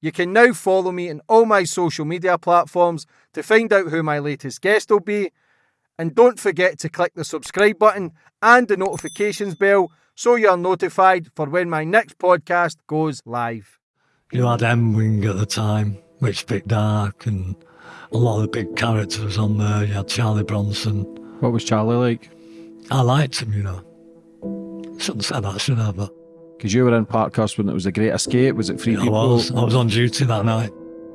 You can now follow me on all my social media platforms to find out who my latest guest will be. And don't forget to click the subscribe button and the notifications bell so you're notified for when my next podcast goes live. You had M Wing at the time, which Vic Dark, and a lot of the big characters on there. You had Charlie Bronson. What was Charlie like? I liked him, you know. Shouldn't say that, should I? But Because you were in Parkhurst when it was a Great Escape. Was it Free I People? was. I was on duty that night.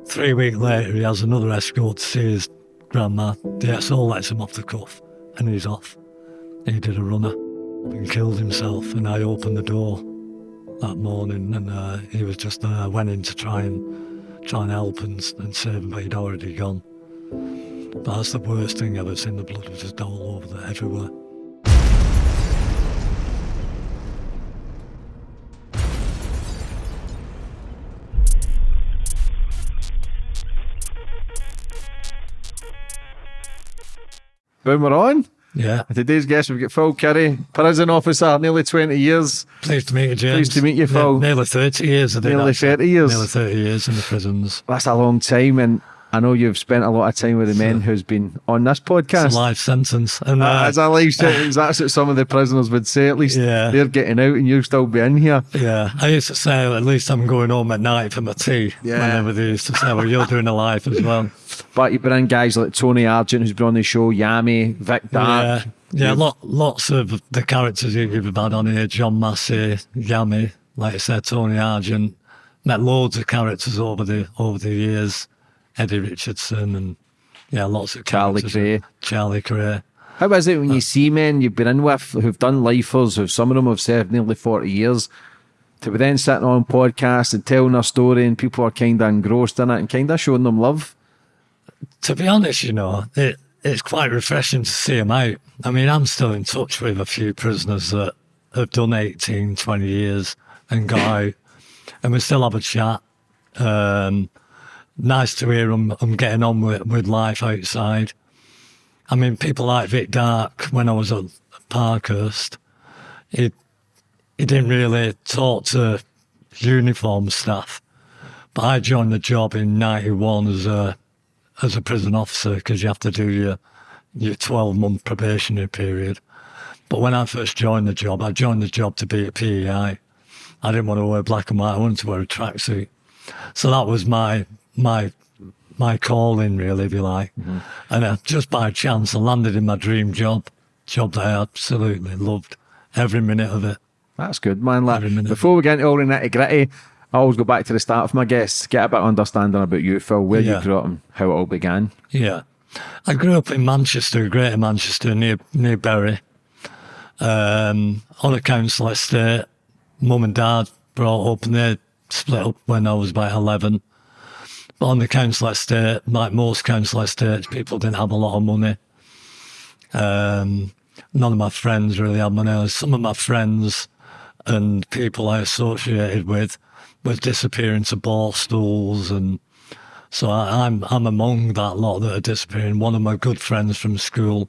Three weeks later, he has another escort to see his grandma. The SO lets him off the cuff, and he's off. He did a runner and killed himself, and I opened the door that morning, and uh, he was just there. I went in to try and try and help and, and save him, but he'd already gone. But that's the worst thing ever seen. The blood was just all over there, everywhere. Boom, we're on. Yeah. And Today's guest, we've got Phil Curry, prison officer, nearly 20 years. Pleased to meet you, James. Pleased to meet you, Ne- Phil. nearly 30 years. I Nearly actually. 30 years. Nearly 30 years in the prisons. That's a long time. And I know you've spent a lot of time with the men who's been on this It's podcast. a life sentence. And Uh, uh, As a life sentence, that's what some of the prisoners would say. At least Yeah. they're getting out and you'll still be in here. yeah, I used to say at least I'm going home at night for my tea. Yeah. Whenever they used to say, well, you're doing a life as well. But you've been in guys like Tony Argent, who's been on the show, Yami, Vic oh, Dark. Yeah, yeah, lot, lots of the characters you- you've had on here, John Massey, Yami, like I said, Tony Argent. Met loads of characters over the over the years. Eddie Richardson and yeah, lots of Charlie. Cray. Charlie Kray. How is it when you uh, see men you've been in with who've done lifers, who some of them have served nearly 40 years, to be then sitting on podcasts and telling their story and people are kind of engrossed in it and kind of showing them love? To be honest, you know, it, it's quite refreshing to see them out. I mean, I'm still in touch with a few prisoners that have done 18, 20 years and got out, and we still have a chat. Um, nice to hear them, them getting on with, with life outside. I mean, people like Vic Dark, when I was at Parkhurst, he, he didn't really talk to uniform staff. But I joined the job in 91 as a as a prison officer because you have to do your your 12 month probationary period. But when I first joined the job, I joined the job to be a PEI. I didn't want to wear black and white. I wanted to wear a tracksuit. So that was my my my calling, really, if you like. And uh, just by chance, I landed in my dream job, job that I absolutely loved every minute of it. That's good, man. Like, before we get into all the nitty gritty, I always go back to the start of my guests, get a bit of understanding about you, Phil, where Yeah. you grew up and how it all began. Yeah. I grew up in Manchester, Greater Manchester, near near Bury, um, on a council estate. Mum and dad brought up and they split up when I was about 11. But on the council estate, like most council estates, people didn't have a lot of money. Um, none of my friends really had money. Some of my friends and people I associated with was disappearing to borstals and so I, I'm I'm among that lot that are disappearing. One of my good friends from school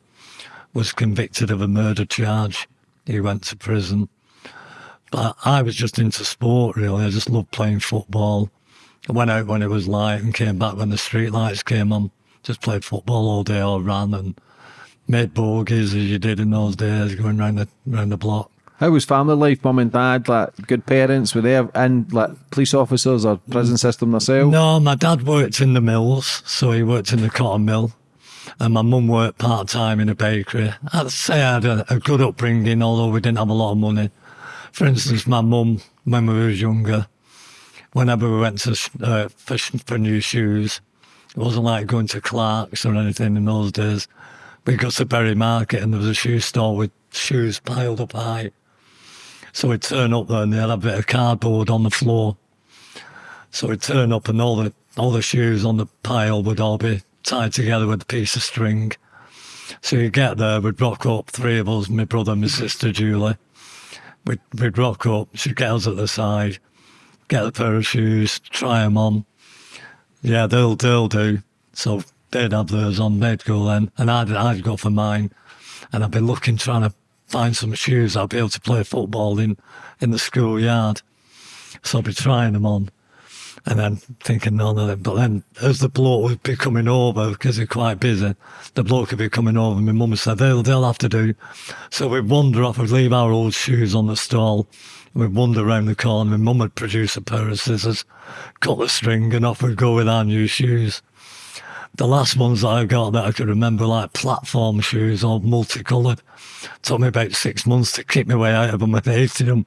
was convicted of a murder charge. He went to prison. But I was just into sport really. I just loved playing football. I went out when it was light and came back when the street lights came on. Just played football all day or ran and made bogeys as you did in those days, going round the round the block. How was family life, mum and dad? Like good parents, were there, and like police officers or prison system themselves? No, my dad worked in the mills, so he worked in the cotton mill. And my mum worked part time in a bakery. I'd say I had a, a good upbringing, although we didn't have a lot of money. For instance, my mum, when we was younger, whenever we went to uh, for, for new shoes, it wasn't like going to Clarks or anything in those days. We got to Bury Market and there was a shoe store with shoes piled up high. So we'd turn up there and they had a bit of cardboard on the floor. So we'd turn up and all the all the shoes on the pile would all be tied together with a piece of string. So you get there, we'd rock up, three of us, my brother, my sister Julie. We'd, we'd rock up, she'd at the side, get a pair of shoes, try them on. Yeah, they'll, they'll do. So they'd have theirs on, they'd go then, and I'd, I'd go for mine. And I'd be looking, trying to find some shoes I'll be able to play football in, in the schoolyard. So I'll be trying them on. And then thinking none of them. But then as the bloke would be coming over, because they're quite busy, the bloke would be coming over. My mum said, they'll, they'll have to do. So we'd wander off, we'd leave our old shoes on the stall. We'd wander around the corner. My mum would produce a pair of scissors, cut the string, and off we'd go with our new shoes. The last ones that I got that I could remember, like platform shoes, all multicoloured. Took me about six months to keep my way out of them. I hated them.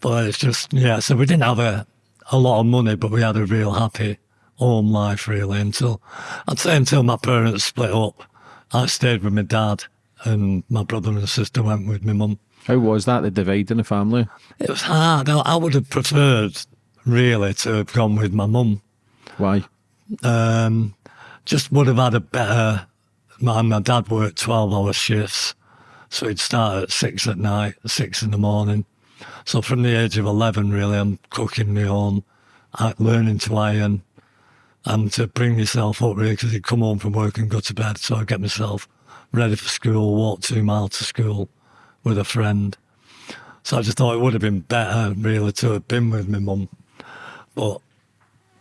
But it's just, yeah, so we didn't have a, a lot of money, but we had a real happy home life, really, until, I'd say until my parents split up. I stayed with my dad, and my brother and sister went with my mum. How was that, the divide in the family? It was hard. I, I would have preferred, really, to have gone with my mum. Why? Um, just would have had a better. My, my dad worked 12 hour shifts, so he'd start at six at night, six in the morning. So from the age of 11, really, I'm cooking my own, learning to iron, and to bring yourself up, really, because he'd come home from work and go to bed. So I'd get myself ready for school, walk two miles to school with a friend. So I just thought it would have been better, really, to have been with my mum. But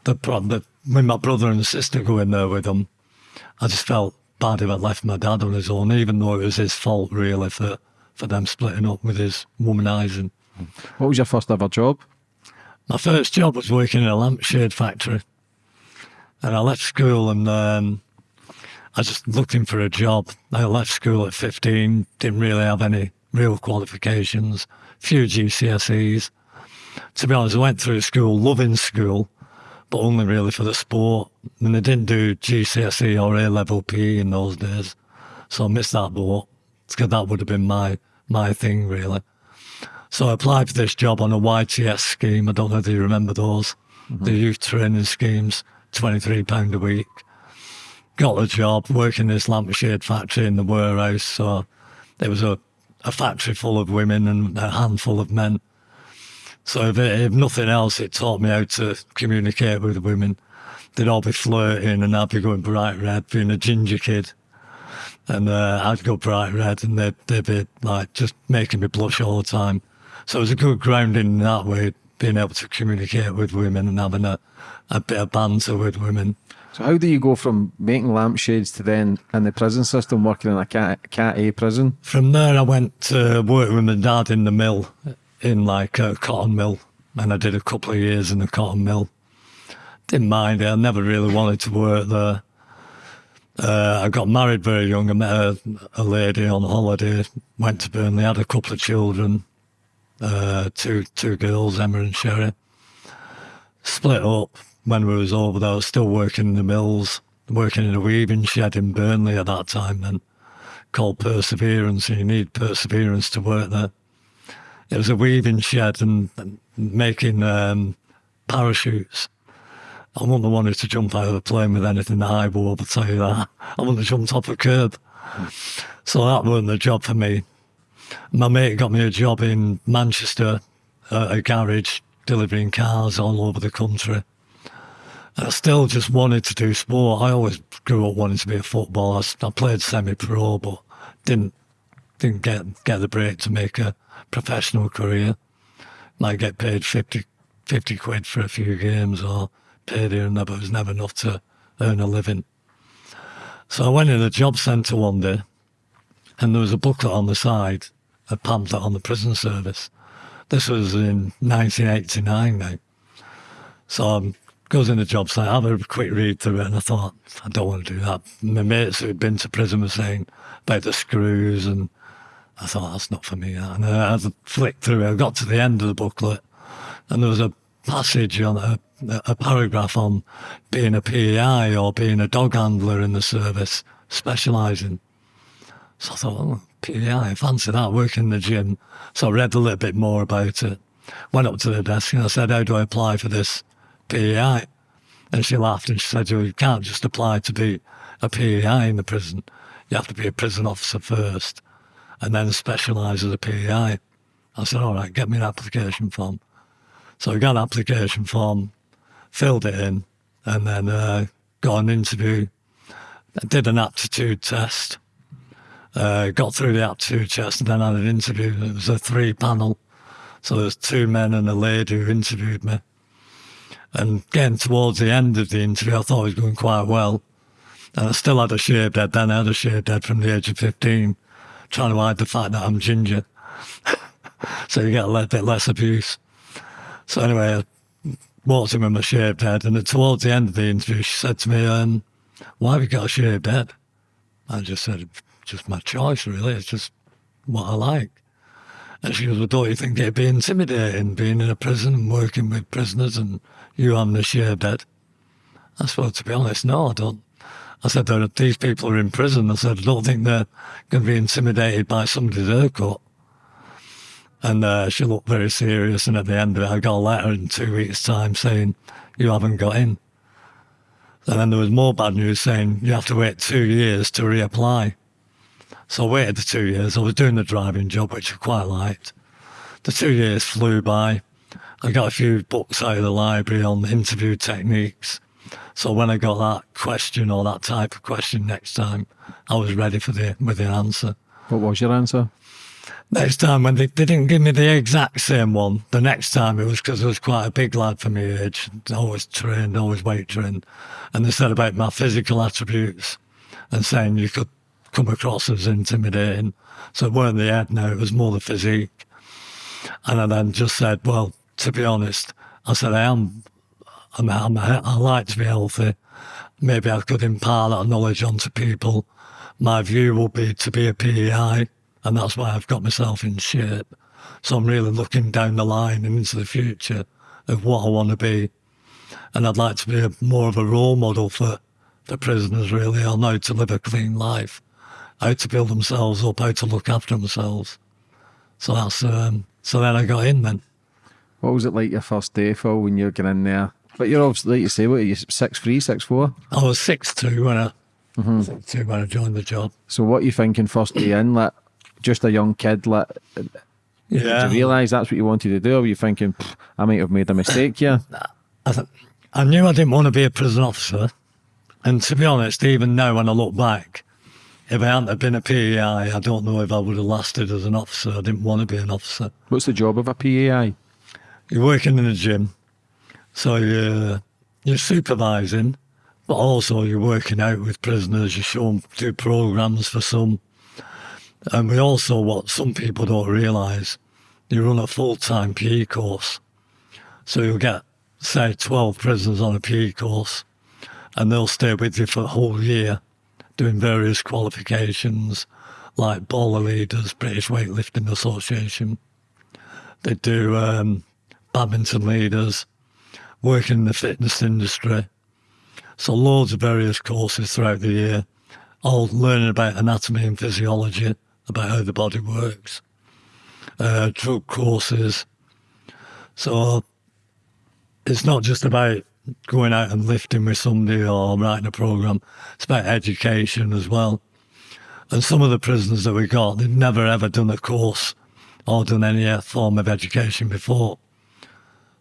the problem, with my brother and sister going there with them, I just felt bad if I left my dad on his own, even though it was his fault, really, for, for them splitting up with his womanising. What was your first ever job? My first job was working in a lampshade factory. And I left school and um, I was just looking for a job. I left school at 15, didn't really have any real qualifications, few GCSEs. To be honest, I went through school, loving school, but only really for the sport. And they didn't do GCSE or A level PE in those days. So I missed that boat because that would have been my, my thing, really. So I applied for this job on a YTS scheme. I don't know if you remember those, mm-hmm. the youth training schemes, £23 a week. Got the job working in this lampshade factory in the warehouse. So there was a, a factory full of women and a handful of men. So if, if nothing else, it taught me how to communicate with women. They'd all be flirting and I'd be going bright red, being a ginger kid. And uh, I'd go bright red and they'd, they'd be like just making me blush all the time. So it was a good grounding in that way, being able to communicate with women and having a, a bit of banter with women. So how do you go from making lampshades to then in the prison system working in a cat, cat A prison? From there, I went to work with my dad in the mill, in like a cotton mill, and I did a couple of years in the cotton mill. Didn't mind it. I never really wanted to work there. Uh, I got married very young. I met a, a lady on holiday. Went to Burnley. Had a couple of children. Uh, two two girls, Emma and Sherry. Split up when we was over there. I was still working in the mills, working in a weaving shed in Burnley at that time. Then called Perseverance. And you need perseverance to work there. It was a weaving shed and, making um, parachutes. I wouldn't have wanted to jump out of a plane with anything that high above, I'll tell you that. I wouldn't have jumped off a curb. So that wasn't the job for me. My mate got me a job in Manchester, uh, a garage, delivering cars all over the country. I still just wanted to do sport. I always grew up wanting to be a footballer. I played semi-pro, but didn't didn't get get the break to make a professional career. Might get paid 50, 50 quid for a few games or paid here and there, but it was never enough to earn a living. So I went in a job centre one day and there was a booklet on the side, a pamphlet on the prison service. This was in 1989 now. So I'm goes in the job site, I have a quick read through it, and I thought, I don't want to do that. My mates who'd been to prison were saying about the screws, and I thought, that's not for me. And I had to flick through it. I got to the end of the booklet, and there was a passage on a, a paragraph on being a PEI or being a dog handler in the service, specialising. So I thought, oh, PEI, fancy that, working in the gym. So I read a little bit more about it. Went up to the desk and I said, how do I apply for this PEI? And she laughed and she said, you can't just apply to be a PEI in the prison. You have to be a prison officer first and then specialise as a PEI. I said, all right, get me an application form. So I got an application form, filled it in, and then uh, got an interview. I did an aptitude test, uh, got through the aptitude test, and then had an interview. It was a three panel. So there was two men and a lady who interviewed me. And getting towards the end of the interview, I thought it was going quite well. And I still had a shaved head then. I had a shaved head from the age of 15, trying to hide the fact that I'm ginger. so you get a little bit less abuse. So anyway, I walked in with my shaved head. And towards the end of the interview, she said to me, um, why have you got a shaved head? I just said, just my choice, really. It's just what I like. And she goes, well, don't you think it'd be intimidating being in a prison and working with prisoners and you having a shaved head? I said, to be honest, no, I don't. I said, these people are in prison. I said, I don't think they're going to be intimidated by somebody's haircut. And uh, she looked very serious. And at the end of it, I got a letter in two weeks' time saying, you haven't got in. And then there was more bad news saying you have to wait two years to reapply. So I waited the two years. I was doing the driving job, which I quite liked. The two years flew by. I got a few books out of the library on interview techniques. So when I got that question or that type of question next time, I was ready for the with the answer. What was your answer? Next time, when they, they didn't give me the exact same one, the next time it was because I was quite a big lad for my age, always trained, always weight trained. And they said about my physical attributes and saying you could come across as intimidating. So it weren't the head now, it was more the physique. And I then just said, well, to be honest, I said, I am, I'm, I'm, I like to be healthy. Maybe I could impart that knowledge onto people. My view will be to be a PEI, and that's why I've got myself in shape. So I'm really looking down the line and into the future of what I want to be. And I'd like to be a, more of a role model for the prisoners, really, on how to live a clean life how to build themselves up, how to look after themselves. So that's um, so then I got in then. What was it like your first day, Phil, when you got in there? But you're obviously, like you say, what are you, six three, six four? I was six two when I mm-hmm. six two when I joined the job. So what are you thinking first day in? Like just a young kid, like yeah. Did you realise that's what you wanted to do, or were you thinking I might have made a mistake here? I, th- I knew I didn't want to be a prison officer, and to be honest, even now when I look back, if I hadn't have been a PEI, I don't know if I would have lasted as an officer. I didn't want to be an officer. What's the job of a PEI? You're working in a gym, so you're, you're supervising, but also you're working out with prisoners. You show them, do programs for some. And we also, what some people don't realise, you run a full-time PE course. So you'll get, say, 12 prisoners on a PE course, and they'll stay with you for a whole year doing various qualifications like baller leaders, British Weightlifting Association. They do um, badminton leaders, working in the fitness industry. So loads of various courses throughout the year, all learning about anatomy and physiology, about how the body works, uh, drug courses. So it's not just about going out and lifting with somebody or writing a program. It's about education as well. And some of the prisoners that we got, they'd never ever done a course or done any form of education before.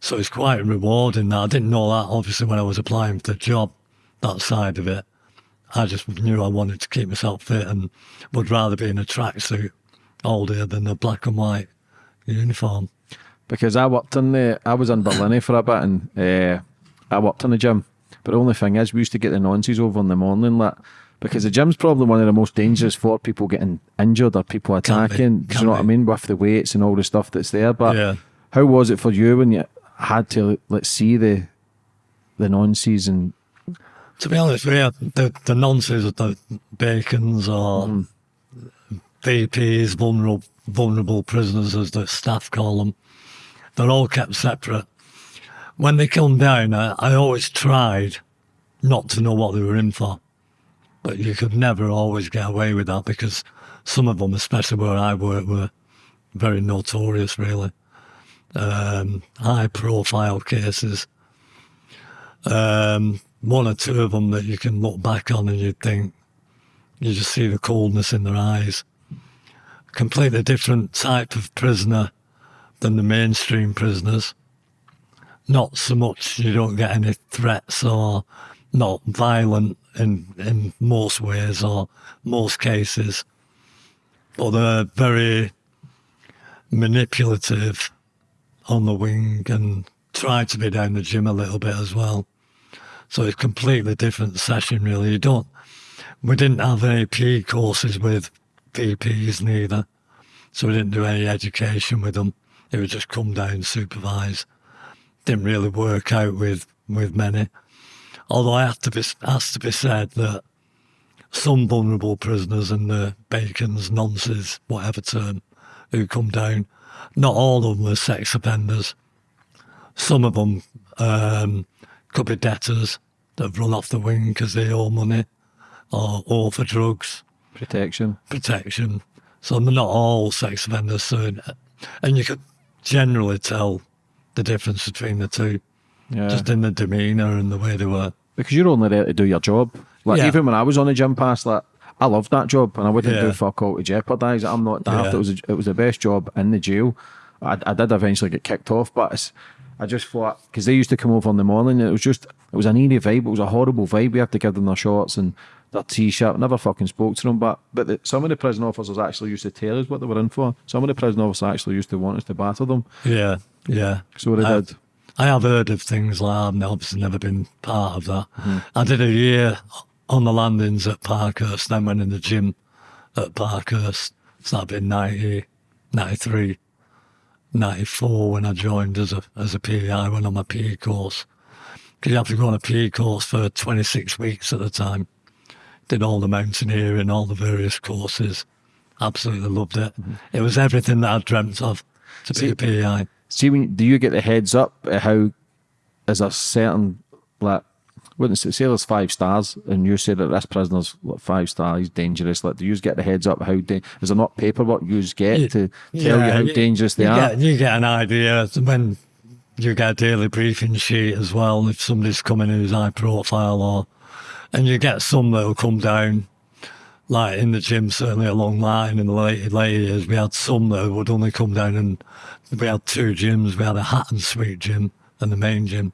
So it's quite rewarding that. I didn't know that obviously when I was applying for the job, that side of it. I just knew I wanted to keep myself fit and would rather be in a tracksuit all day than a black and white uniform. Because I worked in the, I was in Berlin for a bit and uh, I worked in the gym. But the only thing is, we used to get the nonces over in the morning, like, because the gym's probably one of the most dangerous for people getting injured or people attacking. Do you know what I mean? With the weights and all the stuff that's there. But yeah. how was it for you when you had to let's see the the nonces and to be honest, yeah, the the nonces of the bacons or mm. VPs, vulnerable vulnerable prisoners as the staff call them, they're all kept separate when they come down, I, I always tried not to know what they were in for. But you could never always get away with that because some of them, especially where I work, were very notorious, really. Um, high profile cases. Um, one or two of them that you can look back on and you think, you just see the coldness in their eyes. Completely different type of prisoner than the mainstream prisoners not so much you don't get any threats or not violent in in most ways or most cases, but they're very manipulative on the wing and tried to be down the gym a little bit as well. So it's completely different session, really. You don't. We didn't have PE courses with VPs neither, so we didn't do any education with them. It would just come down, supervise. Didn't really work out with with many. Although I have to be has to be said that some vulnerable prisoners and the Bacon's, nonces, whatever term, who come down, not all of them are sex offenders. Some of them um, could be debtors that have run off the wing because they owe money or, or for drugs, Protection. protection. So they're not all sex offenders. So, and you could generally tell the difference between the two, Yeah. just in the demeanour and the way they were. because you're only there to do your job. Like Yeah. even when I was on the gym pass, like I loved that job and I wouldn't Yeah. do fuck all to jeopardise it. I'm not daft. Yeah. It was a, it was the best job in the jail. I, I did eventually get kicked off, but it's, I just thought because they used to come over in the morning. It was just it was an eerie vibe. It was a horrible vibe. We had to give them their shorts and their t-shirt. Never fucking spoke to them. But but the, some of the prison officers actually used to tell us what they were in for. Some of the prison officers actually used to want us to batter them. Yeah, yeah. So they I- did. I have heard of things like that. I've obviously never been part of that. Mm-hmm. I did a year on the landings at Parkhurst, then went in the gym at Parkhurst. So that'd been 90, 93, 94 when I joined as a as a PE. I went on my PE course. Because you have to go on a PE course for 26 weeks at the time. Did all the mountaineering, all the various courses. Absolutely loved it. Mm-hmm. It was everything that I dreamt of to be a PEI. See, when do you get the heads up at how is a certain like wouldn't say, say there's five stars and you say that this prisoner's five stars, he's dangerous. Like, do you get the heads up how da- is there not paperwork you get Yeah, to tell you how you- dangerous they you are? Get, you get an idea when you get a daily briefing sheet as well. If somebody's coming who's high profile, or and you get some that will come down, like in the gym, certainly a long line in the late later years. We had some that would only come down, and we had two gyms. We had a Hatton Suite gym and the main gym,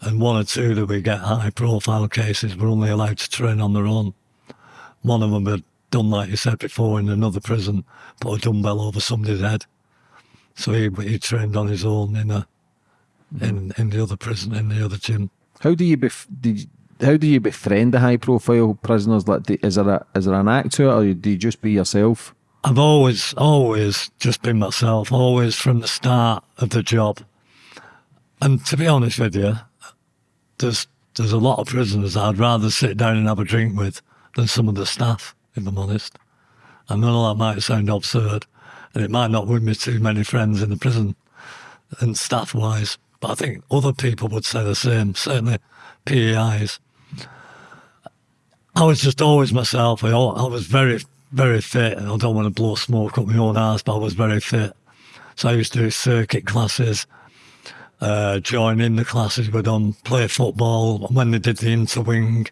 and one or two that we get high profile cases were only allowed to train on their own. One of them had done, like you said before, in another prison, put a dumbbell over somebody's head. So he he trained on his own in a in in the other prison in the other gym. How do you bef- did how do you befriend the high profile prisoners? Like, is there a is there an act to it, or do you just be yourself? I've always always just been myself, always from the start of the job. And to be honest with you, there's there's a lot of prisoners I'd rather sit down and have a drink with than some of the staff, if I'm honest. I know that might sound absurd, and it might not win me too many friends in the prison and staff wise, but I think other people would say the same, certainly PEIs. I was just always myself. I, I was very, very fit. And I don't want to blow smoke up my own ass, but I was very fit. So I used to do circuit classes, uh, join in the classes with them, play football. When they did the interwing,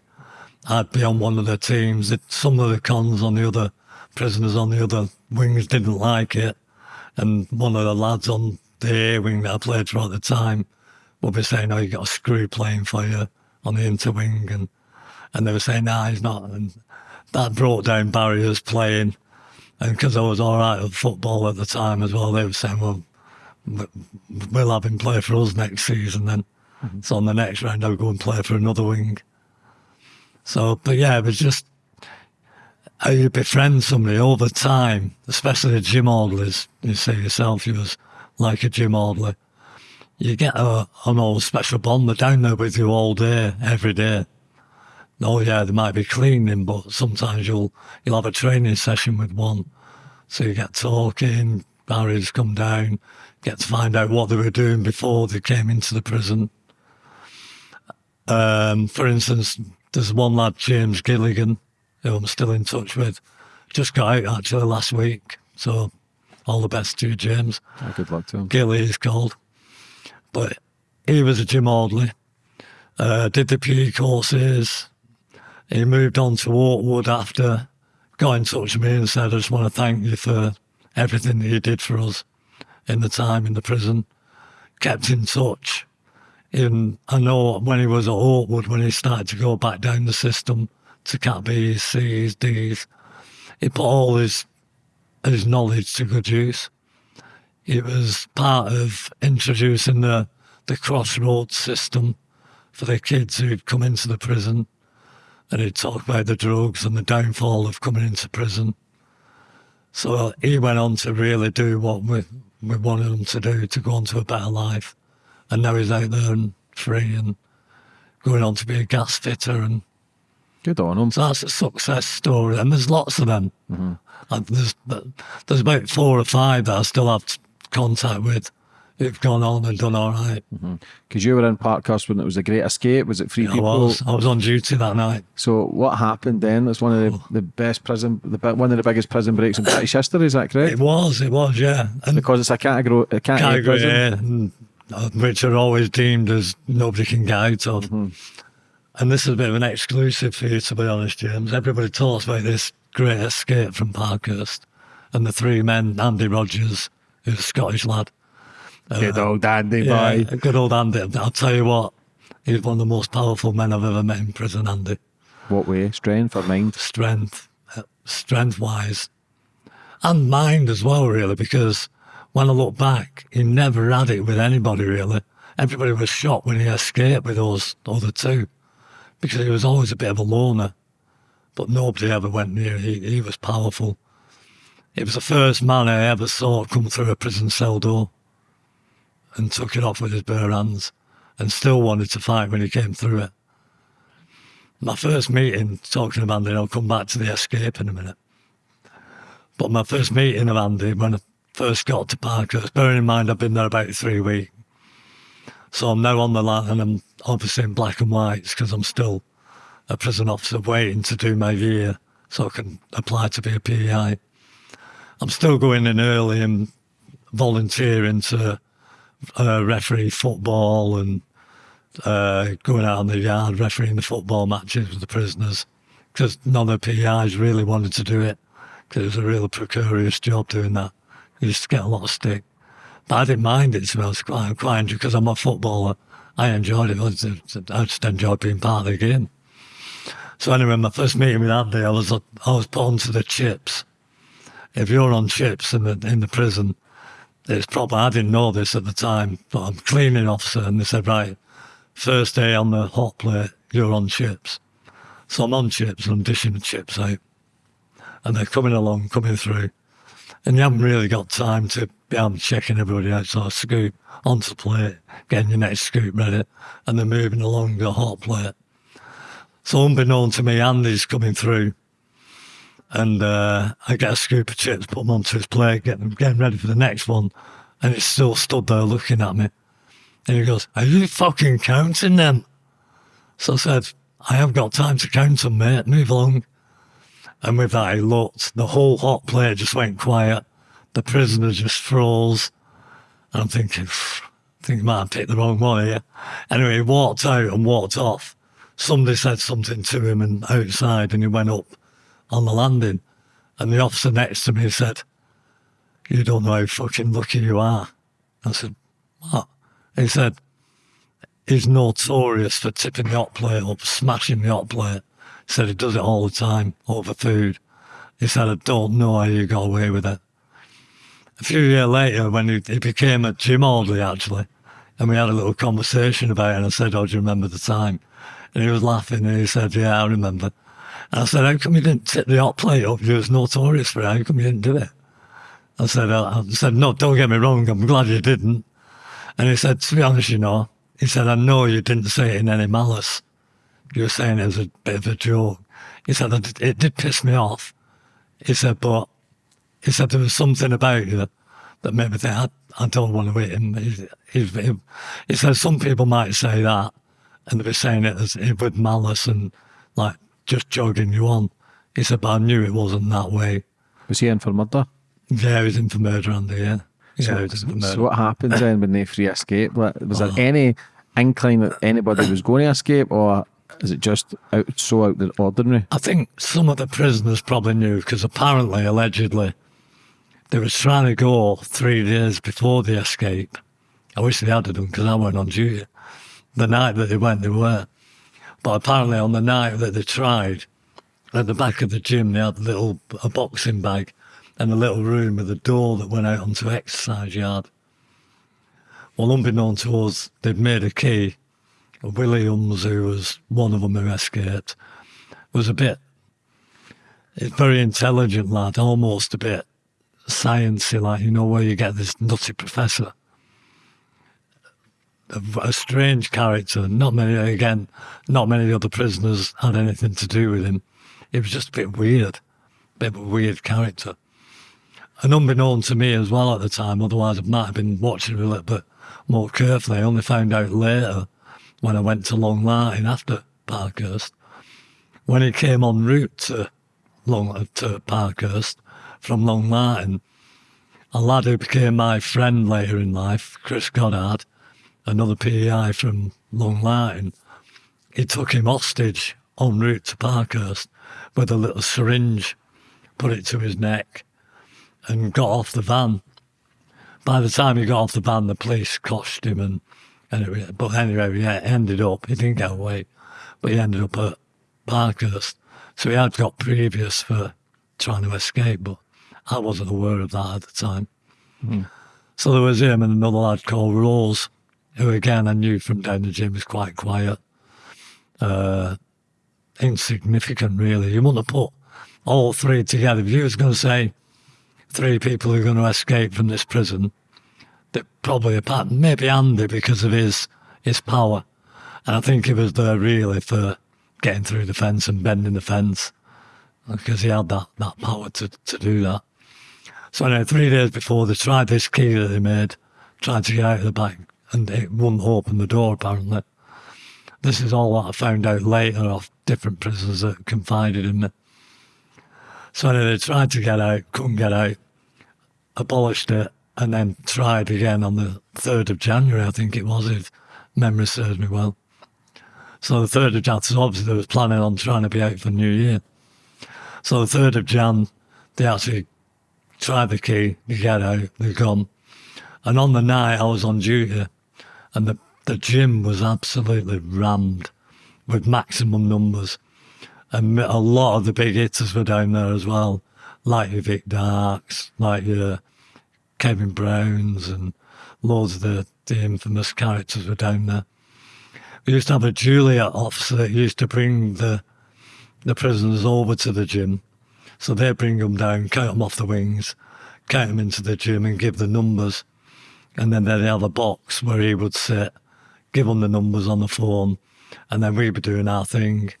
I'd be on one of the teams. It, some of the cons on the other prisoners on the other wings didn't like it. And one of the lads on the A wing that I played for at the time would be saying, Oh, you got a screw playing for you on the interwing. And, and they were saying, Nah, he's not. And that brought down barriers playing. And because I was all right at football at the time as well, they were saying, Well, we'll have him play for us next season then. Mm-hmm. So on the next round, I'll go and play for another wing. So, but yeah, it was just how you befriend somebody over time, especially the gym orderlies. You say yourself, you was like a gym orderly. You get a, an old special bond. They're down there with you all day, every day. Oh yeah, they might be cleaning, but sometimes you'll you'll have a training session with one. So you get talking, barriers come down, get to find out what they were doing before they came into the prison. Um, for instance, there's one lad, James Gilligan, who I'm still in touch with. Just got out actually last week. So all the best to you, James. Oh, good luck to him. Gilly is called. But he was a gym orderly. Uh, did the PE courses. He moved on to Oakwood after, got in touch with me and said, I just want to thank you for everything that you did for us in the time in the prison. Kept in touch. And I know when he was at Oakwood, when he started to go back down the system to Cat B's, C's, D's, he put all his his knowledge to good use. It was part of introducing the the crossroads system for the kids who'd come into the prison. And he'd talk about the drugs and the downfall of coming into prison. So he went on to really do what we, we wanted him to do, to go on to a better life. And now he's out there and free and going on to be a gas fitter. And Good on him. so that's a success story. And there's lots of them. Mm-hmm. And there's, there's about four or five that I still have contact with who've gone on and done all right. Because you were in Parkhurst when it was a great escape. Was it three I people? was, I was on duty that night. So what happened then? That's one of the, the best prison, the one of the biggest prison breaks in British history. Is that correct? It was, it was, yeah. And Because it's a category, a category category prison. And, uh, which are always deemed as nobody can get out of. Mm-hmm. And this is a bit of an exclusive for you, to be honest, James. Everybody talks about this great escape from Parkhurst and the three men, Andy Rogers, who's a Scottish lad. Good old Andy Yeah, boy. good old Andy. I'll tell you what, he's one of the most powerful men I've ever met in prison, Andy. What way? Strength or mind? strength, uh, strength wise, and mind as well, really, because when I look back, he never had it with anybody, really. Everybody was shocked when he escaped with those other two, because he was always a bit of a loner, but nobody ever went near. He, he was powerful. He was the first man I ever saw come through a prison cell door and took it off with his bare hands and still wanted to fight when he came through it my first meeting talking of Andy, I'll come back to the escape in a minute. But my first meeting of Andy, when I first got to Parkhurst, bearing in mind I've been there about three weeks. So I'm now on the line and I'm obviously in black and whites because I'm still a prison officer waiting to do my year so I can apply to be a PEI. I'm still going in early and volunteering to uh, referee football and uh, going out on the yard refereeing the football matches with the prisoners because none of the PIs really wanted to do it because it was a real precarious job doing that. You used to get a lot of stick. But I didn't mind it, to be honest, quite, quite because I'm a footballer. I enjoyed it. I I just enjoyed being part of the game. So anyway, my first meeting with Andy, I was I was put onto the chips. If you're on chips in the in the prison, it's probably I didn't know this at the time, but I'm cleaning officer, and they said right, first day on the hot plate, you're on chips. So I'm on chips and I'm dishing the chips out. And they're coming along, coming through. And you haven't really got time to be to checking everybody out. So I scoop onto the plate, getting your next scoop ready, and they're moving along the hot plate. So unbeknown to me, Andy's coming through. And uh, I get a scoop of chips, put them onto his plate, get them getting ready for the next one. And he's still stood there looking at me. And he goes, Are you fucking counting them? So I said, I have got time to count them, mate. Move along. And with that, he looked. The whole hot plate just went quiet. The prisoner just froze. And I'm thinking, "Phew, I think I might have picked the wrong one here. Anyway, he walked out and walked off. Somebody said something to him and outside, and he went up on the landing. And the officer next to me said, You don't know how fucking lucky you are. I said, What? He said, he's notorious for tipping the hot plate up, smashing the hot plate. He said he does it all the time over food. He said, I don't know how you got away with it. A few years later, when he, he became a gym orderly, actually, and we had a little conversation about it, and I said, Oh, do you remember the time? And he was laughing, and he said, Yeah, I remember. I said, How come you didn't tip the hot plate up? You was notorious for it. How come you didn't do it? I said, I said, No, don't get me wrong. I'm glad you didn't. And he said, to be honest, you know, he said, I know you didn't say it in any malice. You were saying it as a bit of a joke. He said, it, it did piss me off. He said, but he said there was something about you that, that maybe they had, I don't want to hit him. He, he, he, he said, some people might say that and they'd be saying it as with malice and like just jogging you on. He said, but I knew it wasn't that way. Was he in for murder? Yeah, he was in for murder, Andy, yeah. Yeah, So, he was in for murder. so what happens then when they free escape? Was there Oh. any inkling that anybody was going to escape, or is it just out so out the ordinary? I think some of the prisoners probably knew because apparently, allegedly, they was trying to go three days before the escape. I wish they had done because I went on duty. The night that they went, they were. But apparently, on the night that they tried, at the back of the gym, they had a little a boxing bag and a little room with a door that went out onto exercise yard. Well, unbeknown to us, they'd made a key. Williams, who was one of them who escaped, was a bit, very intelligent lad, almost a bit sciencey, like, you know, where you get this nutty professor. A, strange character. Not many, again, not many other prisoners had anything to do with him. It was just a bit weird, a bit of a weird character. And unbeknown to me as well at the time, otherwise I might have been watching a little bit more carefully. I only found out later when I went to Long Lartin after Parkhurst. When he came en route to Long to Parkhurst from Long Lartin, a lad who became my friend later in life, Chris Goddard, another PEI from Long Lartin. he took him hostage en route to Parkhurst with a little syringe, put it to his neck, and got off the van. By the time he got off the van, the police coshed him, and anyway, but anyway, yeah, ended up he didn't get away, but he ended up at Parkhurst. So he had got previous for trying to escape, but I wasn't aware of that at the time. Hmm. So there was him and another lad called Rose, who again I knew from down the gym was quite quiet, uh, insignificant really. You wouldn't have put all three together. If you was going to say three people who are going to escape from this prison, that probably apart maybe Andy because of his his power, and I think he was there really for getting through the fence and bending the fence because he had that, that power to, to do that. So anyway, three days before they tried this key that they made, tried to get out of the back, and it wouldn't open the door apparently. This is all that I found out later off different prisoners that confided in me. So anyway, they tried to get out, couldn't get out, abolished it, and then tried again on the 3rd of January, I think it was, if memory serves me well. So the 3rd of Jan, so obviously they was planning on trying to be out for New Year. So the 3rd of Jan, they actually tried the key, they get out, they're gone. And on the night I was on duty, and the, the gym was absolutely rammed with maximum numbers. And a lot of the big hitters were down there as well, like your Vic Darks, like your Kevin Browns, and loads of the, the infamous characters were down there. We used to have a Juliet officer that used to bring the the prisoners over to the gym. So they bring them down, count them off the wings, count them into the gym and give the numbers. And then they'd have a box where he would sit, give them the numbers on the phone, and then we'd be doing our thing.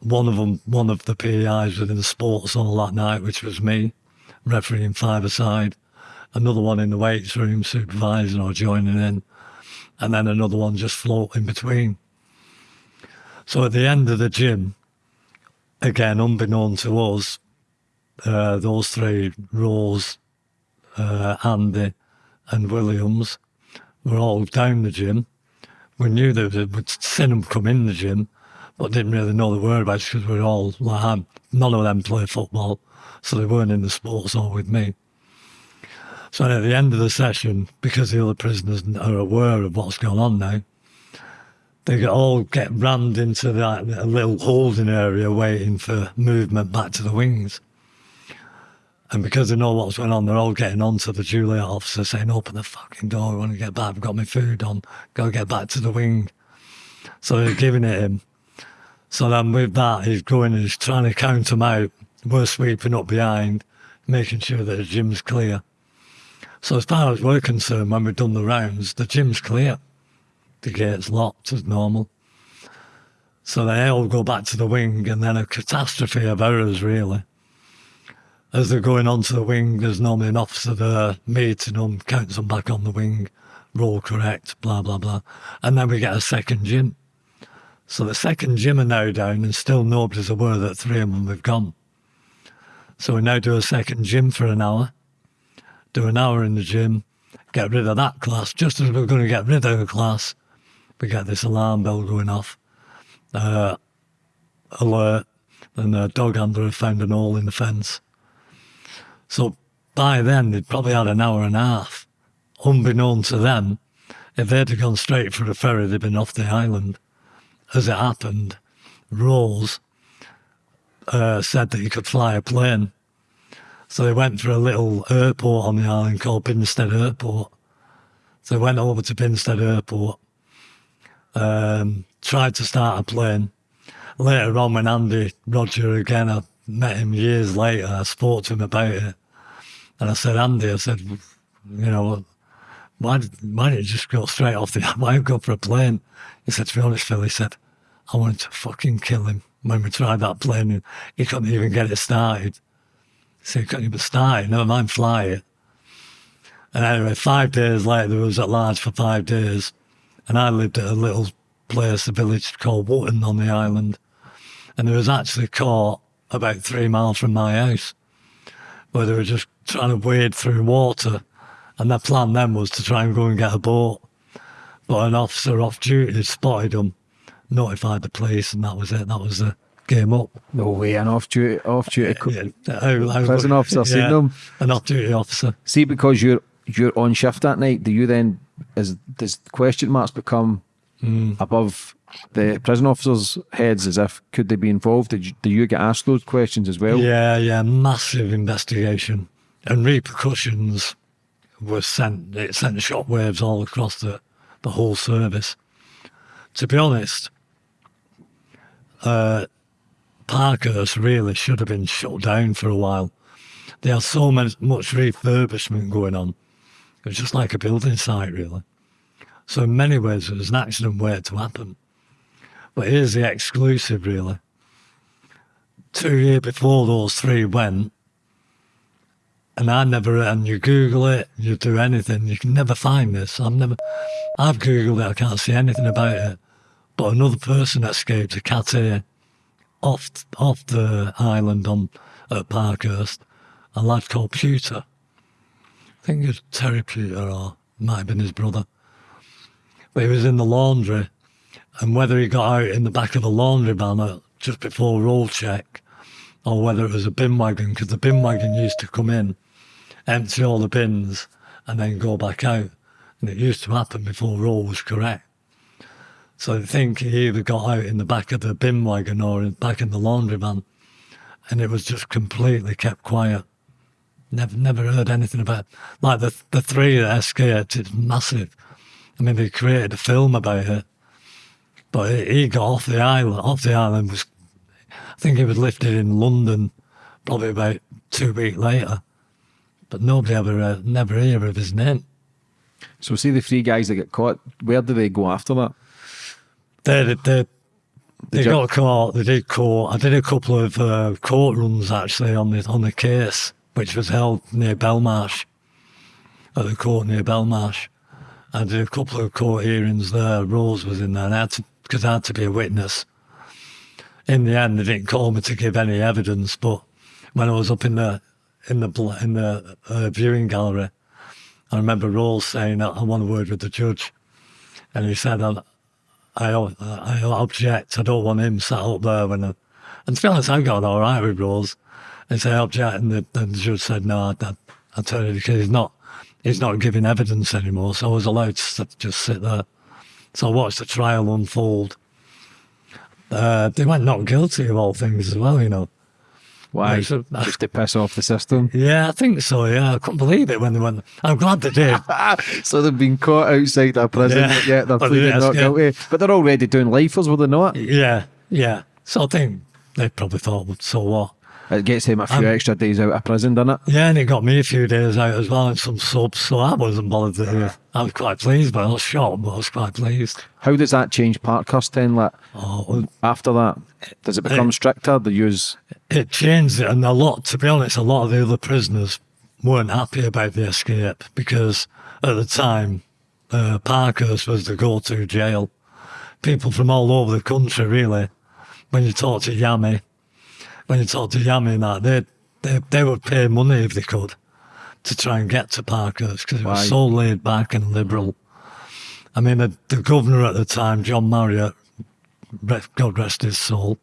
One of them, one of the PIs within the sports hall that night, which was me, refereeing five aside. Another one in the weights room, supervising or joining in. And then another one just floating between. So at the end of the gym, again, unbeknown to us, uh, those three, Rose, uh, Andy, and Williams, were all down the gym. We knew we- we'd seen them come in the gym, but didn't really know the whereabouts because we were all like, none of them play football, so they weren't in the sports hall with me. So at the end of the session, because the other prisoners are aware of what's going on now, they all get rammed into that little holding area waiting for movement back to the wings. And because they know what's going on, they're all getting onto the Juliet officer saying, Open the fucking door, I want to get back, I've got my food on, go get back to the wing. So they're giving it him. So then with that, he's going and he's trying to count them out. We're sweeping up behind, making sure that the gym's clear. So as far as we're concerned, when we've done the rounds, the gym's clear the gate's locked as normal. So they all go back to the wing, and then a catastrophe of errors, really. As they're going onto the wing, there's normally an officer there meeting them, counts them back on the wing, roll correct, blah, blah, blah. And then we get a second gym. So the second gym are now down, and still nobody's aware that three of them have gone. So we now do a second gym for an hour, do an hour in the gym, get rid of that class. Just as we're going to get rid of the class, we get this alarm bell going off. Uh, alert, and the dog handler found an hole in the fence. So by then, they'd probably had an hour and a half. Unbeknown to them, if they'd have gone straight for a ferry, they'd been off the island. As it happened, Rose uh, said that he could fly a plane. So they went for a little airport on the island called Binstead Airport. So I went over to Binstead Airport, um, tried to start a plane. Later on, when Andy Roger again, met him years later, I spoke to him about it. And I said, Andy, I said, you know, why, why didn't you just go straight off the, why go for a plane? He said, to be honest, Phil, he said, I wanted to fucking kill him when we tried that plane he couldn't even get it started. So he couldn't even start it, never mind fly it. And anyway, five days later, there was at large for five days. And I lived at a little place, a village called Wootton on the island. And there was actually caught about three miles from my house, where they were just trying to wade through water. And their plan then was to try and go and get a boat. But an officer off duty spotted them, notified the police, and that was it. That was the game up. No way, an off duty, off duty. Yeah, how- how- Prison officer seen them? An off duty officer. See, because you're you're on shift that night, do you then is does question marks become hmm. above the prison officers' heads as if could they be involved? Did you, do you get asked those questions as well? Yeah, yeah, massive investigation and repercussions were sent. It sent shockwaves all across the, the whole service. To be honest, uh, Parkhurst really should have been shut down for a while. There had so much, much refurbishment going on. It was just like a building site, really. So in many ways, it was an accident waiting to happen. But here's the exclusive, really two years before those three went, and I never, and you Google it, you do anything, you can never find this. I've never, I've Googled it, I can't see anything about it. But another person escaped a cat off, off the island on at Parkhurst, a lad called Pewter. I think it was Terry Pewter, or might have been his brother. But he was in the laundry, and whether he got out in the back of a laundry van just before roll check, or whether it was a bin wagon, because the bin wagon used to come in, empty all the bins, and then go back out. And it used to happen before roll was correct. So I think he either got out in the back of the bin wagon or in, back in the laundry van, and it was just completely kept quiet. Never, never heard anything about it. Like the the three that escaped, it's massive. I mean, they created a film about it, but he got off the island. Off the island was, I think he was lifted in London, probably about two weeks later. But nobody ever, uh, never hear of his name. So see the three guys that get caught. Where do they go after that? They, they, they, they got caught. They did court. I did a couple of uh, court runs actually on the on the case, which was held near Belmarsh, at the court near Belmarsh. I did a couple of court hearings there. Rose was in there, and I had to because I had to be a witness. In the end, they didn't call me to give any evidence, but when I was up in the in the in the uh, viewing gallery, I remember Rose saying, "I want a word with the judge," and he said, "I, I, I object. I don't want him sat up there when." I, and to be honest, I got all right with so I object, and the, and the judge said, "No, I, I, I tell you because he's not, he's not giving evidence anymore." So I was allowed to just sit there. So I watched the trial unfold. Uh, they went not guilty of all things as well, you know. Why? So- Just to piss off the system. Yeah, I think so. Yeah, I couldn't believe it when they went. I'm glad they did. so they've been caught outside a prison, Yeah. they're pleading yeah, not yeah. guilty. But they're already doing lifers, were they not? yeah, yeah. So I think they probably thought, so what? It gets him a few Um, extra days out of prison, doesn't it? Yeah, and it got me a few days out as well and some subs, so I wasn't bothered. To, I was quite pleased, but I was shocked, but I was quite pleased. How does that change Parkhurst then? Like Oh, after that, does it become stricter? They use it changed it, and a lot, to be honest, a lot of the other prisoners weren't happy about the escape because at the time, uh, Parkhurst was the go to jail. People from all over the country, really, when you talk to Yami, when you talk to Yami and that, they, they, they would pay money if they could to try and get to Parkhurst because it was so laid back and liberal. I mean, the, the governor at the time, John Marriott, God rest his soul,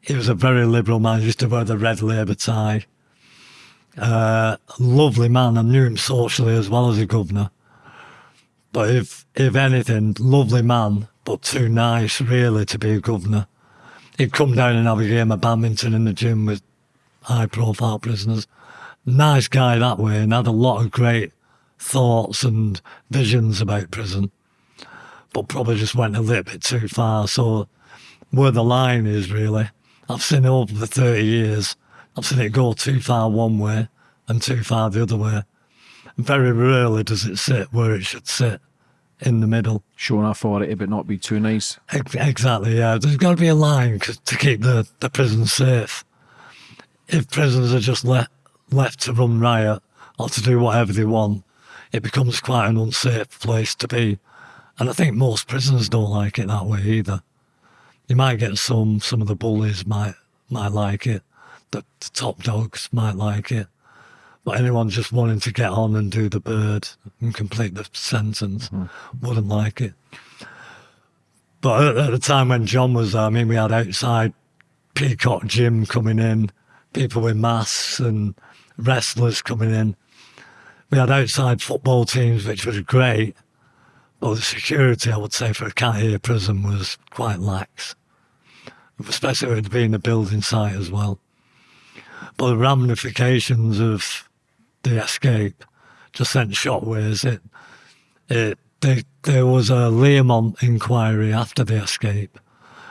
he was a very liberal man. He used to wear the red Labour tie. Uh, lovely man. I knew him socially as well as a governor. But if if anything, lovely man, but too nice really to be a governor. He'd come down and have a game of badminton in the gym with high profile prisoners. Nice guy that way and had a lot of great thoughts and visions about prison, but probably just went a little bit too far. So where the line is really, I've seen it over the 30 years, I've seen it go too far one way and too far the other way. Very rarely does it sit where it should sit in the middle. Showing authority, but not be too nice. Exactly, yeah. There's got to be a line to keep the, the prison safe. If prisoners are just le- left to run riot or to do whatever they want, it becomes quite an unsafe place to be. And I think most prisoners don't like it that way either. You might get some, some of the bullies might might like it, the, the top dogs might like it, but anyone just wanting to get on and do the bird and complete the sentence hmm. wouldn't like it. But at, at the time when John was there, I mean, we had outside Peacock Gym coming in, people with masks and wrestlers coming in. We had outside football teams, which was great. But the security, I would say, for a Cat A prison was quite lax, especially with it being a building site as well. But the ramifications of the escape just sent shockwaves. It, it, they, there was a Learmont inquiry after the escape,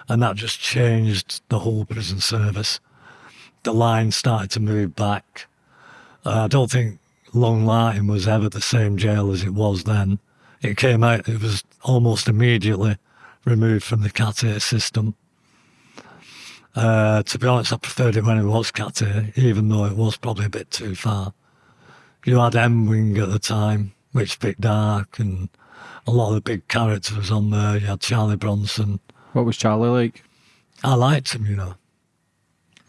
and that just changed the whole prison service. The line started to move back. Uh, I don't think Long Lartin was ever the same jail as it was then. It came out, it was almost immediately removed from the Cat system. Uh, to be honest, I preferred it when it was Cat even though it was probably a bit too far. You had M Wing at the time, which bit dark, and a lot of the big characters on there. You had Charlie Bronson. What was Charlie like? I liked him, you know.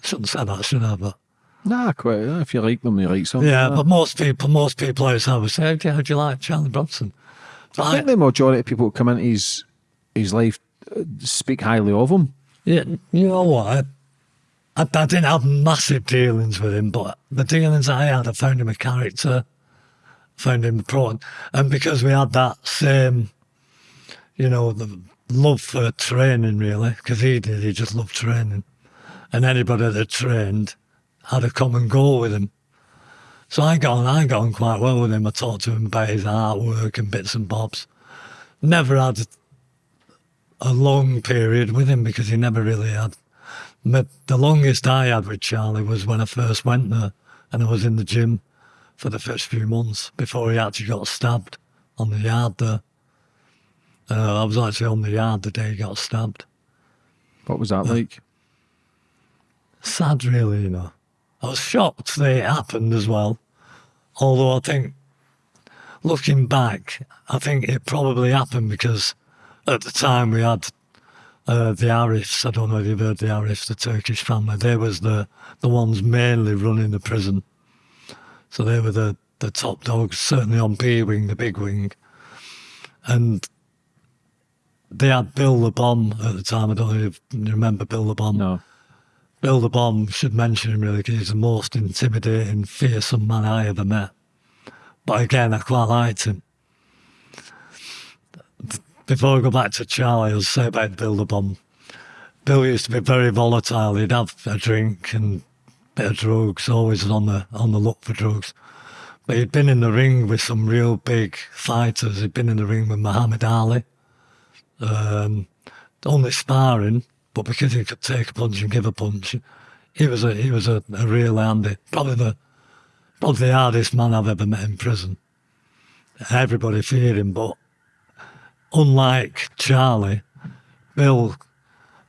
Shouldn't say that, should I? But Nah, quite. If you like them, you like some. yeah, but most people, most people outside would say, "How do you like Charlie Bronson?" But I think the majority of people who come into his his life uh, speak highly of him. Yeah, you know what? I, I, didn't have massive dealings with him, but the dealings I had, I found him a character, found him pro, and because we had that same, you know, the love for training, really, because he did, he just loved training, and anybody that trained had a common goal with him. So I got on, I got on quite well with him. I talked to him about his artwork and bits and bobs. Never had a long period with him because he never really had. But the longest I had with Charlie was when I first went there and I was in the gym for the first few months before he actually got stabbed on the yard there. Uh, I was actually on the yard the day he got stabbed. What was that like? Sad, really, you know. I was shocked that it happened as well. Although I think, looking back, I think it probably happened because at the time we had uh, the Arifs. I don't know if you've heard the Arifs, the Turkish family. They was the the ones mainly running the prison. So they were the, the top dogs, certainly on B wing, the big wing. And they had Bill the Bomb at the time. I don't know if you remember Bill the Bomb. No. Bill the Bomb should mention him really because he's the most intimidating, fearsome man I ever met. But again, I quite liked him. Before I go back to Charlie, I'll say about Bill the Bomb. Bill used to be very volatile. He'd have a drink and a bit of drugs, always on the on the look for drugs. But he'd been in the ring with some real big fighters. He'd been in the ring with Muhammad Ali. Um, only sparring, but because he could take a punch and give a punch, he was a he was a, a real handy. Probably the probably the hardest man I've ever met in prison. Everybody feared him, but unlike Charlie, Bill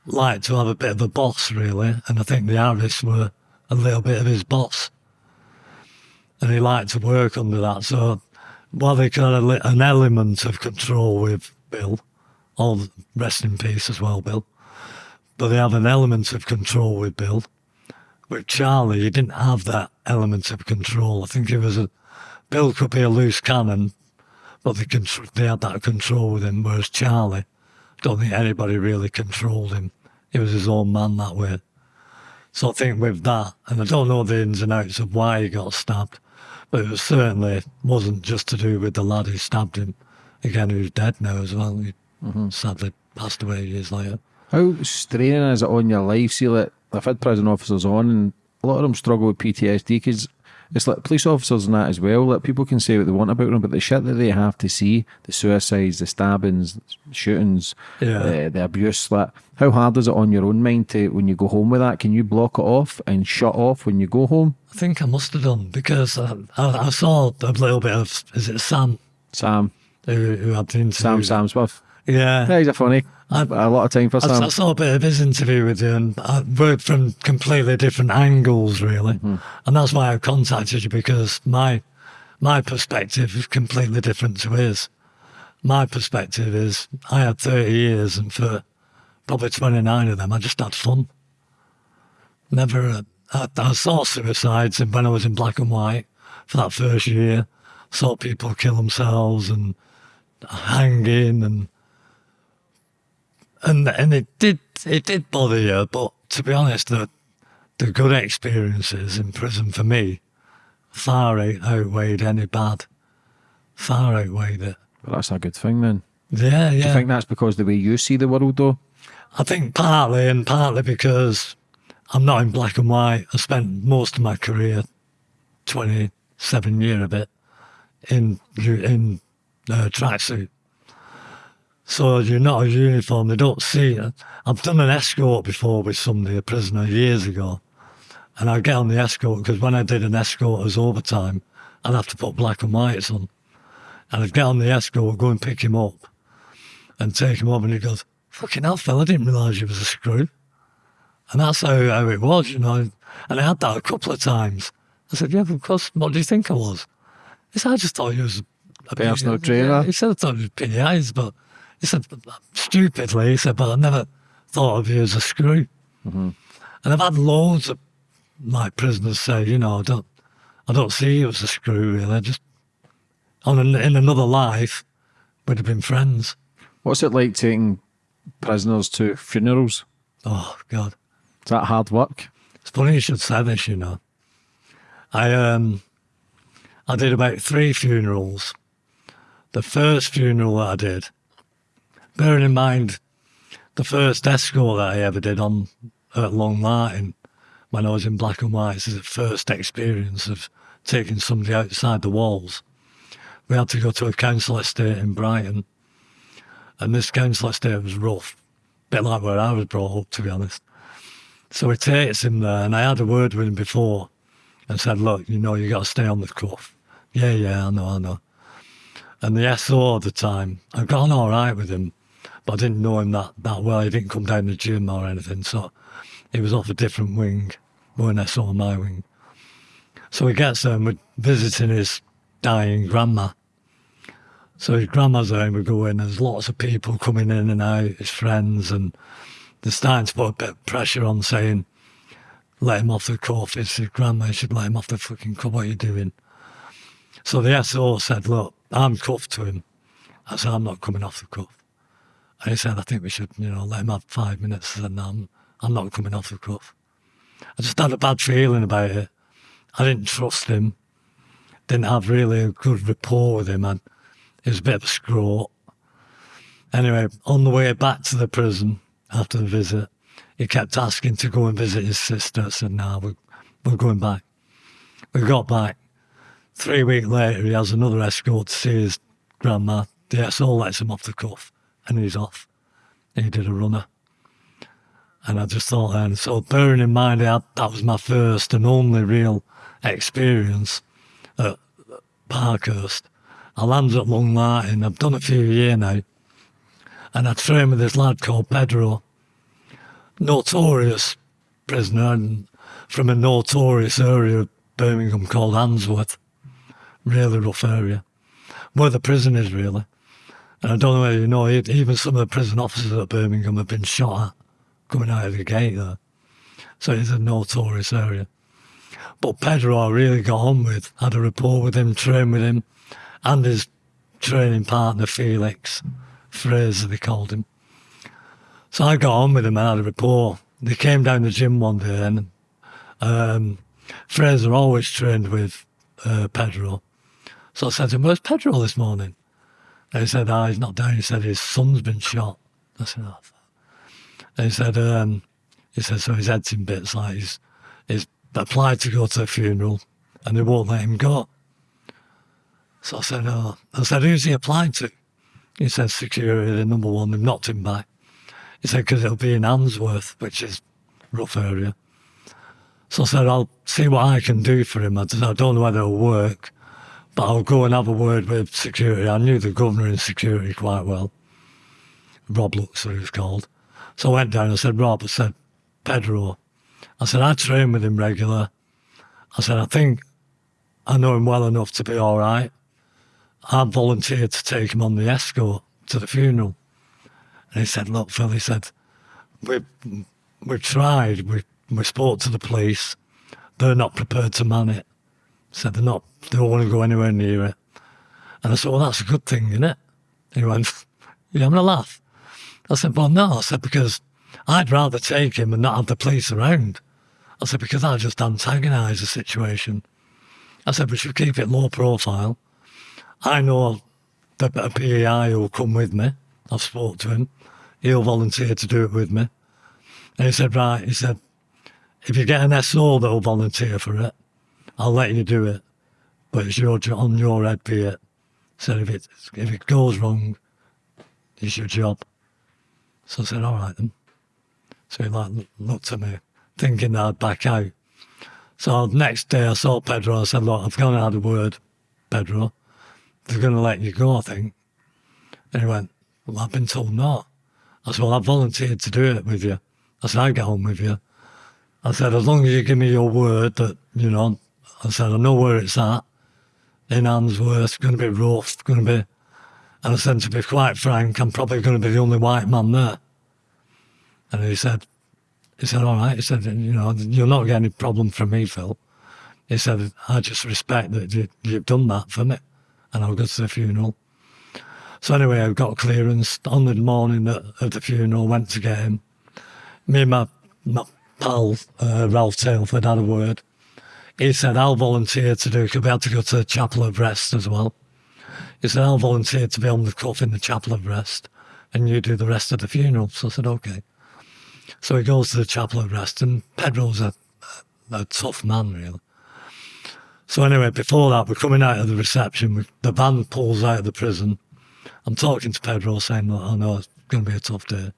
liked to have a bit of a boss, really, and I think the Arifs were a little bit of his boss, and he liked to work under that. So while they got a, an element of control with Bill, all rest in peace as well, Bill but they have an element of control with Bill. With Charlie, he didn't have that element of control. I think it was a Bill could be a loose cannon, but they they had that control with him. Whereas Charlie, don't think anybody really controlled him. He was his own man that way. So I think with that, and I don't know the ins and outs of why he got stabbed, but it was certainly wasn't just to do with the lad who stabbed him. Again, who's dead now as well. He mm-hmm. sadly passed away years later. How straining is it on your life? See, like, I've had prison officers on, and a lot of them struggle with PTSD because It's like police officers and that as well. Like people can say what they want about them, but the shit that they have to see, the suicides, the stabbings, shootings, Yeah. uh, the abuse, like how hard is it on your own mind to when you go home with that? Can you block it off and shut off when you go home? I think I must have done because I, I, I saw a little bit of, is it Sam Sam, who, who had the interview? Sam, Sam Smith. Yeah. Yeah, he's a funny. I- a lot of time for I, Sam. I saw a bit of his interview with you and I worked from completely different angles, really. Mm-hmm. And that's why I contacted you because my my perspective is completely different to his. My perspective is I had 30 years and for probably 29 of them, I just had fun. Never, uh, I, I saw suicides and when I was in black and white for that first year. Saw people kill themselves and hanging and and and it did it did bother you, but to be honest, the the good experiences in prison for me far outweighed any bad. Far outweighed it. But that's a good thing then. Yeah, yeah. Do you think that's because the way you see the world though? I think partly and partly because I'm not in black and white. I spent most of my career, twenty seven year of it, in in uh, tracksuit. So you're not a uniform. They don't see it. I've done an escort before with somebody, a prisoner, years ago, and I get on the escort because when I did an escort as overtime, I'd have to put black and whites on, and I'd get on the escort, go and pick him up, and take him up, and he goes, "Fucking hell, fella, I didn't realise you was a screw." And that's how, how it was, you know. And I had that a couple of times. I said, Yeah, of course, what do you think I was? He said, I just thought you was a Personal trainer? He said, I thought you was PIs, but he said, stupidly, he said, but I never thought of you as a screw. And I've had loads of my prisoners say, you know, I don't, I don't see you as a screw, really. Just on an, in another life, we'd have been friends. What's it like taking prisoners to funerals? Oh, God. Is that hard work? It's funny you should say this, you know. I um I did about three funerals. The first funeral that I did, bearing in mind the first escort that I ever did on at Long Lartin when I was in black and white, this is the first experience of taking somebody outside the walls. We had to go to a council estate in Brighton. And this council estate was rough. a bit like where I was brought up, to be honest. So he takes him there, and I had a word with him before and said, Look, you know, you got to stay on the cuff. Yeah, yeah, I know, I know. And the SO at the time, I got on all right with him, but I didn't know him that, that well. He didn't come down the gym or anything, so he was off a different wing, when I saw my wing. So he gets there and we're visiting his dying grandma. So his grandma's there and we go in, there's lots of people coming in and out, his friends, and they're starting to put a bit of pressure on saying, let him off the cuff. It's his grandma, you should let him off the fucking cuff. What are you doing? So the SO said, look, I'm cuffed to him. I said, I'm not coming off the cuff. And he said, I think we should, you know, let him have five minutes. I said, no, I'm, um, I'm not coming off the cuff. I just had a bad feeling about it. I didn't trust him. Didn't have really a good rapport with him. And he was a bit of a screw Anyway, on the way back to the prison after the visit, he kept asking to go and visit his sister. I said, no, we're, we're going back. We got back. Three weeks later, he has another escort to see his grandma. The SO lets him off the cuff and he's off. He did a runner. And I just thought then, so bearing in mind I had, that was my first and only real experience at Parkhurst. I landed at Long Lartin. I've done it for a few years now. And I trained with this lad called Pedro, notorious prisoner from a notorious area of Birmingham called Handsworth. Really rough area. Where the prison is, really. And I don't know whether you know, even some of the prison officers at Birmingham have been shot at coming out of the gate there. So it's a notorious area. But Pedro I really got on with, had a rapport with him, trained with him, and his training partner Felix, Fraser they called him. So I got on with him and had a rapport. They came down the gym one day and um, Fraser always trained with uh, Pedro. So I said to him, Where's Pedro this morning? He said, Ah, he's not down. He said, His son's been shot. I said, Oh, fuck." And he said, um, he said, so his head's in bits, like he's, he's applied to go to a funeral and they won't let him go. So I said, oh, I said, who's he applied to? He said, security, the number one, they've knocked him back. He said, because it'll be in Handsworth, which is rough area. So I said, I'll see what I can do for him. I don't know whether it'll work, but I'll go and have a word with security. I knew the governor in security quite well. Rob Luxor, he was called. So I went down and said, Rob, I said, Pedro. I said, I train with him regular. I said, I think I know him well enough to be all right. I volunteered to take him on the escort to the funeral. And he said, look, Phil, he said, we've, we've tried, we, we spoke to the police. They're not prepared to man it. Said they're not, they don't want to go anywhere near it. And I said, well, that's a good thing, isn't it? He went, you having a laugh? I said, well, no. I said, because I'd rather take him and not have the police around. I said, because I just antagonise the situation. I said, we should keep it low profile. I know a PEI will come with me. I've spoke to him. He'll volunteer to do it with me. And he said, right, he said, if you get an SO that'll volunteer for it, I'll let you do it. But it's your, job on your head be it. So if it if it goes wrong, it's your job. So I said, all right then. So he like looked at me, thinking that I'd back out. So next day I saw Pedro. I said, look, I've gone had a word, Pedro. They're going to let you go, I think. And he went, well, I've been told not. I said, well, I volunteered to do it with you. I said, I'll get on with you. I said, as long as you give me your word that, you know, I said, I know where it's at. In Handsworth, it's going to be rough, going to be and I said, to be quite frank, I'm probably going to be the only white man there. And he said, he said, all right. He said, you know, you'll not get any problem from me, Phil. He said, I just respect that you, you've done that for me. And I'll go to the funeral. So anyway, I got clearance on the morning of the funeral, went to get him. Me and my, my pal, uh, Ralph Tailford, had a word. He said, I'll volunteer to do, because we had to go to the Chapel of Rest as well. He said, I'll volunteer to be on the cuff in the Chapel of Rest and you do the rest of the funeral. So I said, okay. So he goes to the Chapel of Rest and Pedro's a, a, tough man, really. So anyway, before that, we're coming out of the reception. We, the van pulls out of the prison. I'm talking to Pedro saying, look, I know it's going to be a tough day.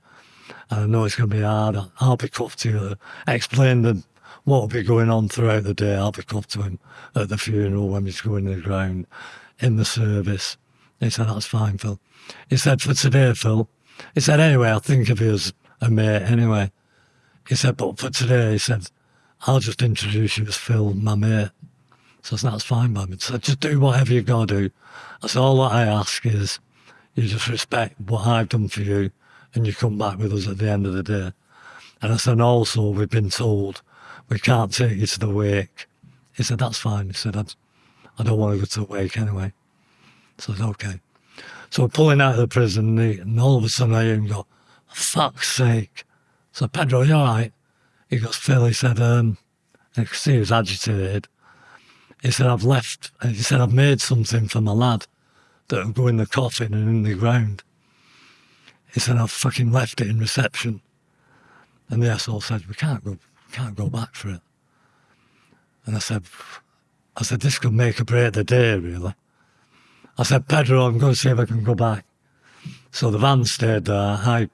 And I know it's going to be hard. I'll be cuffed to. Explain the, what will be going on throughout the day. I'll be cuffed to him at the funeral when he's going to the ground in the service. He said, that's fine, Phil. He said, for today, Phil. He said, anyway, I'll think of you as a mate anyway. He said, but for today, he said, I'll just introduce you as Phil, my mate. So said, that's fine by me. Said, just do whatever you've got to do. Said, all that I ask is you just respect what I've done for you and you come back with us at the end of the day. And I said, also, we've been told we can't take you to the wake. He said, that's fine. He said, I don't want to go to the wake anyway. So I said, okay. So we're pulling out of the prison and all of a sudden I hear him go, fuck's sake. So Pedro, you all right? He goes, Phil, he said, um, I could see he was agitated. He said, I've left, he said, I've made something for my lad that'll go in the coffin and in the ground. He said, I've fucking left it in reception. And the SO said, we can't go, can't go back for it. And I said, I said, this could make or break the day, really. I said, Pedro, I'm going to see if I can go back. So the van stayed there. I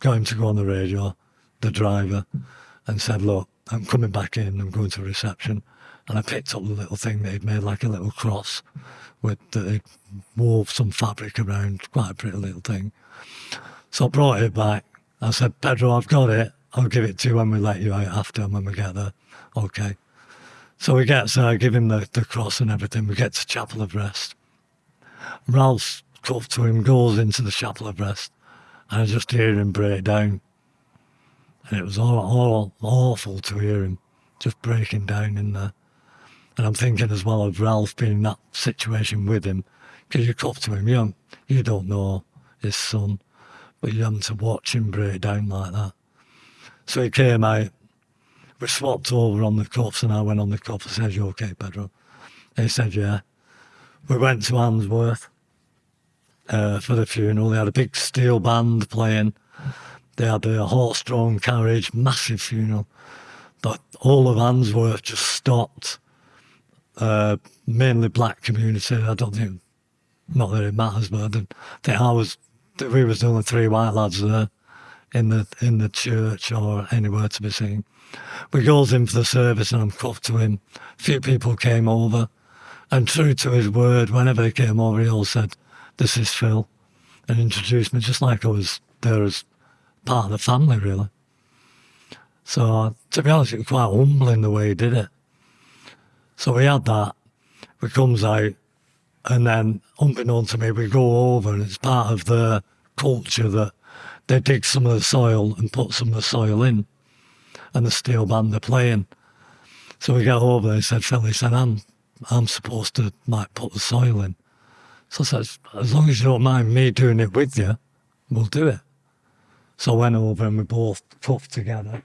got him to go on the radio, the driver, and said, look, I'm coming back in. I'm going to reception. And I picked up the little thing that he'd made, like a little cross, with that he wove some fabric around, quite a pretty little thing. So I brought it back. I said, Pedro, I've got it. I'll give it to you when we let you out after when we get there. Okay. So we get, so I give him the, the cross and everything. We get to Chapel of Rest. Ralph's cuffed to him, goes into the Chapel of Rest, and I just hear him break down. And it was all, all awful to hear him just breaking down in there. And I'm thinking as well of Ralph being in that situation with him, because you cuff to him, you you don't know his son, but you have to watch him break down like that. So he came out we swapped over on the cuffs and I went on the cuff. I said, you okay, Pedro? And he said, yeah. We went to Handsworth uh, for the funeral. They had a big steel band playing. They had a horse-drawn carriage, massive funeral. But all of Handsworth just stopped uh, mainly black community. I don't think, not that it matters, but I didn't think I was, we was the only three white lads there in the in the church or anywhere to be seen. We goes in for the service and I'm cuffed to him. A few people came over, and true to his word, whenever he came over, he all said, "This is Phil," and introduced me just like I was there as part of the family, really. So to be honest, it was quite humbling the way he did it. So we had that. We comes out, and then unbeknown to me, we go over, and it's part of the culture that they dig some of the soil and put some of the soil in, and the steel band they're playing. So we get over there. He said, he said, I'm, I'm supposed to like put the soil in. So I said, as long as you don't mind me doing it with you, we'll do it. So I went over and we both puffed together,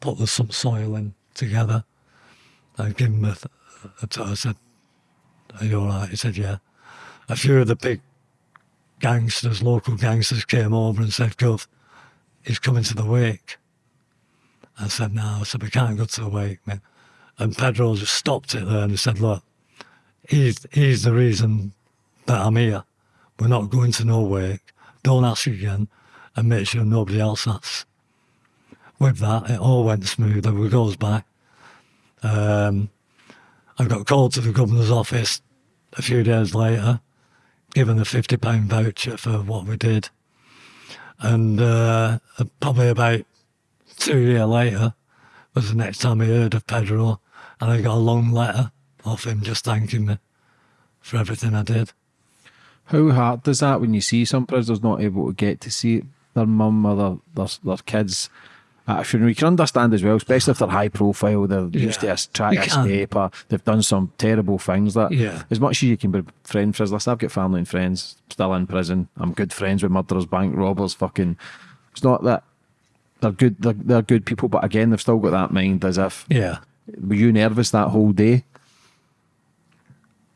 put some soil in together. I gave him a, a t- I said, are you all right? He said, yeah. A few of the big gangsters, local gangsters came over and said, Gov, he's coming to the wake. I said, no. I said, we can't go to the wake, man. And Pedro just stopped it there and he said, look, he's, he's the reason that I'm here. We're not going to no wake. Don't ask again and make sure nobody else asks. With that, it all went smooth. We goes back. Um, I got called to the governor's office a few days later, given a fifty pound voucher for what we did, and uh, probably about two years later was the next time I heard of Pedro, and I got a long letter off him just thanking me for everything I did. How hard does that when you see some prisoners not able to get to see their mum or their, their, their kids a funeral? You can understand as well, especially if they're high profile, they're used to Yeah. trying You escape or they've done some terrible things. That Yeah. as much as you can be friend friends, listen, I've got family and friends still in prison. I'm good friends with murderers, bank robbers, fucking. It's not that they're good. They're, they're good people, but again, they've still got that mind as if. Yeah. Were you nervous that whole day?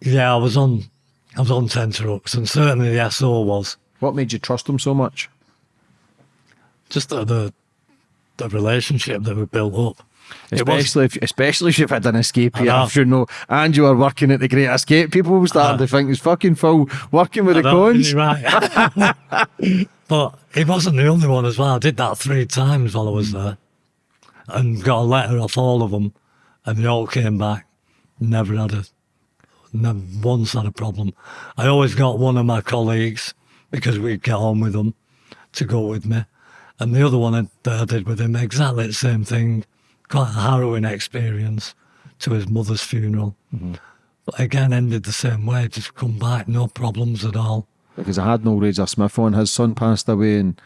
Yeah, I was on I was on ten trucks and certainly the SO was. What made you trust them so much? Just the the, the relationship that we built up. Was Especially if, especially if you've had an escape I here, know. if you know, and you are working at the Great Escape, people will start Uh, to think it's fucking Phil working with the I cones. you're right. but he wasn't the only one as well. I did that three times while I was there and got a letter off all of them and they all came back. Never had a, never once had a problem. I always got one of my colleagues because we'd get on with them to go with me. And the other one I- that I did with him, exactly the same thing. Quite a harrowing experience to his mother's funeral. Mm-hmm. But again, ended the same way. Just come back, no problems at all. Because I had Noel Razor Smith on, his son passed away and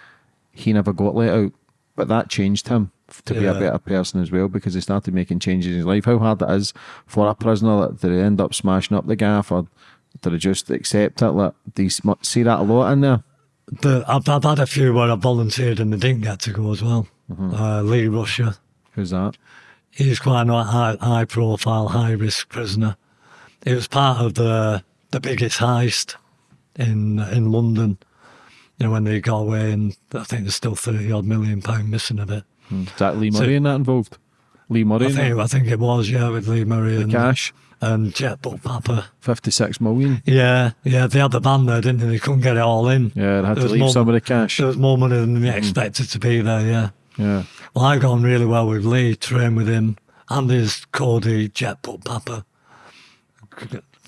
he never got let out. But that changed him to be a better person as well because he started making changes in his life. How hard it is for a prisoner that they end up smashing up the gaff or do they just accept it? Like, do you see that a lot in there? The, I've, I've had a few where I volunteered and they didn't get to go as well. Uh, Lea Rusha, Who's that? he's quite a high, high profile, high risk prisoner. He was part of the the biggest heist in in London. You know when they got away, and I think there's still thirty odd million pound missing of it. Is that Lee So- Murray in that involved? Lee Murray I think? I think it was yeah with Lee Murray The and cash, and Jetmir Bucpapa. 56 million. Yeah, yeah, they had the van there, didn't they? They couldn't get it all in. Yeah, they had There to leave more- some of the cash. There was more money than they mm. expected to be there. Yeah. Yeah. Well, I got on really well with Lee, trained with him, and his Cody Jetmir Bucpapa.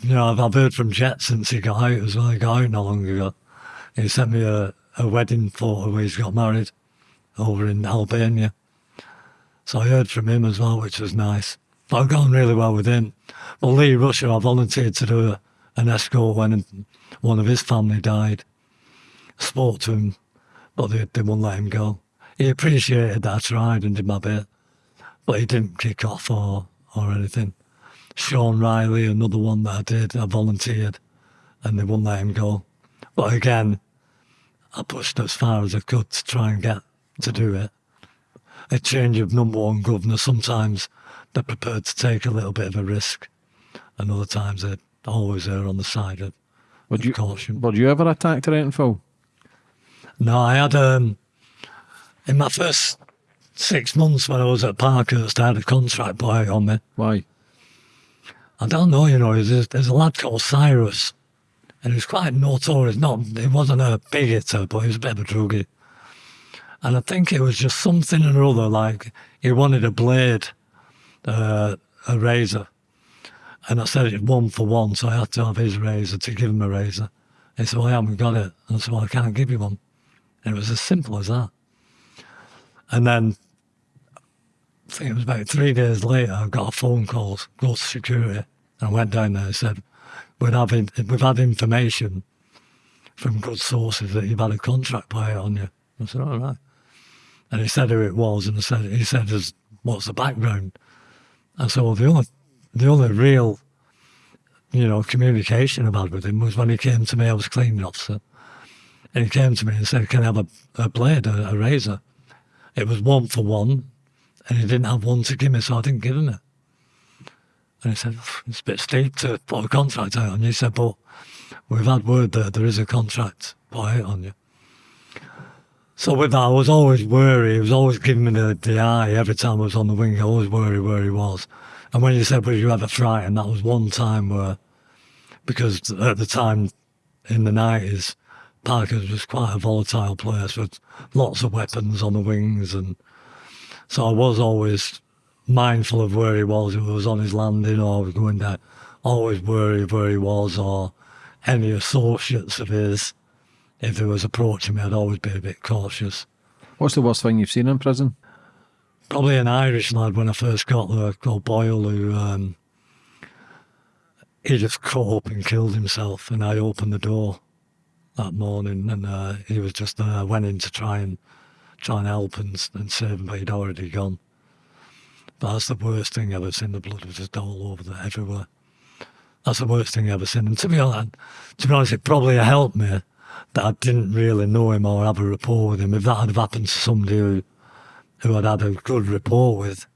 You know, I've, I've heard from Jet since he got out as well. He got out not long ago. He sent me a, a wedding photo where he's got married over in Albania. So I heard from him as well, which was nice. But I've got on really well with him. Well, Lea Rusha, I volunteered to do an escort when one of his family died. I Spoke to him, but they, they wouldn't let him go. He appreciated that I tried and did my bit, but he didn't kick off or, or anything. Sean Riley, another one that I did, I volunteered and they wouldn't let him go. But again, I pushed as far as I could to try and get to do it. A change of number one governor, sometimes they're prepared to take a little bit of a risk, and other times they're always there on the side of, Would of you, caution. were you ever attacked or anything, Phil? No, I had um in my first six months when I was at Parkhurst, I had a contract boy on me. Why? I don't know, you know, there's, there's a lad called Cyrus, and he was quite notorious. Not, he wasn't a big hitter, but he was a bit of a druggie. And I think it was just something or other, like he wanted a blade, uh, a razor. And I said it one for one, so I had to have his razor to give him a razor. He said, Well, I haven't got it. And I said, Well, I can't give you one. And it was as simple as that. And then I think it was about three days later, I got a phone call, go to security. And I went down there and said, have in, We've had information from good sources that you've had a contract buyer on you. I said, All right. And he said who it was, and I said, he said, What's the background? And so the only, the only real, you know, communication I've had with him was when he came to me, I was cleaning officer. And he came to me and said, Can I have a, a blade, a, a razor? It was one for one, and he didn't have one to give me, so I didn't give him it. And he said, It's a bit steep to put a contract out on you. He said, But we've had word that there is a contract put out on you. So with that, I was always worried. He was always giving me the, the eye every time I was on the wing. I always worried where he was. And when you said, "Were you ever frightened?" that was one time where, because at the time in the nineties, Parkhurst was quite a volatile place with lots of weapons on the wings, and so I was always mindful of where he was. If he was on his landing or was going down, always worried where he was or any associates of his if he was approaching me, I'd always be a bit cautious. What's the worst thing you've seen in prison? Probably an Irish lad when I first got there called Boyle, who um, he just cut up and killed himself. And I opened the door that morning, and uh, he was just uh, went in to try and try and help and, and save him, but he'd already gone. But that's the worst thing I've ever seen. The blood was just all over there, everywhere. That's the worst thing I've ever seen. And to be honest, to be honest, it probably helped me that I didn't really know him or have a rapport with him. If that had happened to somebody who, who I'd had a good rapport with,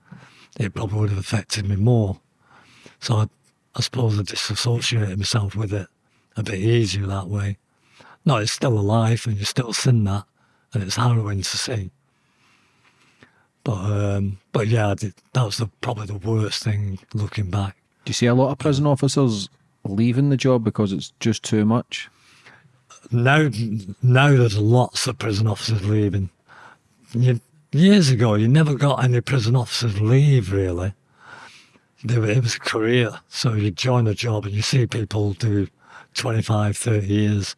it probably would have affected me more. So I, I suppose I disassociated myself with it a bit easier that way. No, it's still alive and you're still seeing that, and it's harrowing to see. But um, but yeah, that was the, probably the worst thing looking back. Do you see a lot of prison officers leaving the job because it's just too much? now, now there's lots of prison officers leaving. You, years ago, you never got any prison officers leave, really. It was a career. So you join a job and you see people do 25, 30 years.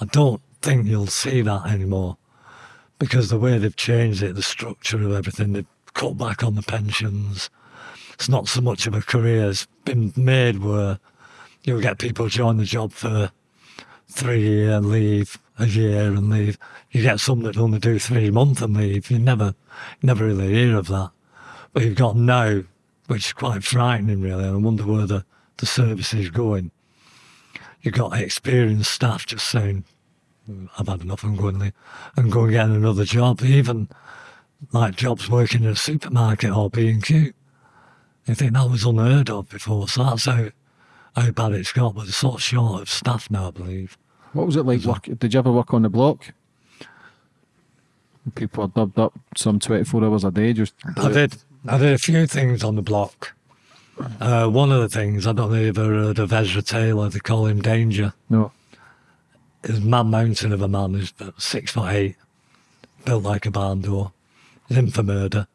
I don't think you'll see that anymore because the way they've changed it, the structure of everything, they've cut back on the pensions. It's not so much of a career. It's been made where you'll get people join the job for three year leave, a year and leave. You get some that only do three months and leave. You never, never really hear of that. But you've got now, which is quite frightening, really. And I wonder where the, the service is going. You've got experienced staff just saying, hmm, I've had enough, I'm going and go and get another job. Even like jobs working in a supermarket or B&Q. You think that was unheard of before. So that's how, how bad it's got, but it's sort of short of staff now, I believe. What was it like? Work, did you ever work on the block? People are dubbed up some 24 hours a day. Just I did. I did a few things on the block. Uh, one of the things, I don't know if you've ever heard of Ezra Taylor, they call him Danger. No. He's a man mountain of a man who's six foot eight, built like a barn door. He's in for murder.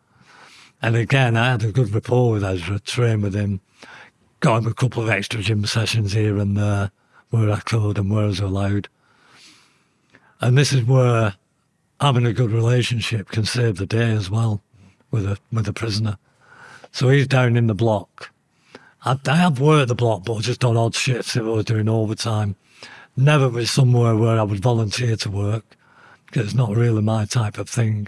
And again, I had a good rapport with Ezra, trained with him, got him a couple of extra gym sessions here and there where I could and where I was allowed. And this is where having a good relationship can save the day as well with a with a prisoner. So he's down in the block. I, I have worked the block, but just on odd shifts if I was doing overtime. Never was somewhere where I would volunteer to work because it's not really my type of thing.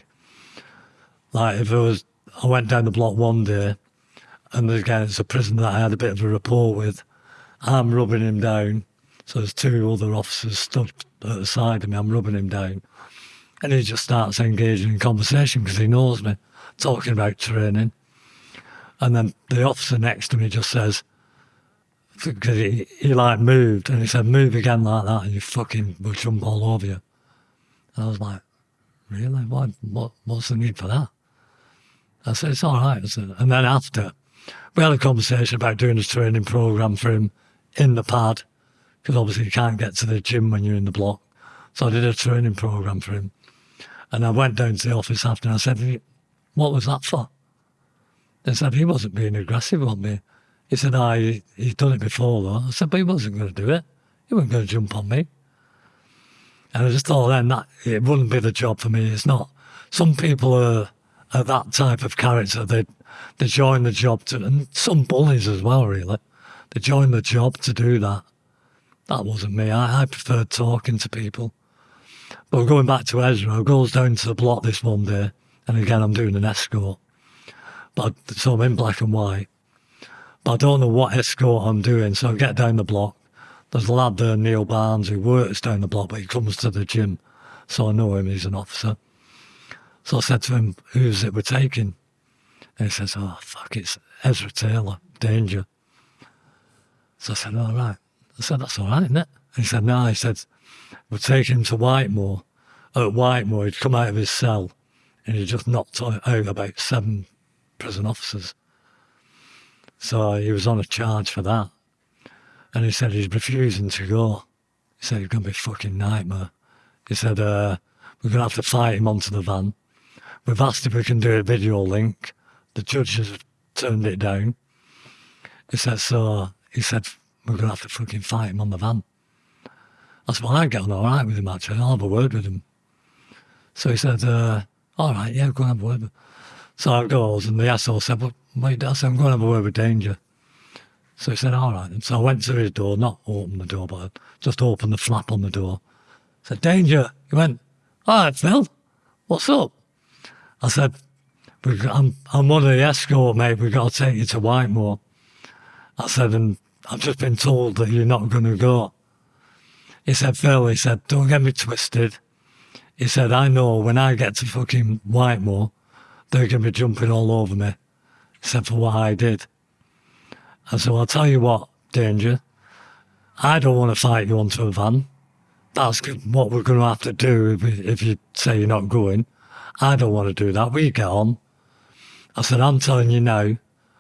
Like if it was, I went down the block one day, and again it's a prisoner that I had a bit of a rapport with. I'm rubbing him down, so there's two other officers stood at the side of me. I'm rubbing him down. And he just starts engaging in conversation because he knows me, talking about training. And then the officer next to me just says, because he, he like moved and he said, move again like that and you fucking will jump all over you. And I was like, really? What, what, what's the need for that? I said, it's all right. Said, and then after, we had a conversation about doing a training program for him in the pad because obviously you can't get to the gym when you're in the block. So I did a training program for him. And I went down to the office after and I said, What was that for? They said, He wasn't being aggressive on me. He said, I, he's done it before though. I said, But he wasn't going to do it. He wasn't going to jump on me. And I just thought then that it wouldn't be the job for me. It's not. Some people are, are that type of character. They, they join the job to, and some bullies as well, really. They join the job to do that. That wasn't me. I, I preferred talking to people. But going back to Ezra, I goes down to the block this one day, and again I'm doing an escort. But so I'm in black and white. But I don't know what escort I'm doing, so I get down the block. There's a lad there, Neil Barnes, who works down the block, but he comes to the gym, so I know him. He's an officer. So I said to him, "Who's it we're taking?" And he says, "Oh fuck, it's Ezra Taylor, Danger." So I said, "All right." I said, "That's all right, isn't it?" And he said, "No." He said, "We're taking him to Whitemoor." At Whitemoor, he'd come out of his cell, and he just knocked out about seven prison officers. So he was on a charge for that. And he said he's refusing to go. He said it's going to be a fucking nightmare. He said, uh, we're going to have to fight him onto the van. We've asked if we can do a video link. The judge has turned it down. He said, so he said, we're going to have to fucking fight him on the van. I said, well, I get on all right with him, actually. I'll have a word with him. So he said, uh, all right, yeah, go and have a word. So I goes, and the asshole said, well, wait, I said, I'm going to have a word with Danger. So he said, all right. And so I went to his door, not open the door, but just opened the flap on the door. I said, Danger. He went, all right, Phil, what's up? I said, I'm, I'm one of the escort, mate. We've got to take you to Whitemoor. I said, and I've just been told that you're not going to go. He said, Phil, he said, don't get me twisted. He said, I know when I get to fucking Whitemoor, they're going to be jumping all over me, except for what I did. I said, well, I'll tell you what, Danger, I don't want to fight you onto a van. That's what we're going to have to do if, if you say you're not going. I don't want to do that. We get on. I said, I'm telling you now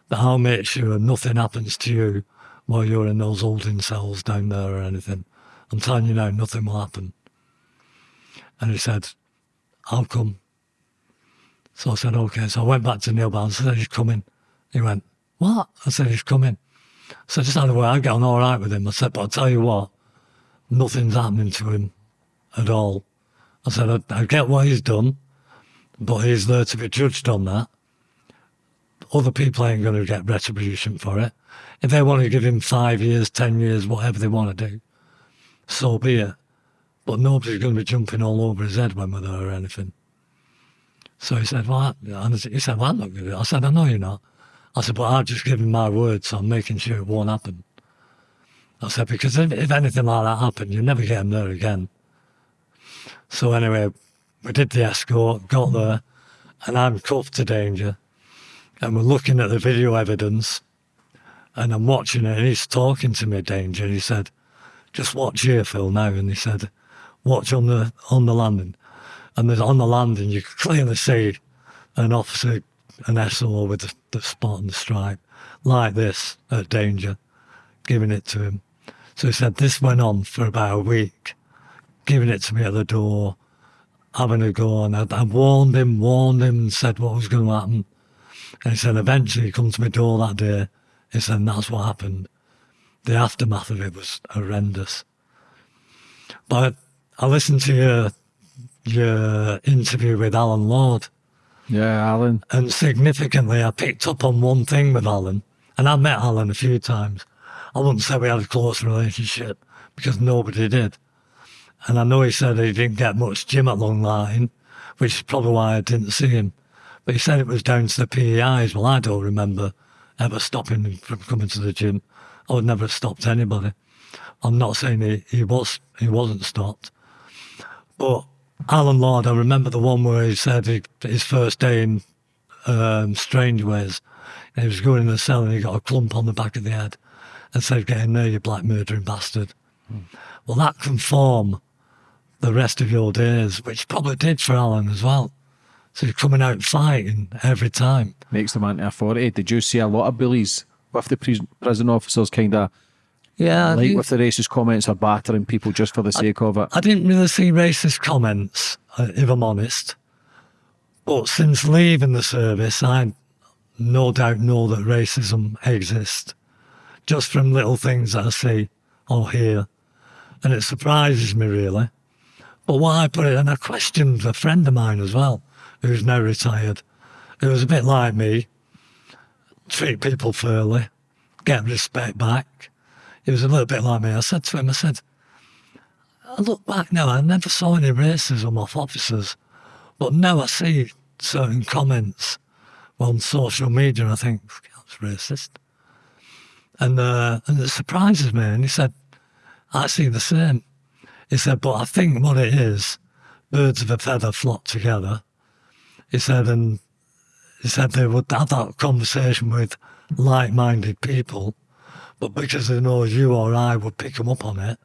that I'll make sure nothing happens to you while you're in those holding cells down there or anything. I'm telling you now, nothing will happen. And he said, I'll come. So I said, okay. So I went back to Neil Barnes. I said, he's coming. He went, what? I said, he's coming. So just a way, I get on all right with him. I said, but I'll tell you what, nothing's happening to him at all. I said, I, I get what he's done, but he's there to be judged on that. Other people ain't going to get retribution for it. If they want to give him five years, ten years, whatever they want to do, so be it. But nobody's going to be jumping all over his head when we're there or anything. So he said, well, and he said, well, I'm not going to do it. I said, I know you're not. I said, but I've just given my word, so I'm making sure it won't happen. I said, because if, if anything like that happened, you'd never get him there again. So anyway, we did the escort, got there, and I'm cuffed to danger. And we're looking at the video evidence, and I'm watching it, and he's talking to me, danger. And he said, just watch here, Phil, now. And he said, watch on the on the landing. And there's on the landing, you can clearly see an officer an SO with the, the spot and the stripe, like this at Danger, giving it to him. So he said this went on for about a week, giving it to me at the door, having a go on. I, I warned him, warned him, and said what was going to happen. And he said eventually he come to my door that day. He said that's what happened. The aftermath of it was horrendous. But I listened to your your interview with Alan Lord yeah, Alan. And significantly, I picked up on one thing with Alan, and I met Alan a few times. I wouldn't say we had a close relationship because nobody did. And I know he said he didn't get much gym at Long Lartin, which is probably why I didn't see him. But he said it was down to the PEIs. Well, I don't remember ever stopping him from coming to the gym. I would never have stopped anybody. I'm not saying he, he was he wasn't stopped. But Alan Lord, I remember the one where he said he, his first day in um, Strangeways, he was going in the cell and he got a clump on the back of the head and said, Get in there, you black murdering bastard. Mm. Well, that can form the rest of your days, which probably did for Alan as well. So he's coming out fighting every time. Makes the them anti authority. Did you see a lot of bullies with the prison officers kind of Yeah, like didn't- with the racist comments or battering people just for the sake of it? I didn't really see racist comments, uh, if I'm honest. But since leaving the service, I no doubt know that racism exists, just from little things that I see or hear. And it surprises me, really. But what I put it, and I questioned a friend of mine as well, who's now retired, who was a bit like me, treat people fairly, get respect back. He was a little bit like me. I said to him, I said, I look back now, I never saw any racism off officers, but now I see certain comments on social media and I think, that's racist. And, uh, and it surprises me. And he said, I see the same. He said, but I think what it is, birds of a feather flock together. He said, and he said they would have that conversation with like-minded people, but because they know you or I would pick them up on it,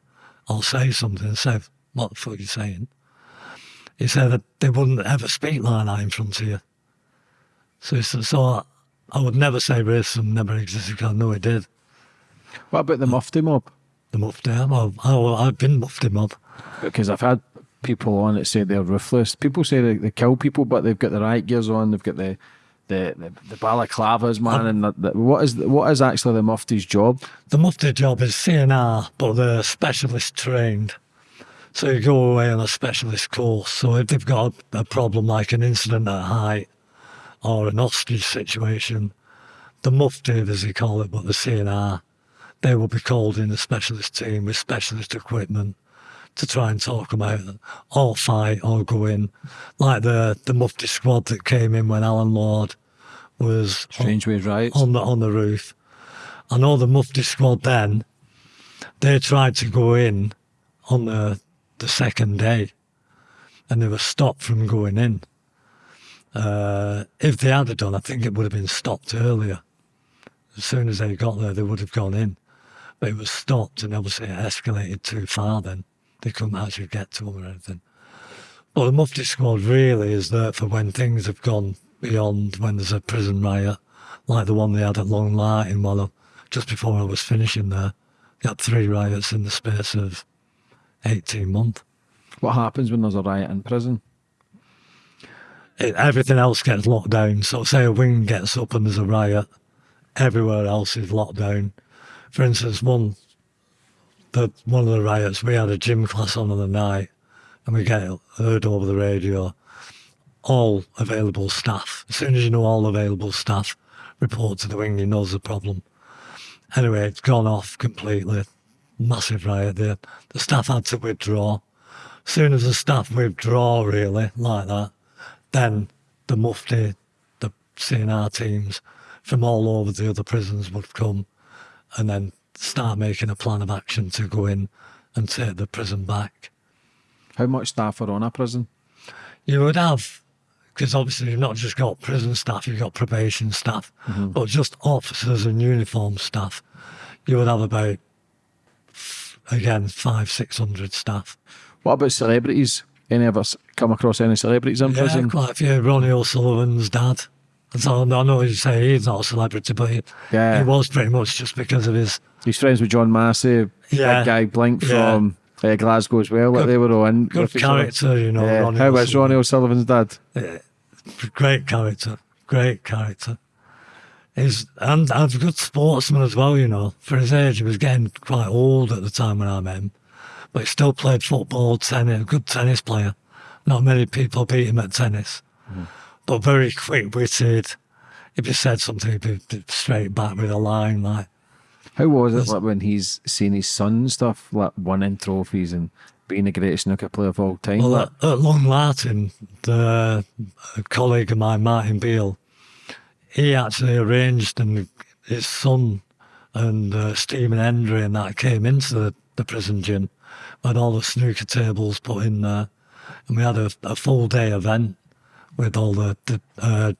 I'll say something and say, what the fuck are you saying? He said that they wouldn't ever speak like that in front of you. So, he said, so I would never say racism never existed because I know it did. What about the mufti mob? The mufti, well, I, I've been mufti mob. Because I've had people on that say they're ruthless. People say they, they kill people, but they've got the riot gears on. They've got the the the, the balaclavas, man. Um, and the, the, what is what is actually the mufti's job? The mufti job is CNR, but they're specialist trained. So you go away on a specialist course. So if they've got a, a problem like an incident at height or an hostage situation, the mufti, as they call it, but the CNR, they will be called in a specialist team with specialist equipment to try and talk them out or fight or go in. Like the, the mufti squad that came in when Alan Lord was on- Strangeways riots. on the on the roof. I know the Mufti squad then. They tried to go in on the the second day, and they were stopped from going in. Uh, if they had done, I think it would have been stopped earlier. As soon as they got there, they would have gone in, but it was stopped, and obviously it escalated too far. Then they couldn't actually get to them or anything. But the Mufti squad really is there for when things have gone beyond when there's a prison riot, like the one they had at Long Lartin while I, just before I was finishing there. They had three riots in the space of 18 months. What happens when there's a riot in prison? It, everything else gets locked down. So say a wing gets up and there's a riot, everywhere else is locked down. For instance, one the one of the riots, we had a gym class on in the night, and we get heard over the radio, all available staff. As soon as you know all available staff, report to the wing. You know a problem. Anyway, it's gone off completely. Massive riot there. The staff had to withdraw. As soon as the staff withdraw, really, like that, then the Mufti, the CNR teams from all over the other prisons would come and then start making a plan of action to go in and take the prison back. How much staff are on a prison? You would have, because obviously you've not just got prison staff, you've got probation staff, mm-hmm. but just officers and uniform staff. You would have about, again, five, six hundred staff. What about celebrities? Any of us come across any celebrities in Yeah, prison? quite a few. Ronnie O'Sullivan's dad. So I know you say he's not a celebrity, but he, Yeah. he was pretty much just because of his. He's friends with John Massey, Yeah. big guy Blink Yeah. from uh, Glasgow as well. Like they were all in. Good character, you know. Yeah. Ronnie How was. Ronnie O'Sullivan's dad? great character, great character. He's and, and a good sportsman as well, you know. For his age, he was getting quite old at the time when I met him, but he still played football, tennis, a good tennis player. Not many people beat him at tennis, but very quick-witted. If he said something, he'd straight back with a line like. How was it like when he's seen his son and stuff, like winning trophies and being the greatest snooker player of all time? Well, at, at Long Lartin, the a colleague of mine, Martin Beale, he actually arranged, and his son and uh, Stephen Hendry and that came into the, the prison gym, had all the snooker tables put in there, and we had a, a full day event with all the, the uh,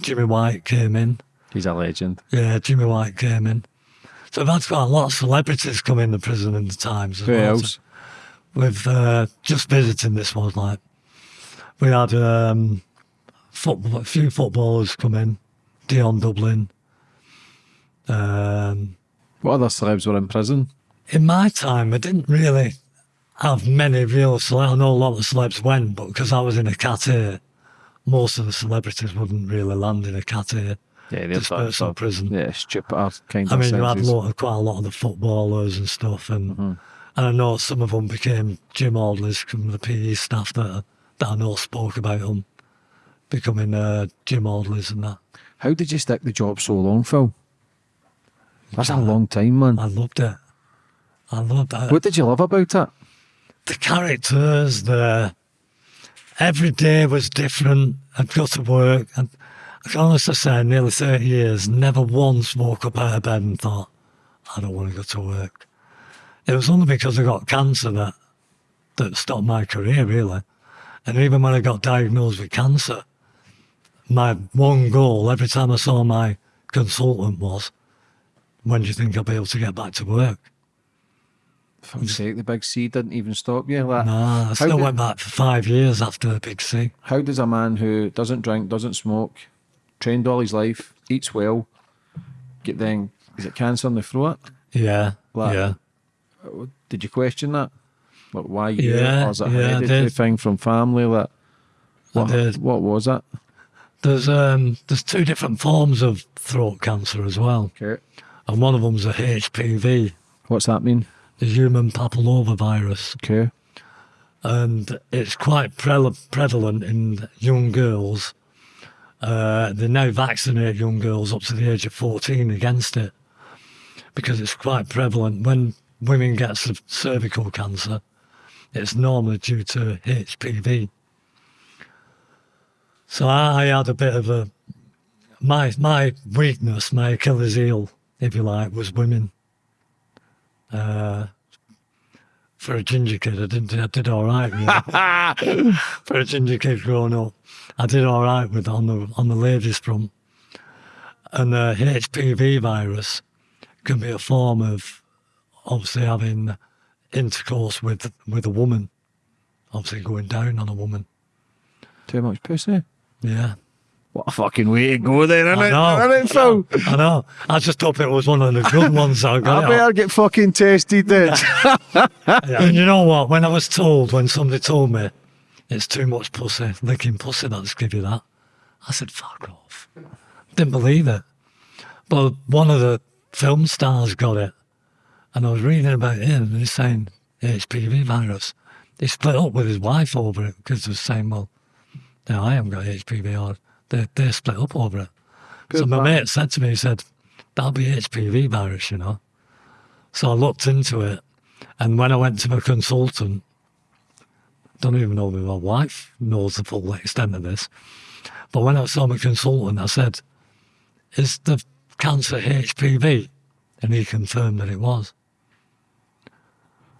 Jimmy White came in. he's a legend. Yeah, Jimmy White came in. So had quite a lot of celebrities come in the prison in the times as Who well. else? With uh, just visiting this one, like we had um, football, a few footballers come in. Dion Dublin. Um, What other celebs were in prison? in my time, I didn't really have many real celebs. I know a lot of celebs went, but because I was in a Cat A, most of the celebrities wouldn't really land in a Cat A. Yeah, Dispersed in prison. Yeah, stupid kind I of mean, you had lot of, quite a lot of the footballers and stuff, and Mm-hmm. and I know some of them became gym orders from the PE staff that that I know spoke about them becoming uh, gym orders and that. How did you stick the job so long, Phil? That's a long time, man. I loved it. I loved it. What did you love about it? the characters, the every day was different. I'd go to work, and I can honestly say, nearly 30 years, never once woke up out of bed and thought, I don't want to go to work. It was only because I got cancer that that stopped my career, really. And even when I got diagnosed with cancer, my one goal every time I saw my consultant was, when do you think I'll be able to get back to work? Fuck's sake, the big C didn't even stop you. Like, Nah, I still went back for five years after the big C. How does a man who doesn't drink, doesn't smoke, trained all his life, eats well, get then is it cancer in the throat? Yeah, Like- yeah. Did you question that? Like why you? Yeah, or is it a yeah, hereditary thing from family? Like what? What was it? There's um there's two different forms of throat cancer as well, Okay. and one of them's a HPV, What's that mean? The human papillomavirus, Okay. and it's quite pre- prevalent in young girls. Uh, they now vaccinate young girls up to the age of 14 against it because it's quite prevalent. When women get cervical cancer, it's normally due to HPV. So I, I had a bit of a my my weakness, my Achilles heel, if you like, was women. Uh, for a ginger kid, I did I did all right. Really. for a ginger kid growing up, I did all right with on the on the ladies front. And the HPV virus can be a form of obviously having intercourse with with a woman, obviously going down on a woman. Too much pussy. Yeah. What a fucking way to go there, isn't I know. Isn't it, Phil? I know. I just hope it was one of the good ones I I got. it better get fucking tested then. And you know what? When I was told, when somebody told me it's too much pussy, licking pussy, that's give you that, I said, fuck off. Didn't believe it. But one of the film stars got it. And I was reading about him and he's saying HPV virus. He split up with his wife over it because they were saying, well, now I haven't got HPV or they, they split up over it. so Good my man. mate said to me, he said, that'll be HPV virus, you know. So I looked into it. And when I went to my consultant, don't even know if my wife knows the full extent of this. But when I saw my consultant, I said, Is the cancer HPV? And he confirmed that it was.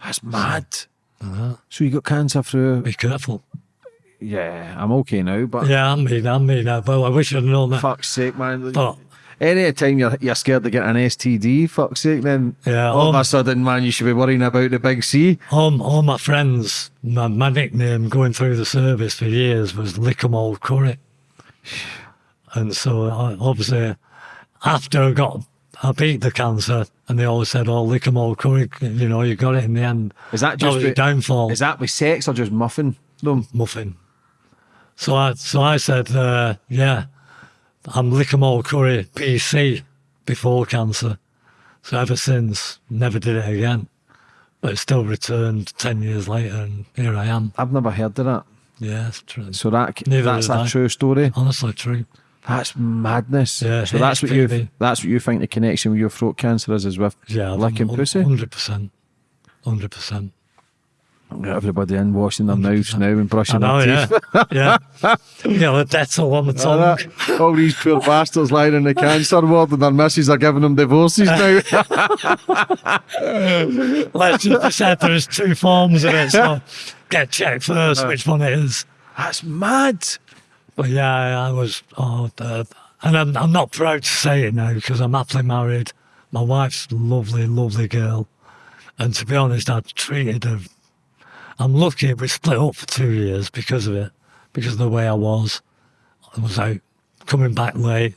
That's mad. Uh-huh. So you got cancer through? Be careful. Yeah, I'm okay now, but Yeah, I'm me, I'm me now. But I wish I'd known that. fuck's sake, man. But Any time you're you're scared to get an STD, fuck's sake, then Yeah, all of um, a sudden, man, you should be worrying about the big C. all, all my friends, my, my nickname going through the service for years was Lick'em Lickamole Curry. And so I, obviously, after I got, I beat the cancer, and they always said, "Oh, Lickamole Curry, you know, you got it in the end." Is that That just your with- downfall? Is that with sex or just muffin them? muffin. So I, so I said, uh, "Yeah, I'm Lickamole Curry PC before cancer." So ever since, never did it again. But it still returned ten years later, and here I am. I've never heard of that. Yeah, it's true. So that Neither that's a I. true story. Honestly, true. That's madness. Yeah, so that's what you that's what you think the connection with your throat cancer is, is with Yeah, licking pussy. Hundred percent, hundred percent. Everybody in washing their mouths now and brushing know, their teeth. yeah, yeah. Yeah, the Dettol on the All, tongue. all these poor bastards lying in the cancer ward and their missus are giving them divorces now. Let's just decide there's two forms of it, so get checked first which one it is. That's mad. But yeah, I was, oh, uh, and I'm, I'm not proud to say it now because I'm happily married. My wife's a lovely, lovely girl. And to be honest, I've treated her. I'm lucky we split up for two years because of it, because of the way I was. I was out coming back late.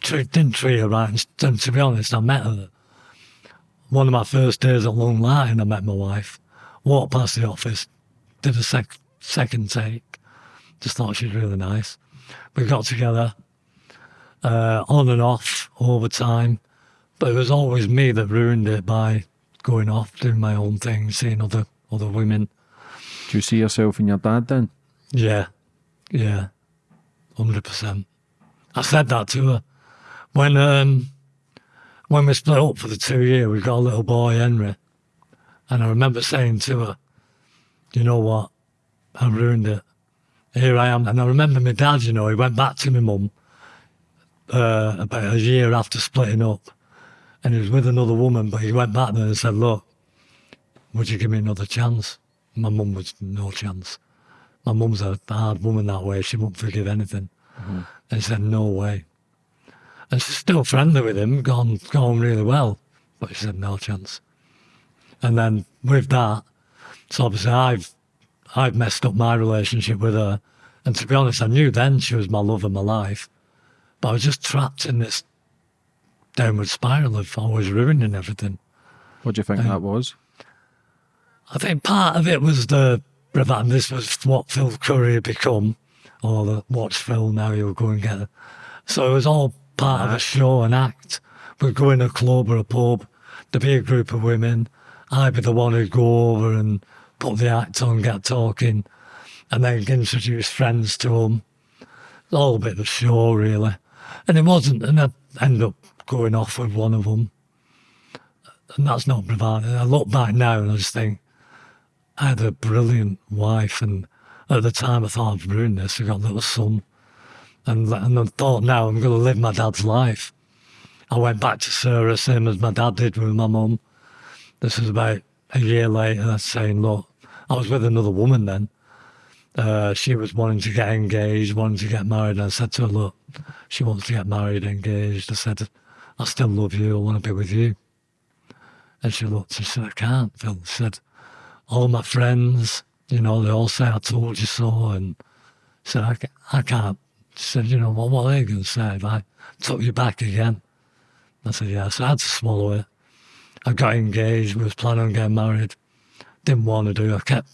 Didn't treat her right. And to be honest, I met her. One of my first days at Long Lartin, I met my wife. Walked past the office, did a sec- second take. Just thought she was really nice. We got together uh, on and off the time. But it was always me that ruined it by going off, doing my own thing, seeing other other women. Do you see yourself in your dad then? Yeah, yeah, hundred percent. I said that to her when um when we split up for the two year. We got a little boy, Henry, and I remember saying to her, "You know what? I ruined it. Here I am." And I remember my dad. You know, he went back to my mum uh, about a year after splitting up, and he was with another woman. But he went back there and said, "Look, would you give me another chance?" My mum was no chance. My mum's a hard woman that way. She won't forgive anything. Mm-hmm. And he said, "No way." And she's still friendly with him, gone gone really well. But she said, "No chance." And then with that, so obviously I've I've messed up my relationship with her. And to be honest, I knew then she was my love of my life. But I was just trapped in this downward spiral of always ruining everything. What do you think that was? I think part of it was the and this was what Phil Curry had become, or the watch Phil now you'll go and get it. So it was all part of a show, an act. We'd go in a club or a pub, there'd be a group of women. I'd be the one who'd go over and put the act on, get talking, and then introduce friends to them. It's all a bit of a show, really. And it wasn't, and I end up going off with one of them. And that's not bravado. I look back now and I just think, I had a brilliant wife, and at the time I thought I've ruined this. I got a little son, and and I thought now I'm going to live my dad's life. I went back to Sarah, same as my dad did with my mum. This was about a year later, saying, "Look, I was with another woman then. Uh, she was wanting to get engaged, wanting to get married. And I said to her, look, she wants to get married, engaged. I said, I still love you. I want to be with you. And she looked and said, I can't, Phil. She said, all my friends, you know, they all say I told you so. And said, I, I can't. She said, you know, what, what are they going to say if I took you back again? I said, yeah. So I had to swallow it. I got engaged, was planning on getting married. Didn't want to do it. I kept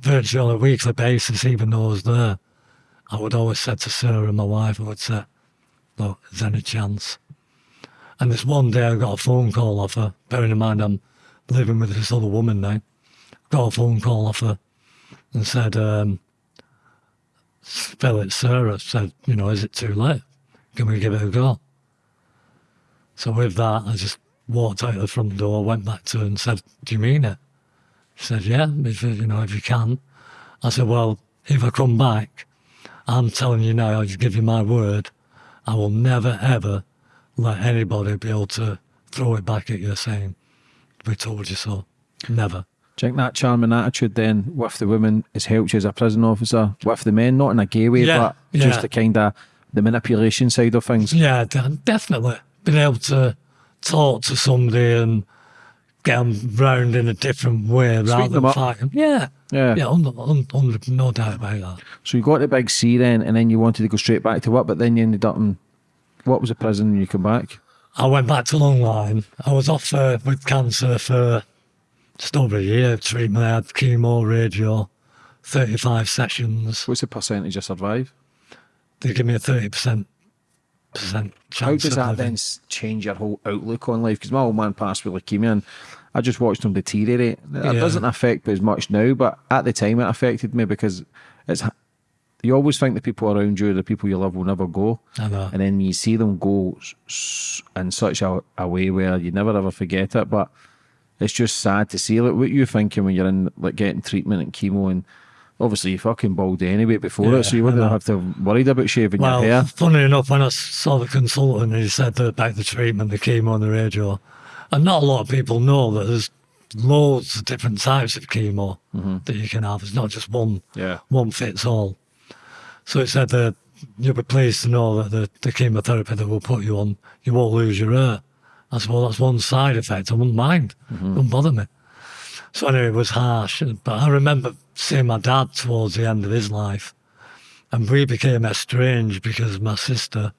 virtually on a weekly basis, even though I was there. I would always say to Sarah, and my wife, I would say, look, is there any chance? And this one day I got a phone call off her, bearing in mind I'm living with this other woman now. Got a phone call off her and said, um, Phil, it's Sarah. Said, you know, is it too late? Can we give it a go? So with that, I just walked out of the front door, went back to her and said, do you mean it? She said, yeah, if, you you know, if you can. I said, well, if I come back, I'm telling you now, I just give you my word, I will never, ever let anybody be able to throw it back at you saying, we told you so. Never. Do you think that charming attitude then with the women has helped you as a prison officer with the men, not in a gay way, Yeah, but yeah. just the kind of the manipulation side of things? Yeah, definitely. Being able to talk to somebody and get them round in a different way rather them than fighting. Yeah. Yeah. Yeah, under, un- under, no doubt about that. So you got the big C then, and then you wanted to go straight back to what, but then you ended up in what was the prison when you come back? I went back to Long Lartin. I was off uh, with cancer for just over a year of treatment. I had chemo, radio, 35 sessions. What's the percentage you survive? They give me a 30% How does that then change your whole outlook on life? Because my old man passed with leukemia, and I just watched him deteriorate. It Yeah. doesn't affect me as much now, but at the time it affected me because it's. You always think the people around you, the people you love, will never go, I know. and then you see them go in such a, a way where you never ever forget it. But it's just sad to see. Like what you thinking when you're in like getting treatment and chemo, and obviously you fucking bald anyway before Yeah, it, so you wouldn't have to worried about shaving Well, your hair. funny enough, when I saw the consultant, he said that about the treatment, the chemo and the radio, and not a lot of people know that there's loads of different types of chemo mm-hmm. that you can have. It's not just one Yeah. one fits all. So he said that you'll be pleased to know that the, the chemotherapy that we'll put you on, you won't lose your hair. I said, well, that's one side effect. I wouldn't mind. It wouldn't bother me. So anyway, it was harsh. But I remember seeing my dad towards the end of his life. And we became estranged because my sister,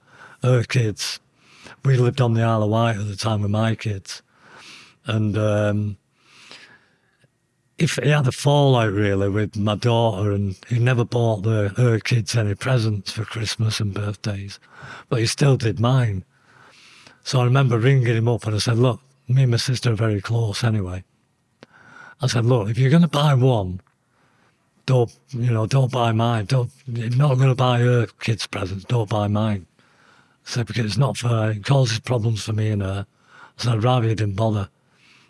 her kids, we lived on the Isle of Wight at the time with my kids. And um, if he had a fallout really with my daughter, and he never bought the, her kids any presents for Christmas and birthdays, but he still did mine. So I remember ringing him up and I said, Look, me and my sister are very close anyway. I said, Look, if you're going to buy one, don't, you know, don't buy mine. Don't, you're not going to buy her kids' presents, don't buy mine. I said, because it's not fair. It causes problems for me and her. I said, I'd rather you didn't bother.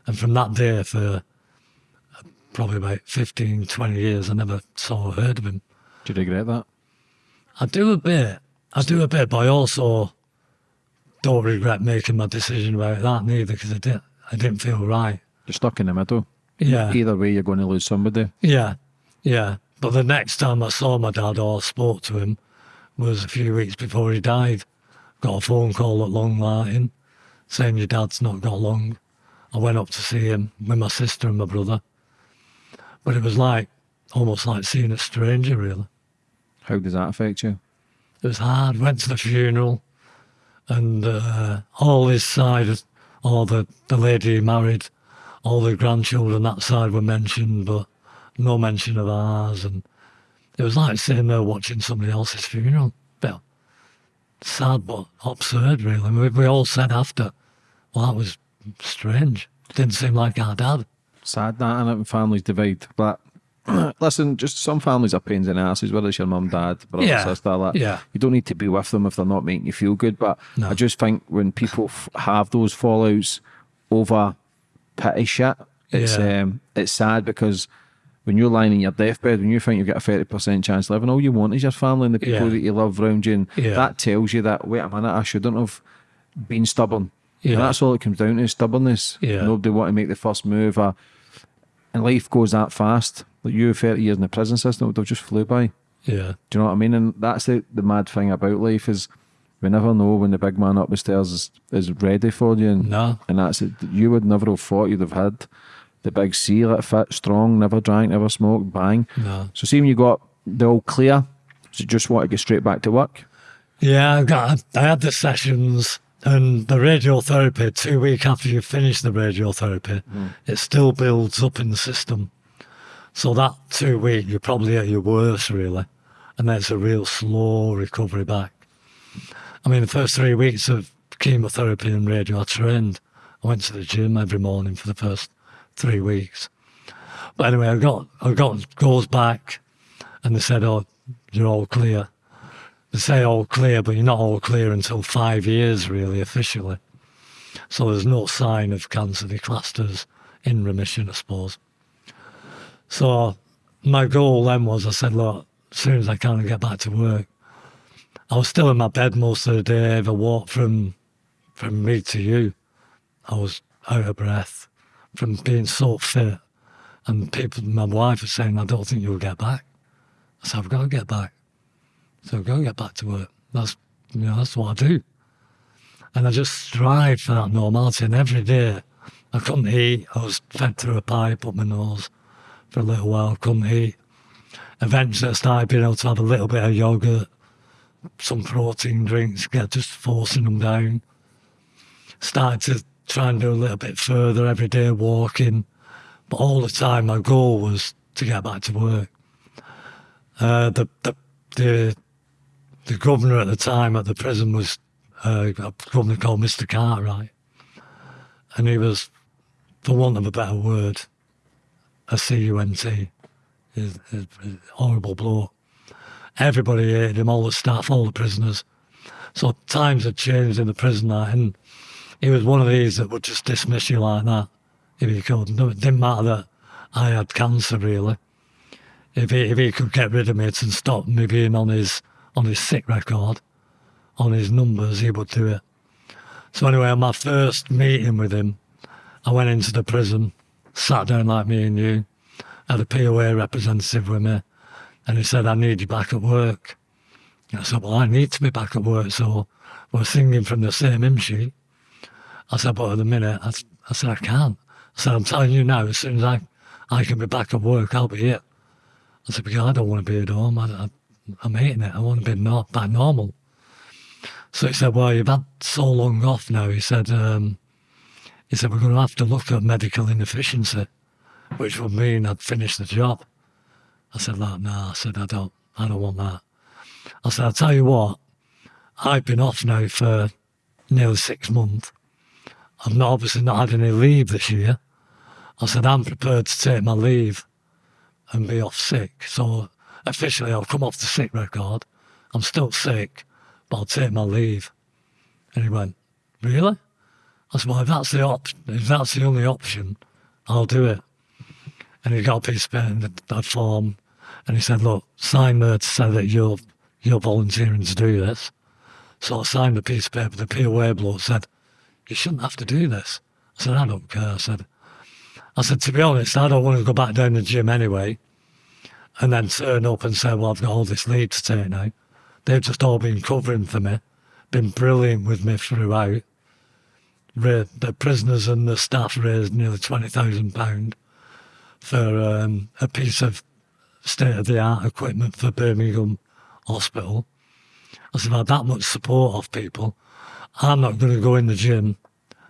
And from that day, for probably about 15, 20 years, I never saw or heard of him. Do you regret that? I do a bit. I do a bit, but I also don't regret making my decision about that neither because I didn't, I didn't feel right. You're stuck in the middle. Yeah. Either way, you're going to lose somebody. Yeah, yeah. But the next time I saw my dad or spoke to him was a few weeks before he died. Got a phone call at Long Lartin saying your dad's not got long. I went up to see him with my sister and my brother. But it was like almost like seeing a stranger, really. How does that affect you? It was hard. Went to the funeral, and uh, all his side, all the, the lady he married, all the grandchildren that side were mentioned, but no mention of ours. And it was like sitting there watching somebody else's funeral. But sad, but absurd, really. We, we all said after, well, that was strange. Didn't seem like our dad. Sad that, and? Families divide. But listen, just some families are pains in the asses, whether it's your mum, dad, brother, Yeah. sister. That Yeah. you don't need to be with them if they're not making you feel good. But No. I just think when people f- have those fallouts over petty shit, it's Yeah. um, it's sad because when you're lying in your deathbed, when you think you've got a thirty percent chance of living, all you want is your family and the people Yeah. that you love around you, and that tells you that wait a minute, I shouldn't have been stubborn. Yeah. And that's all it comes down to: stubbornness. Yeah. Nobody want to make the first move, or, and life goes that fast. Like you, thirty years in the prison system, they'll just flew by. Yeah. Do you know what I mean? And that's the, the mad thing about life is we never know when the big man up the stairs is, is ready for you. And, No. and that's it. You would never have thought you'd have had the big C, like fit, strong, never drank, never smoked, bang. No. So see when you got the all clear, so you just want to get straight back to work. Yeah, I got. I had the sessions and the radiotherapy. Two weeks after you finish the radiotherapy, mm. it still builds up in the system. So that two week, you're probably at your worst, really, and then it's a real slow recovery back. I mean, the first three weeks of chemotherapy and radio, I trained. I went to the gym every morning for the first three weeks. But anyway, I got I got goes back, and they said, "Oh, you're all clear." they say all clear, but you're not all clear until five years, really, officially. So there's no sign of cancer. They classed as in remission, I suppose. So my goal then was I said, look, as soon as I can, get back to work. I was still in my bed most of the day. I walked from from me to you, I was out of breath from being so fit. And people, my wife was saying, I don't think you'll get back. I said, I've got to get back. So go get back to work. That's you know, that's what I do. And I just strive for that normality. And every day I couldn't eat. I was fed through a pipe up my nose for a little while, couldn't eat. Eventually I started being able to have a little bit of yogurt, some protein drinks, get just forcing them down. Started to try and do a little bit further every day, walking. But all the time my goal was to get back to work. Uh, the, the the the governor at the time at the prison was uh, a governor called Mr. Cartwright, and he was, for want of a better word, a He's- he's a horrible blow. Everybody hated him, all the staff, all the prisoners. So times had changed in the prison, like, and he was one of these that would just dismiss you like that if he could. It didn't matter that I had cancer, really if he, if he could get rid of me and stop me being on his on his sick record, on his numbers, he would do it. So anyway, on my first meeting with him, I went into the prison, sat down like me and you, had a POA representative with me, and he said, I need you back at work. I said, Well, I need to be back at work, so we're singing from the same hymn sheet. I said, But at the minute, I said, I can't. I said, I'm telling you now, as soon as I, I can be back at work, I'll be here. I said, because I don't want to be at home. I, I, I'm hating it. I want to be not back normal. So he said, well, you've had so long off now. He said, um, he said, we're going to have to look at medical inefficiency, which would mean I'd finish the job. I said, no, I said, I don't, I don't want that. I said, I'll tell you what, I've been off now for nearly six months. I've not obviously not had any leave this year. I said, I'm prepared to take my leave and be off sick. So officially, I'll come off the sick record. I'm still sick, but I'll take my leave. And he went, Really? I said, Well, if that's the option, if that's the only option, I'll do it. And he got a piece of paper in that form, and he said, Look, sign there to say that you're you're volunteering to do this. So I signed the piece of paper. The POA bloke said, You shouldn't have to do this. I said, I don't care. I said, I said, to be honest, I don't want to go back down the gym anyway and then turn up and say, well, I've got all this lead to take now. They've just all been covering for me, been brilliant with me throughout. The prisoners and the staff raised nearly £20,000 for um, a piece of state of the art equipment for Birmingham Hospital. I said, I've had that much support off people. I'm not going to go in the gym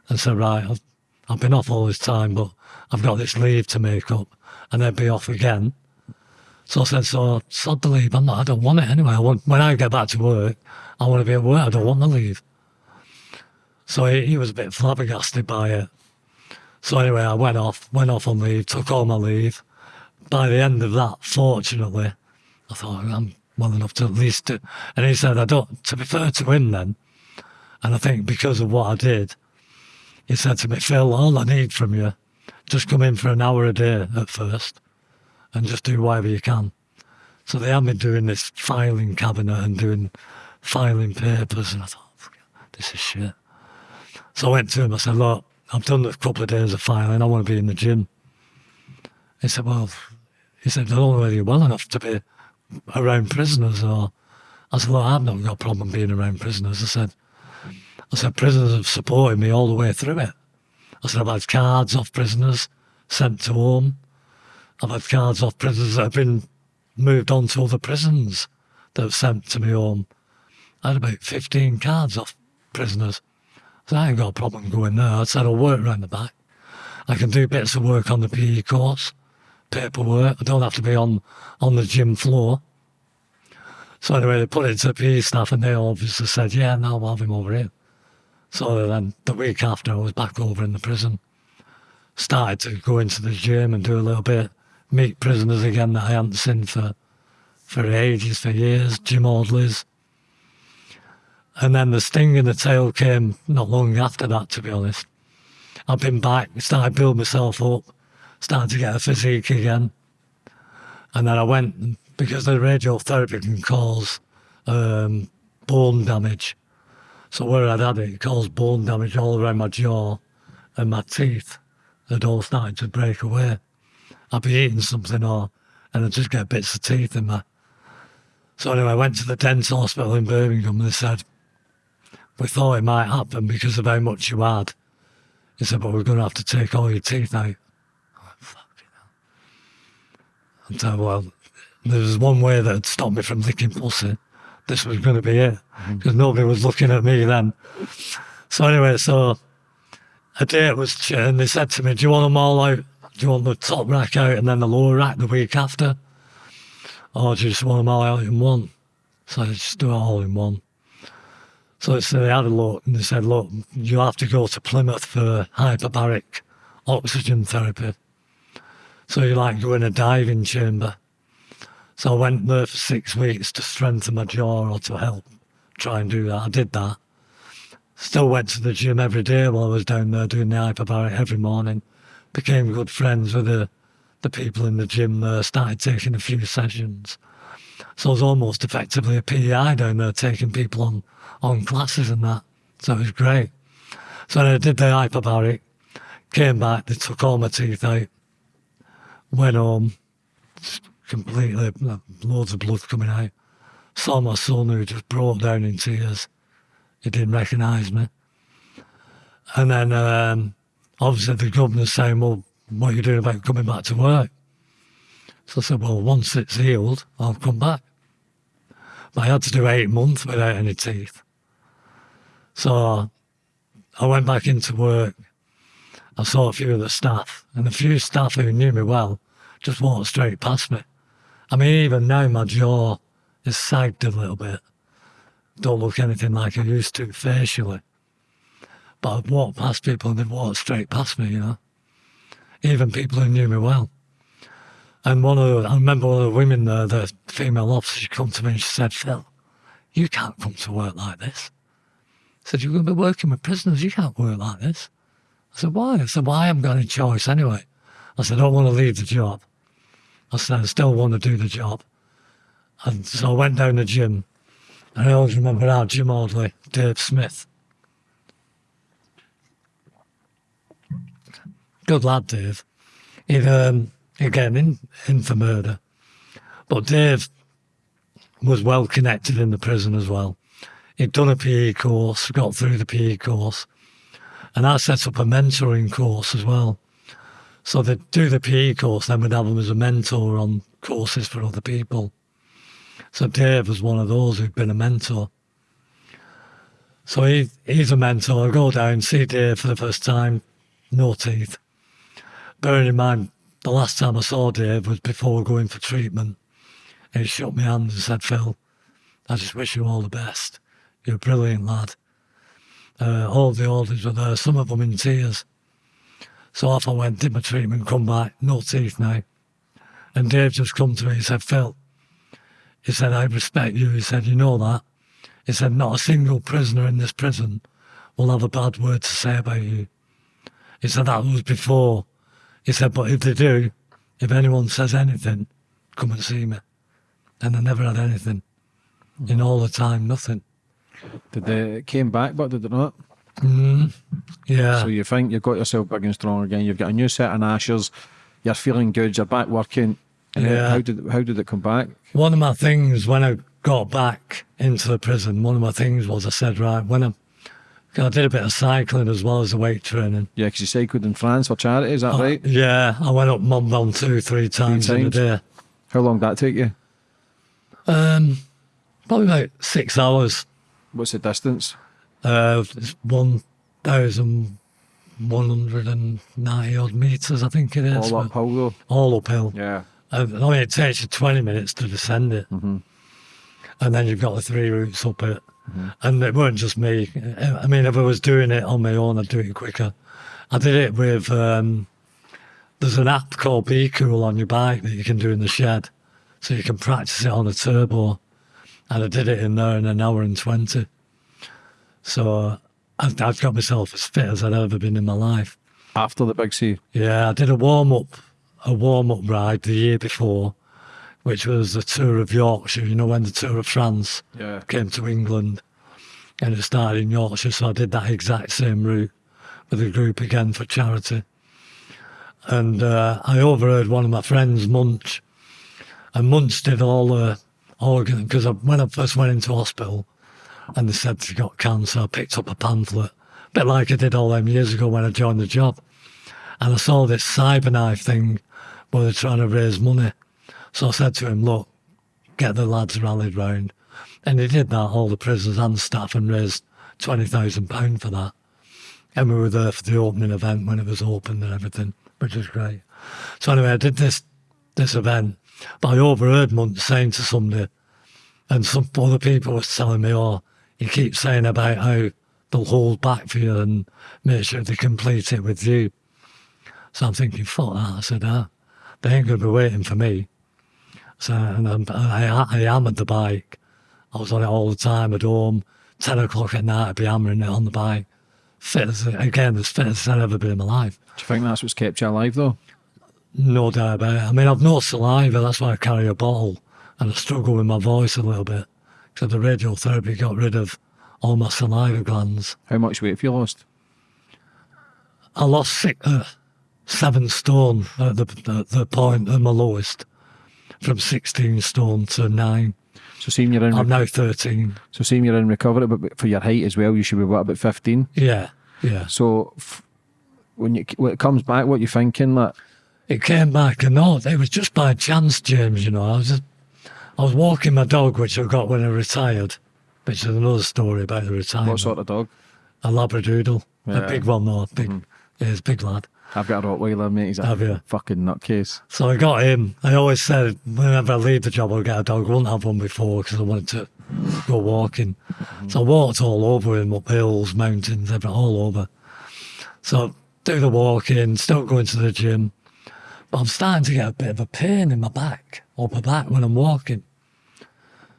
and say, right, I've, I've been off all this time, but I've got this leave to make up, and then be off again. So I said, so sod the leave. I'm not, I don't want it anyway. I want, when I get back to work, I want to be at work. I don't want the leave. So he, he was a bit flabbergasted by it. So anyway, I went off, went off on leave, took all my leave. By the end of that, fortunately, I thought I'm well enough to at least do. And he said, I don't, to fair to him then, and I think because of what I did, he said to me, Phil, all I need from you, just come in for an hour a day at first and just do whatever you can. So they had me doing this filing cabinet and doing filing papers, and I thought, this is shit. So I went to him, I said, look, I've done a couple of days of filing, I want to be in the gym. He said, well, he said, whether you're well enough to be around prisoners or I said, Well, I've not got a problem being around prisoners. I said, I said, prisoners have supported me all the way through it. I said, I've had cards off prisoners sent to home. I've had cards off prisoners that have been moved on to other prisons that have sent to me home. I had about 15 cards off prisoners. So I ain't got a problem going there. I said I'll work around the back. I can do bits of work on the PE course, paperwork. I don't have to be on, on the gym floor. So anyway, they put it to PE staff and they obviously said, yeah, no, I'll have him over here. So then the week after, I was back over in the prison. Started to go into the gym and do a little bit meet prisoners again that I hadn't seen for for ages, for years, gym orderlies. And then the sting in the tail came not long after that, to be honest. I've been back, started to build myself up, started to get a physique again. And then I went, because the radiotherapy can cause um, bone damage. So where I'd had it, it caused bone damage all around my jaw and my teeth had all started to break away. I'd be eating something or, and I'd just get bits of teeth in my. So anyway, I went to the dental hospital in Birmingham and they said, we thought it might happen because of how much you had. He said, but we're going to have to take all your teeth out. I said, well, there was one way that had stopped me from licking pussy. This was going to be it because mm-hmm. nobody was looking at me then. So anyway, so a date was, and they said to me, do you want them all out? do you want the top rack out and then the lower rack the week after? Or do you just want them all out in one? So I just do it all in one. So, they had a look and they said, look, you have to go to Plymouth for hyperbaric oxygen therapy. So you like go in a diving chamber. So I went there for six weeks to strengthen my jaw or to help try and do that. I did that. Still went to the gym every day while I was down there doing the hyperbaric every morning became good friends with the, the people in the gym there, started taking a few sessions. So I was almost effectively a PI down there, taking people on, on classes and that. So it was great. So I did the hyperbaric, came back, they took all my teeth out, went home, completely, loads of blood coming out. Saw my son who just broke down in tears. He didn't recognise me. And then um, obviously the governor's saying, well, what are you doing about coming back to work? So I said, well, once it's healed, I'll come back. But I had to do eight months without any teeth. So I went back into work. I saw a few of the staff, and a few staff who knew me well just walked straight past me. I mean, even now my jaw is sagged a little bit. Don't look anything like I used to facially. But I'd walk past people and they'd walk straight past me, you know. Even people who knew me well. And one of the, I remember one of the women there, the female officer, she come to me and she said, Phil, you can't come to work like this. Said, You're going to be working with prisoners, you can't work like this. I said, Why? I said, Well, I haven't got any choice anyway. I said, I don't want to leave the job. I said, I still want to do the job. And so I went down the gym. And I always remember our gym orderly, Dave Smith. Good lad, Dave. He'd, um, again, in, in for murder. But Dave was well connected in the prison as well. He'd done a PE course, got through the PE course. And I set up a mentoring course as well. So they'd do the PE course, then we'd have him as a mentor on courses for other people. So Dave was one of those who'd been a mentor. So he, he's a mentor. I go down, see Dave for the first time, no teeth. Bearing in mind, the last time I saw Dave was before going for treatment. He shook my hand and said, Phil, I just wish you all the best. You're a brilliant lad. Uh, all the orders were there, some of them in tears. So off I went, did my treatment, come back, no teeth now. And Dave just come to me, he said, Phil, he said, I respect you. He said, you know that. He said, not a single prisoner in this prison will have a bad word to say about you. He said, that was before. He said, but if they do, if anyone says anything, come and see me. And I never had anything. In all the time, nothing. Did they it came back, but did it not? Mm, yeah. So you think you've got yourself big and strong again. You've got a new set of ashes. You're feeling good. You're back working. Yeah. How did how did it come back? one of my things when I got back into the prison, one of my things was I said, right, when I, I did a bit of cycling as well as the weight training. Yeah, because you cycled in France for charity. Is that Uh, right? Yeah, I went up Mont Ventoux three times in a day. How long did that take you? Um, probably about six hours. What's the distance? Uh, it's one thousand one hundred and ninety odd meters, I think it is. All uphill though. all uphill. Yeah. Uh, I mean, it takes you 20 minutes to descend it. Mm-hmm. And then you've got the three routes up it. And it weren't just me. I mean, if I was doing it on my own, I'd do it quicker. I did it with, um, there's an app called Bkool on your bike that you can do in the shed. So you can practice it on a turbo. And I did it in there in an hour and 20. So I've, I've got myself as fit as I'd ever been in my life. After the big C. Yeah, I did a warm up, a warm up ride the year before, which was the tour of Yorkshire. You know when the tour of France Yeah. came to England, and it started in Yorkshire, so I did that exact same route with a group again for charity. And uh, I overheard one of my friends, Munch, and Munch did all the organ because when I first went into hospital, and they said she got cancer, I picked up a pamphlet, a bit like I did all them years ago when I joined the job. And I saw this cyberknife thing where they're trying to raise money. So I said to him, look, get the lads rallied round. And he did that, all the prisoners and staff, and raised £20,000 for that. And we were there for the opening event when it was opened and everything, which was great. So anyway, I did this this event, but I overheard Munch saying to somebody, and some other people was telling me, oh, you keep saying about how they'll hold back for you and make sure they complete it with you. So I'm thinking, fuck that. I said, ah, they ain't going to be waiting for me. So and I'm, I, I hammered the bike. I was on it all the time at home. 10 o'clock at night, I'd be hammering it on the bike. Fit as, again, as fit as I've ever been in my life. Do you think that's what's kept you alive though? No it. I mean, I've no saliva, that's why I carry a bottle. And I struggle with my voice a little bit. So the radiotherapy got rid of all my saliva glands. How much weight have you lost? I lost six, uh, seven stone at the, the, the point of my lowest, from 16 stone to nine. So seeing you're in I'm now 13. so seeing you're in recovery, but- for your height as well, you should be what about fifteen. Yeah, yeah. So f- when you when it comes back, what you thinking? Like It came back and all, it was just by chance, James, you know. I was just, I was walking my dog, which I got when I retired, which is another story about the retirement. What sort of dog? A Labradoodle. Yeah. A big one, though. Big, mm-hmm. yeah, he's a big lad. I've got a Rottweiler, mate. He's a Have you? fucking nutcase. So I got him. I always said whenever I leave the job, I'll get a dog. I wouldn't have one before because I wanted to go walking. Mm-hmm. So I walked all over him, up hills, mountains, everything, all over. So do the walking, still going to the gym. I'm starting to get a bit of a pain in my back, upper back, when I'm walking.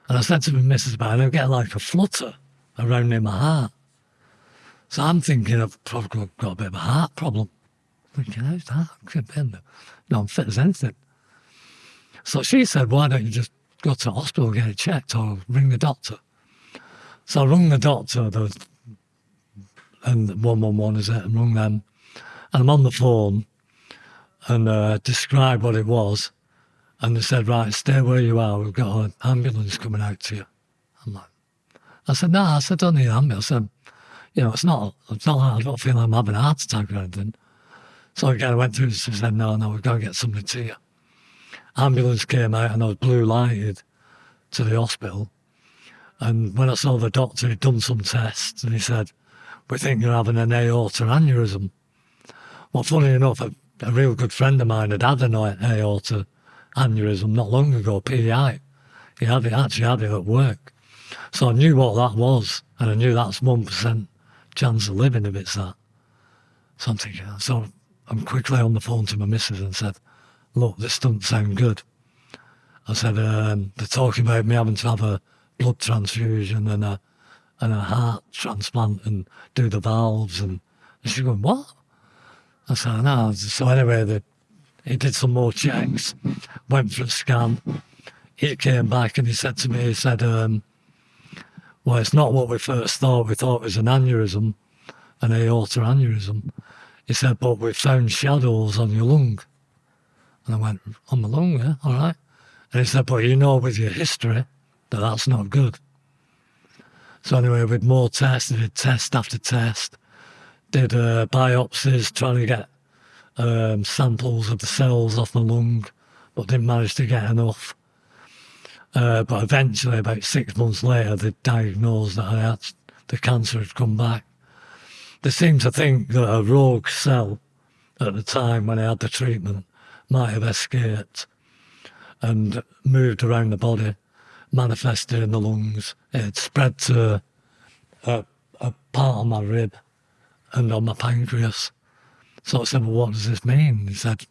And I said to my missus about it, I'm getting like a flutter around in my heart. So I'm thinking I've probably got a bit of a heart problem. Thinking, how's that? Be, No, I'm fit as anything. So she said, why don't you just go to the hospital, get it checked, or ring the doctor? So I rung the doctor, the, and 111 is it, and rung them. And I'm on the phone and uh, described what it was. And they said, right, stay where you are. We've got an ambulance coming out to you. I'm like, I said, no, I said, don't need an ambulance. I said, you know, it's not, it's not, I don't feel I'm having a heart attack or anything. So again, I went through and said, no, no, we've got to get somebody to you. Ambulance came out and I was blue lighted to the hospital. And when I saw the doctor, he'd done some tests and he said, we think you're having an aorta aneurysm. Well, funny enough, a, real good friend of mine had had an aorta aneurysm not long ago, PI. He had it, actually had it at work. So I knew what that was, and I knew that's 1% chance of living if it's that. So I'm thinking, so I'm quickly on the phone to my missus and said, look, this doesn't sound good. I said, um, they're talking about me having to have a blood transfusion and a, and a heart transplant and do the valves. And, and she's going, what? I said, no. So anyway, he did some more checks, went for a scan. He came back and he said to me, he said, um, well, it's not what we first thought. We thought it was an aneurysm, an aorta aneurysm. He said, but we found shadows on your lung. And I went, on my lung, yeah, all right. And he said, but you know with your history that that's not good. So anyway, with more tests, they did test after test, did uh, biopsies trying to get um, samples of the cells off my lung, but didn't manage to get enough. Uh, but eventually, about six months later, they diagnosed that I had the cancer had come back. They seemed to think that a rogue cell at the time when I had the treatment might have escaped and moved around the body, manifested in the lungs. It spread to a, a part of my rib and on my pancreas. So I said, well, what does this mean? He said,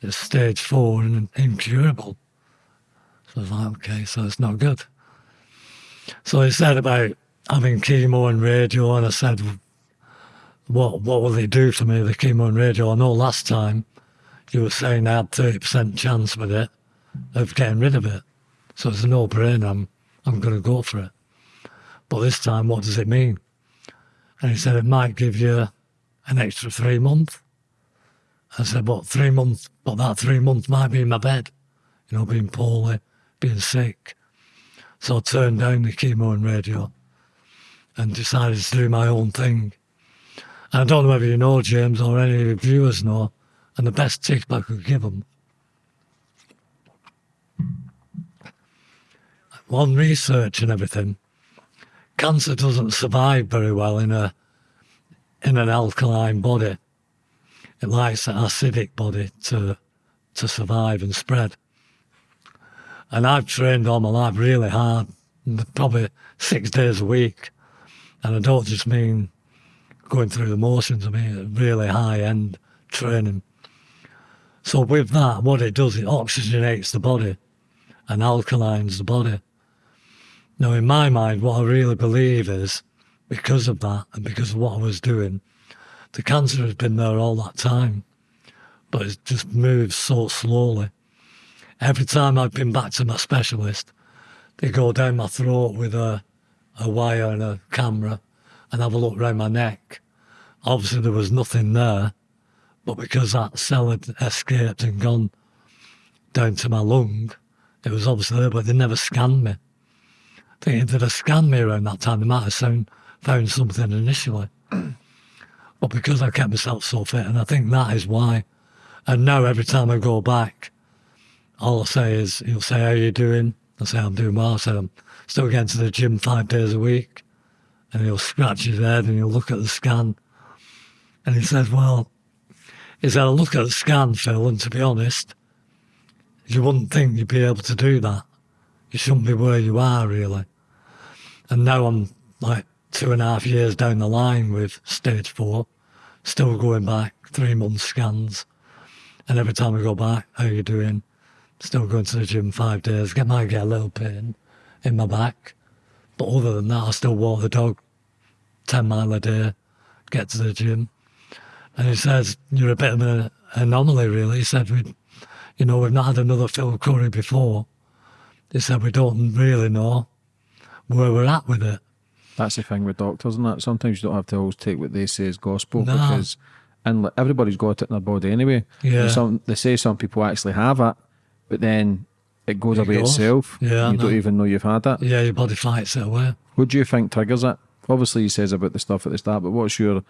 it's stage four and incurable. So I was like, okay, so it's not good. So he said about having chemo and radio, and I said, what what will they do to me, the chemo and radio? I know last time you were saying I had 30% chance with it of getting rid of it. So it's a no-brainer, I'm, I'm going to go for it. But this time, what does it mean? And he said, it might give you an extra three months. I said, what, three months? But that three months might be in my bed, you know, being poorly, being sick. So I turned down the chemo and radio and decided to do my own thing. And I don't know whether you know, James, or any of your viewers know, and the best tip I could give them. On research and everything, cancer doesn't survive very well in a in an alkaline body. It likes an acidic body to to survive and spread. And I've trained all my life really hard, probably six days a week. And I don't just mean going through the motions, I mean really high end training. So with that, what it does, it oxygenates the body and alkalines the body. Now, in my mind, what I really believe is because of that and because of what I was doing, the cancer has been there all that time, but it just moves so slowly. Every time I've been back to my specialist, they go down my throat with a, a wire and a camera and have a look around my neck. Obviously, there was nothing there, but because that cell had escaped and gone down to my lung, it was obviously there, but they never scanned me. I think if they'd have scanned me around that time, they might have found, found something initially. but because I kept myself so fit, and I think that is why. And now every time I go back, all I say is, he'll say, how you doing? I say, I'm doing well. I said, I'm still getting to the gym five days a week. And he'll scratch his head and he'll look at the scan. And he says, Well, he said, I look at the scan, Phil, and to be honest, you wouldn't think you'd be able to do that. You shouldn't be where you are, really. And now I'm like two and a half years down the line with stage four, still going back three month scans. And every time I go back, how you doing? Still going to the gym five days. Get might get a little pain in my back. But other than that, I still walk the dog 10 mile a day, get to the gym. And he says, You're a bit of an anomaly, really. He said, we, You know, we've not had another Phil Curry before. He said, We don't really know where we're at with it. That's the thing with doctors, and that sometimes you don't have to always take what they say as gospel No. because, and like, everybody's got it in their body anyway. Yeah. Some they say some people actually have it, but then it goes It away goes. itself. Yeah, you don't even know you've had it. Yeah, your body fights it away. What do you think triggers it? Obviously, he says about the stuff at the start, but what's your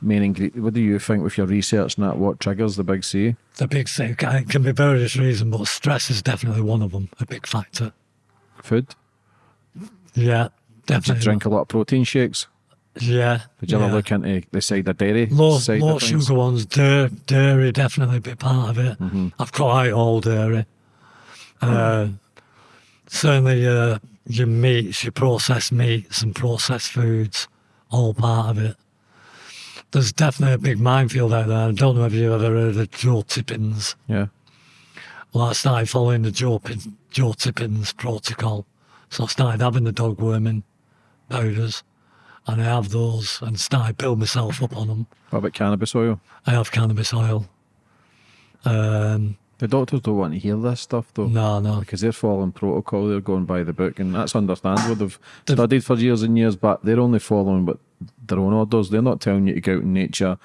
main ingredient? What do you think with your research and that? What triggers the big C? The big C it can be various reasons, but stress is definitely one of them, a big factor. Food? Yeah, Do you definitely. drink a lot of protein shakes? Yeah. Did you yeah. ever look into the side of dairy? Low, side low of sugar ones, dairy, dairy definitely a big part of it. Mm-hmm. I've cut out all dairy. Uh, certainly, uh, your meats, your processed meats and processed foods, all part of it. There's definitely a big minefield out there. I don't know if you've ever heard of Joe Tippens. Yeah. Well, I started following the Joe, Joe Tippens protocol. So I started having the dog worming powders, and I have those and started building myself up on them. What about cannabis oil? I have cannabis oil. Um, The doctors don't want to hear this stuff though. no, no. Because they're following protocol, they're going by the book, and that's understandable. They've They've- studied for years and years, but they're only following what their own orders. They're not telling you to go out in nature,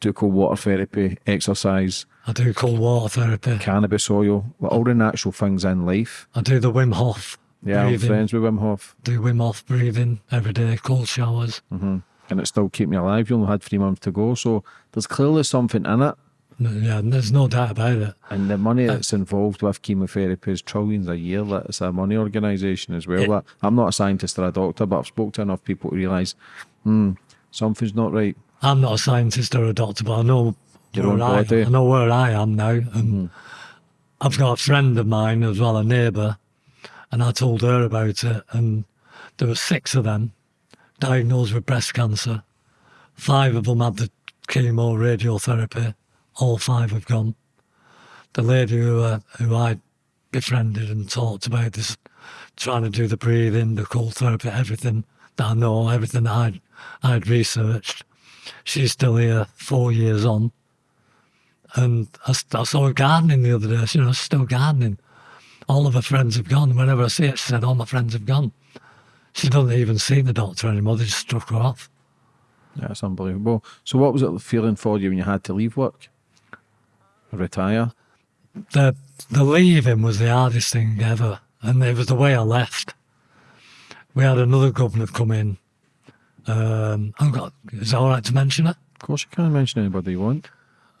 do cold water therapy, exercise, I do cold water therapy. cannabis oil, like all the natural things in life. I do the Wim Hof Yeah, I'm friends with Wim Hof, Do Wim Hof breathing every day, cold showers. Mm-hmm. and it still keep me alive. You only had three months to go, so there's clearly something in it. Yeah, there's no doubt about it. And the money uh, that's involved with chemotherapy is trillions a year. It's a money organisation as well. Like, I'm not a scientist or a doctor, but I've spoke to enough people to realise, hmm, something's not right. I'm not a scientist or a doctor, but I know Your where I. I know where I am now. And hmm. I've got a friend of mine as well, a neighbour, and I told her about it. And there were six of them diagnosed with breast cancer. Five of them had the chemo radiotherapy. All five have gone. The lady who uh, who I befriended and talked about this, trying to do the breathing, the cold therapy, everything that I know, everything that I'd, I'd researched. She's still here, four years on. And I saw her gardening the other day. You know, still gardening. All of her friends have gone. Whenever I see it, she said, All my friends have gone. She doesn't even see the doctor anymore. They just struck her off. Yeah, it's unbelievable. So, what was it feeling for you when you had to leave work? Retire? the the leaving was the hardest thing ever, and it was the way I left. We had another governor come in. Um, I've got, is it all right to mention it? Of course, you can't mention anybody you want.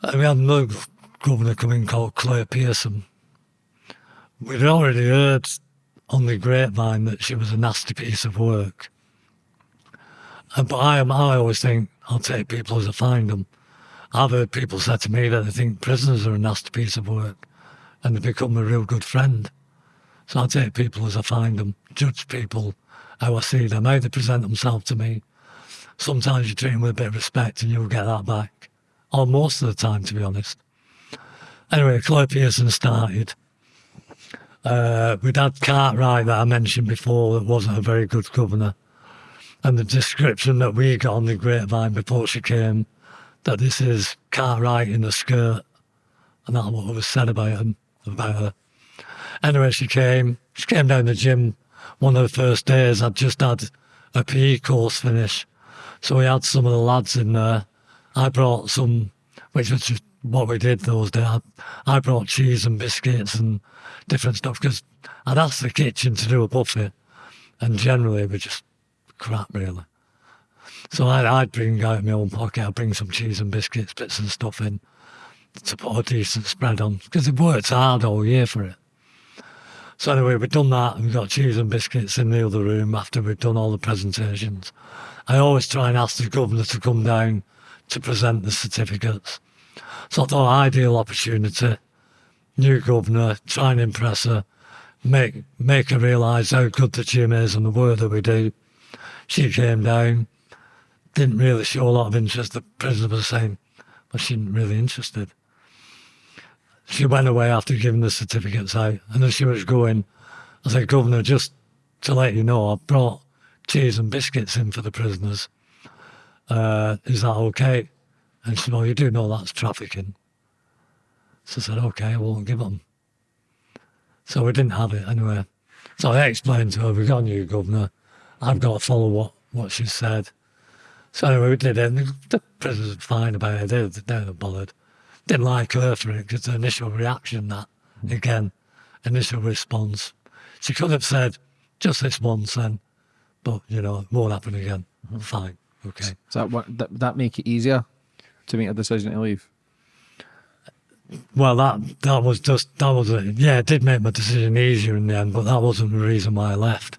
Uh, We had another governor come in called Claire Pearson. We'd already heard on the grapevine that she was a nasty piece of work. But I, I always think I'll take people as I find them. I've heard people say to me that they think prisoners are a nasty piece of work and they become a real good friend. So I take people as I find them, judge people how I see them, how they present themselves to me. Sometimes you treat them with a bit of respect and you'll get that back. Or most of the time, to be honest. Anyway, Claire Pearson started. Uh, we'd had Cartwright that I mentioned before that wasn't a very good governor. And the description that we got on the grapevine before she came, that this is Cartwright in a skirt. And that's what was said about him, about her. Anyway, she came. She came down the gym one of the first days. I'd just had a PE course finish. So we had some of the lads in there. I brought some, which was just what we did those days. I, I brought cheese and biscuits and different stuff because I'd asked the kitchen to do a buffet. And generally, it was just crap, really. So I'd, I'd bring out my own pocket, I'd bring some cheese and biscuits, bits and stuff in to put a decent spread on because it worked hard all year for it. So anyway, we'd done that and we got cheese and biscuits in the other room after we'd done all the presentations. I always try and ask the governor to come down to present the certificates. So I thought ideal opportunity, new governor, try and impress her, make make her realise how good the gym is and the work that we do. She came down, didn't really show a lot of interest. The prisoner was saying, but she wasn't really interested. She went away after giving the certificates out, and as she was going, I said, Governor, just to let you know, I brought cheese and biscuits in for the prisoners. Uh, is that okay? And she said, well, you do know that's trafficking. So I said, okay, I won't give them. So we didn't have it anyway. So I explained to her, we've got a new governor. I've got to follow what, what she said. So anyway, we did it. And the prisoners were fine about it. They, they weren't bothered. Didn't like her for it because the initial reaction, that again, initial response. She could have said, just this once then, but you know, it won't happen again. Mm-hmm. Fine, okay. Does that that make it easier to make a decision to leave? Well, that that was just that was it. Yeah, it did make my decision easier in the end, but that wasn't the reason why I left.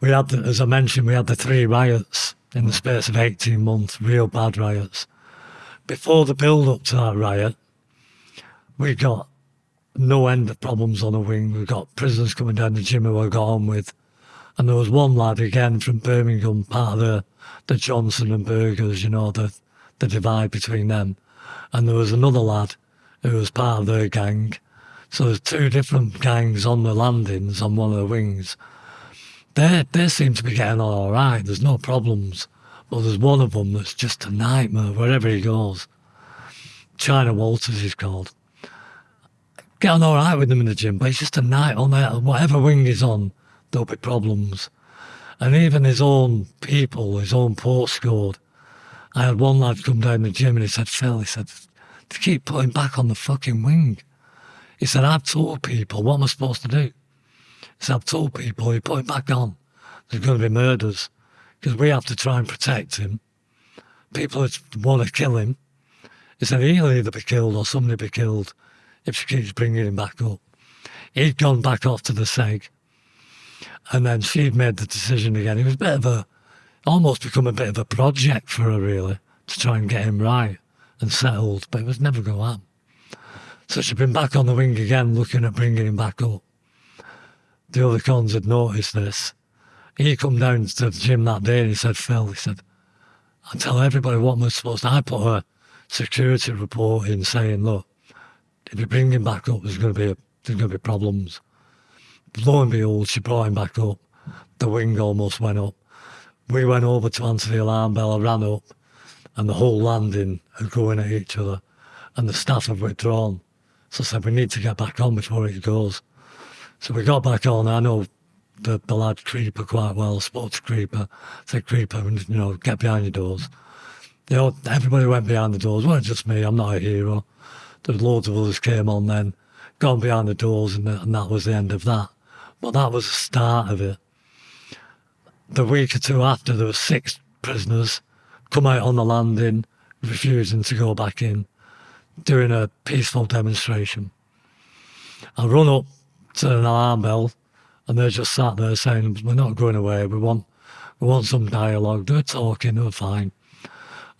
We had, the, as I mentioned, we had the three riots in the space of eighteen months, real bad riots. Before the build up to that riot, we got no end of problems on the wing. We got prisoners coming down the gym who I got on with, and there was one lad again from Birmingham, part of the the Johnson and Burgers, you know, the the divide between them and there was another lad who was part of their gang. So there's two different gangs on the landings on one of the wings. They they seem to be getting on all right. There's no problems, but there's one of them that's just a nightmare wherever he goes. China Walters he's called. Getting all right with him in the gym, but he's just a night on there. Whatever wing he's on, there'll be problems. And even his own people, his own postcode, I had one lad come down the gym and he said, Phil, he said, to keep putting back on the fucking wing. He said, I've told people, what am I supposed to do? He said, I've told people, you put him back on. There's going to be murders because we have to try and protect him. People want to kill him. He said, he'll either be killed or somebody be killed if she keeps bringing him back up. He'd gone back off to the SEG. And then she'd made the decision again. It was a bit of a, almost become a bit of a project for her, really, to try and get him right and settled, but it was never going to happen. So she'd been back on the wing again, looking at bringing him back up. The other cons had noticed this. He come down to the gym that day and he said, Phil, he said, I tell everybody what we're supposed to. I put a security report in saying, look, if you bring him back up, there's going to be a, there's going to be problems. Lo and behold, she brought him back up. The wing almost went up. We went over to answer the alarm bell. I ran up, and the whole landing are going at each other, and the staff have withdrawn. So I said, we need to get back on before it goes. So we got back on. I know the, the lad Creeper quite well, spoke to Creeper, said, Creeper, you know, get behind your doors. You know, everybody went behind the doors. It wasn't just me, I'm not a hero. There was loads of others came on then, gone behind the doors, and, and that was the end of that. But that was the start of it. The week or two after, there were six prisoners come out on the landing, refusing to go back in, doing a peaceful demonstration. I run up to an alarm bell, and they're just sat there saying, "We're not going away. We want, we want some dialogue. They're talking. They're fine.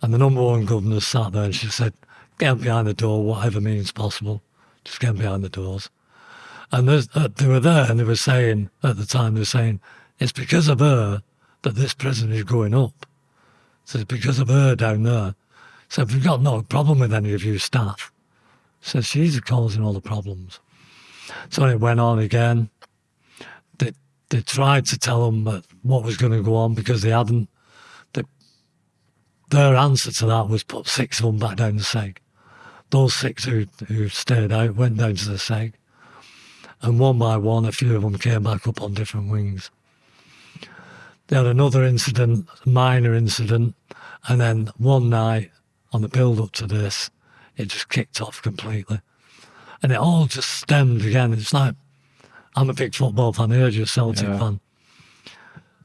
And the number one governor sat there, and she said, "Get behind the door, whatever means possible. Just get behind the doors." And uh, they were there, and they were saying at the time, they were saying, "It's because of her that this prison is going up." So it's because of her down there. So we've got no problem with any of you staff. So she's causing all the problems. So it went on again. They, they tried to tell them what was going to go on because they hadn't. They, their answer to that was put six of them back down the seg. Those six who, who stayed out went down to the seg. And one by one, a few of them came back up on different wings. They had another incident, minor incident, and then one night on the build up to this, it just kicked off completely. And it all just stemmed again. It's like, I'm a big football fan, I heard you're a Celtic Yeah. fan.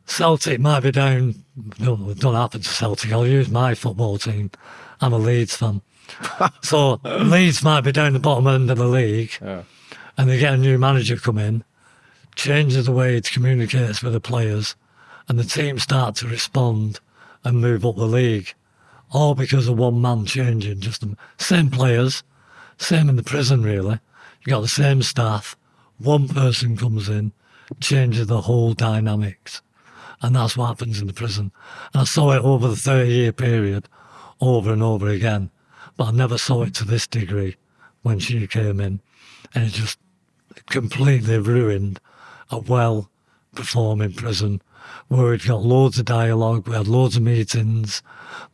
Celtic might be down, no, it don't happen to Celtic, I'll use my football team. I'm a Leeds fan. so Leeds might be down the bottom end of the league, Yeah. and they get a new manager come in, changes the way it communicates with the players, and the team start to respond and move up the league. All because of one man changing, just the same players, same in the prison really. You got the same staff, one person comes in, changes the whole dynamics. And that's what happens in the prison. And I saw it over the 30 year period, over and over again. But I never saw it to this degree when she came in. And it just completely ruined a well performing prison where we'd got loads of dialogue, we had loads of meetings,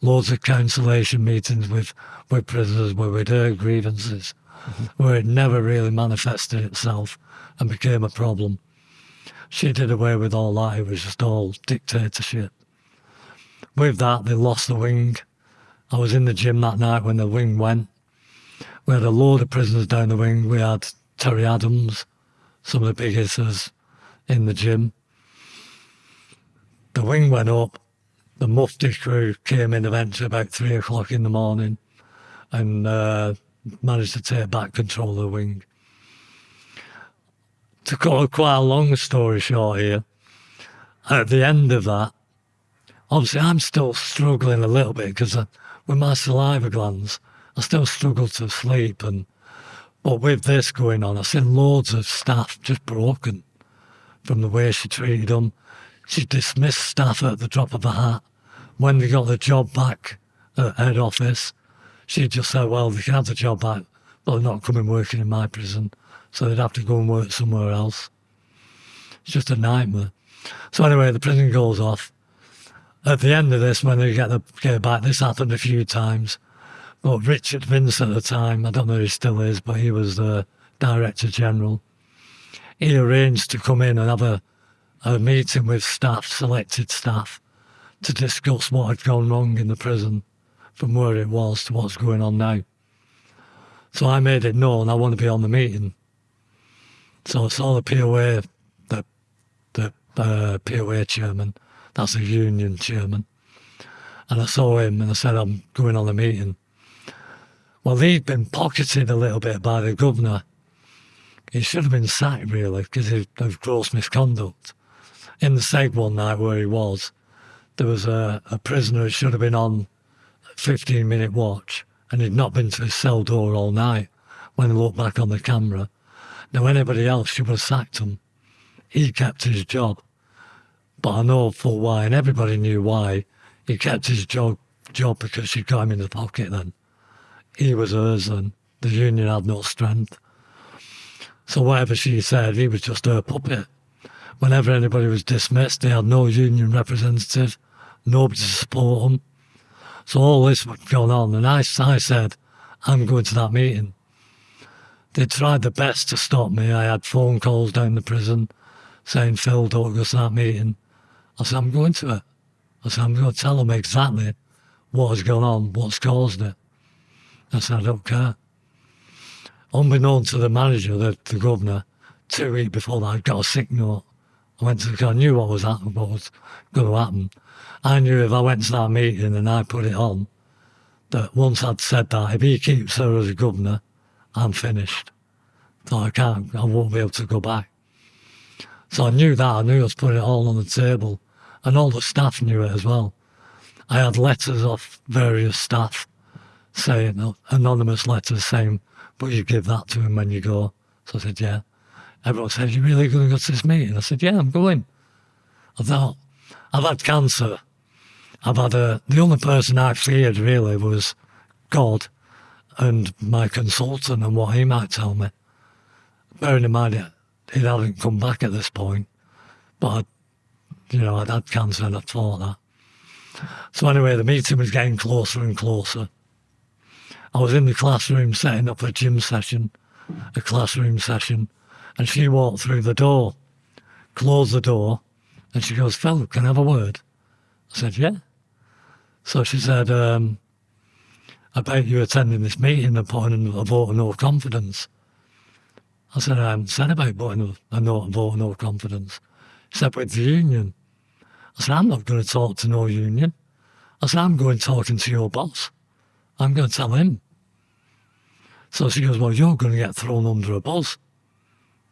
loads of cancellation meetings with, with prisoners where we'd heard grievances, mm-hmm. where it never really manifested itself and became a problem. She did away with all that, it was just all dictatorship. With that, they lost the wing. I was in the gym that night when the wing went. We had a load of prisoners down the wing. We had Terry Adams, some of the big hitters in the gym. The wing went up. The Mufti crew came in eventually about three o'clock in the morning and uh, managed to take back control of the wing. To cut a quite a long story short here, at the end of that, obviously I'm still struggling a little bit because with my saliva glands, I still struggle to sleep. And but with this going on, I've seen loads of staff just broken from the way she treated them. She dismissed staff at the drop of a hat. When they got the job back at head office, she just said, well, they can have the job back, but they're not coming working in my prison. So they'd have to go and work somewhere else. It's just a nightmare. So anyway, the prison goes off. At the end of this, when they get the get back, this happened a few times. But Richard Vince at the time, I don't know if he still is, but he was the Director General. He arranged to come in and have a a meeting with staff, selected staff, to discuss what had gone wrong in the prison from where it was to what's going on now. So I made it known I want to be on the meeting. So I saw the POA, the, the uh, POA chairman, that's a union chairman, and I saw him and I said, I'm going on the meeting. Well, he'd been pocketed a little bit by the governor. He should have been sacked, really, because of gross misconduct in the seg one night where he was, there was a, a prisoner who should have been on 15 minute watch and he'd not been to his cell door all night when he looked back on the camera. Now, anybody else should have sacked him. He kept his job. But I know full why, and everybody knew why. He kept his job, job because she got him in the pocket then. He was hers and the union had no strength. So whatever she said, he was just her puppet whenever anybody was dismissed, they had no union representative, nobody to support them. So all this was going on, and I, I said, I'm going to that meeting. They tried their best to stop me. I had phone calls down the prison saying, Phil, don't go to that meeting. I said, I'm going to it. I said, I'm going to tell them exactly what has gone on, what's caused it. I said, I don't care. Unbeknown to the manager, the, the governor, two weeks before that, I got a sick note I went to, I knew what was what was going to happen. I knew if I went to that meeting and I put it on, that once I'd said that, if he keeps her as governor, I'm finished. So I can't, I won't be able to go back. So I knew that, I knew I was putting it all on the table. And all the staff knew it as well. I had letters off various staff saying, anonymous letters saying, but you give that to him when you go. So I said, yeah. Everyone said, You're really going to go to this meeting? I said, yeah, I'm going. I thought, I've had cancer. I've had a, the only person I feared really was God and my consultant and what he might tell me. Bearing in mind, it, it hadn't come back at this point, but, I'd, you know, I'd had cancer and I thought that. So anyway, the meeting was getting closer and closer. I was in the classroom setting up a gym session, a classroom session, and she walked through the door, closed the door, and she goes, Phil, can I have a word? I said, yeah. So she said, um, bet you attending this meeting and putting a vote of no confidence. I said, I haven't said about putting a, vote of no confidence. except with the union. I said, I'm not going to talk to no union. I said, I'm going talking to your boss. I'm going to tell him. So she goes, well, you're going to get thrown under a bus.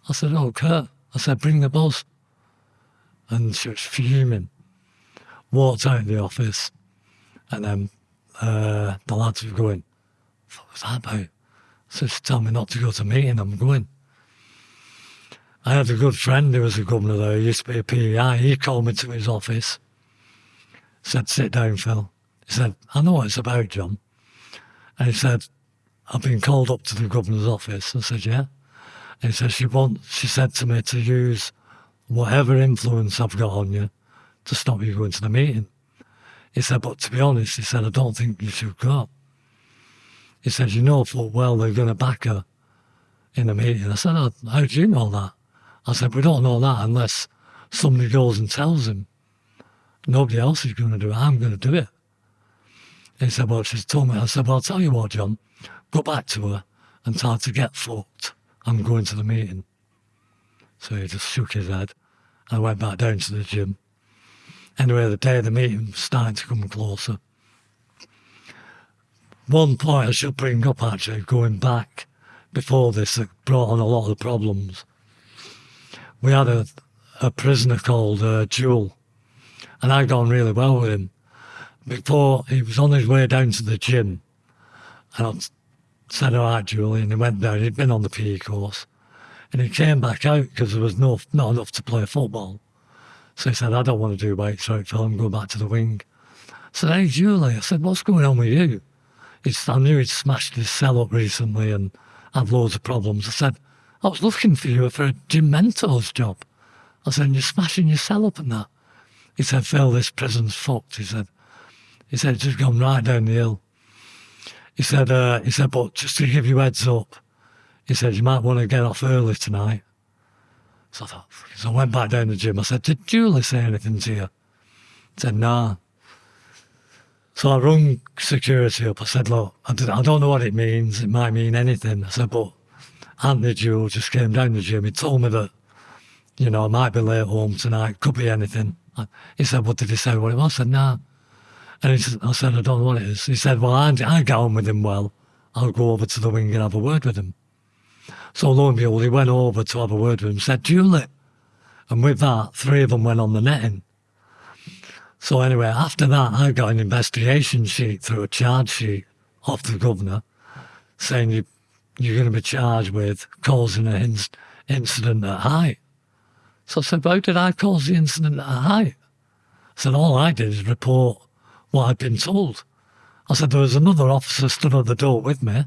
I said, oh, Kurt. I said, bring the boss. And she was fuming. Walked out of the office. And then uh, the lads were going, what was that about? Said, she told me not to go to meeting. I'm going. I had a good friend who was a governor there. He used to be a PEI. He called me to his office. Said, sit down, Phil. He said, I know what it's about, John. And he said, I've been called up to the governor's office. I said, yeah. And he said, she wants, she said to me to use whatever influence I've got on you to stop you going to the meeting. He said, but to be honest, he said, I don't think you should go. He said, you know full well they're going to back her in the meeting. I said, oh, how do you know that? I said, we don't know that unless somebody goes and tells him. Nobody else is going to do it. I'm going to do it. He said, well, she's told me. I said, well, I'll tell you what, John. Go back to her and tell her to get fucked. I'm going to the meeting. So he just shook his head. I went back down to the gym. Anyway, the day of the meeting starting to come closer. One point I should bring up actually, going back before this, that brought on a lot of problems. We had a, a prisoner called uh, Jewel, and I got on really well with him. Before he was on his way down to the gym, and said, All right, and he went down. He'd been on the PE course, and he came back out because there was no, not enough to play football. So he said, I don't want to do weights right, Phil. I'm going back to the wing. I said, Hey, Julie, I said, What's going on with you? Said, I knew he'd smashed his cell up recently and had loads of problems. I said, I was looking for you for a gym mentor's job. I said, and You're smashing your cell up and that. He said, Phil, this prison's fucked. He said, he said, it's just gone right down the hill. He said, uh, he said, but just to give you heads up, he said, you might want to get off early tonight. So I thought, so I went back down the gym. I said, did Julie say anything to you? He said, nah. So I rung security up. I said, look, I, I don't know what it means. It might mean anything. I said, but Anthony Jewell just came down the gym. He told me that, you know, I might be late home tonight. Could be anything. He said, what did he say what it was? I said, nah. And I said, oh, I don't know what it is. He said, well, I, I get on with him well. I'll go over to the wing and have a word with him. So lo and behold, he went over to have a word with him, said, Julie. And with that, three of them went on the netting. So anyway, after that, I got an investigation sheet through a charge sheet off the governor saying you, you're going to be charged with causing an in- incident at height. So I said, how did I cause the incident at height? I said, all I did is report what I'd been told. I said, there was another officer stood at the door with me.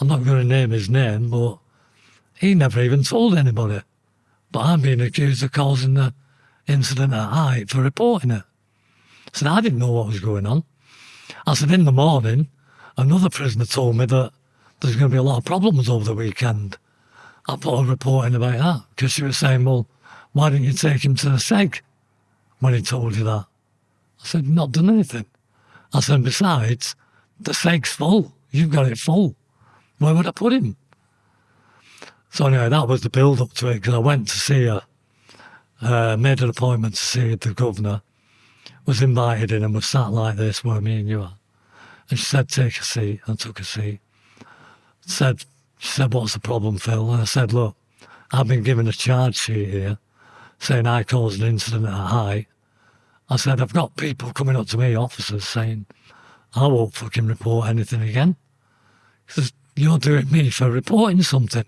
I'm not going to name his name, but he never even told anybody. But I'm being accused of causing the incident at height for reporting it. Said, I didn't know what was going on. I said, in the morning, another prisoner told me that there's going to be a lot of problems over the weekend. I put a report in about that because she was saying, well, why didn't you take him to the SEG when he told you that? I said, not done anything. I said, besides, the SEG's full. You've got it full. Where would I put him? So anyway, that was the build up to it because I went to see her, uh, made an appointment to see the governor, was invited in and was sat like this where me and you are. And she said, take a seat. I took a seat. Said, she said, what's the problem, Phil? And I said, look, I've been given a charge sheet here saying I caused an incident at a height. I said, I've got people coming up to me, officers, saying, I won't fucking report anything again. Because you're doing me for reporting something.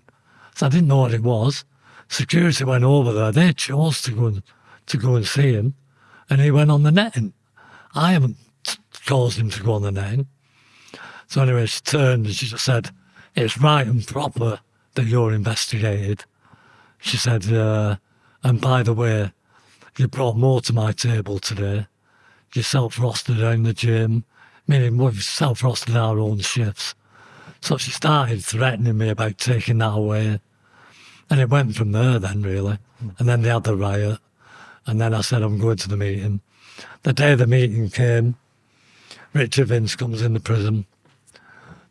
So I didn't know what it was. Security went over there. They chose to go and, to go and see him, and he went on the netting. I haven't caused him to go on the netting. So anyway, she turned and she just said, "It's right and proper that you're investigated." She said, uh, "And by the way, you brought more to my table today. You self-rostered in the gym, meaning we've self-rostered our own shifts." So she started threatening me about taking that away. And it went from there then, really. And then they had the riot. And then I said, I'm going to the meeting. The day the meeting came, Richard Vince comes in the prison.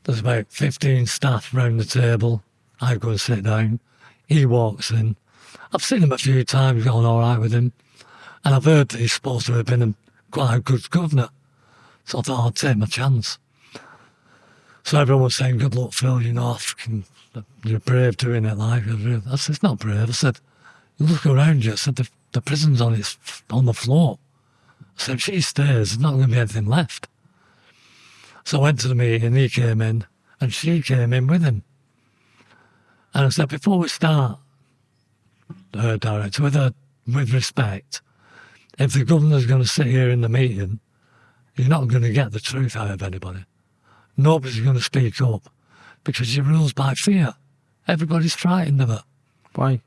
There's about 15 staff round the table. I go and sit down. He walks in. I've seen him a few times, gone all right with him. And I've heard he's supposed to have been a, quite a good governor. So I thought I'd take my chance. So everyone was saying, good luck, Phil, you know, you're brave doing it like I said, it's not brave. I said, you look around you. I said, the, the prison's on its on the floor. I said, if she stays, there's not going to be anything left. So I went to the meeting, he came in, and she came in with him. And I said, before we start, her director, with, her, with respect, if the governor's going to sit here in the meeting, you're not going to get the truth out of anybody. Nobody's going to speak up because she rules by fear. Everybody's frightened of her Why?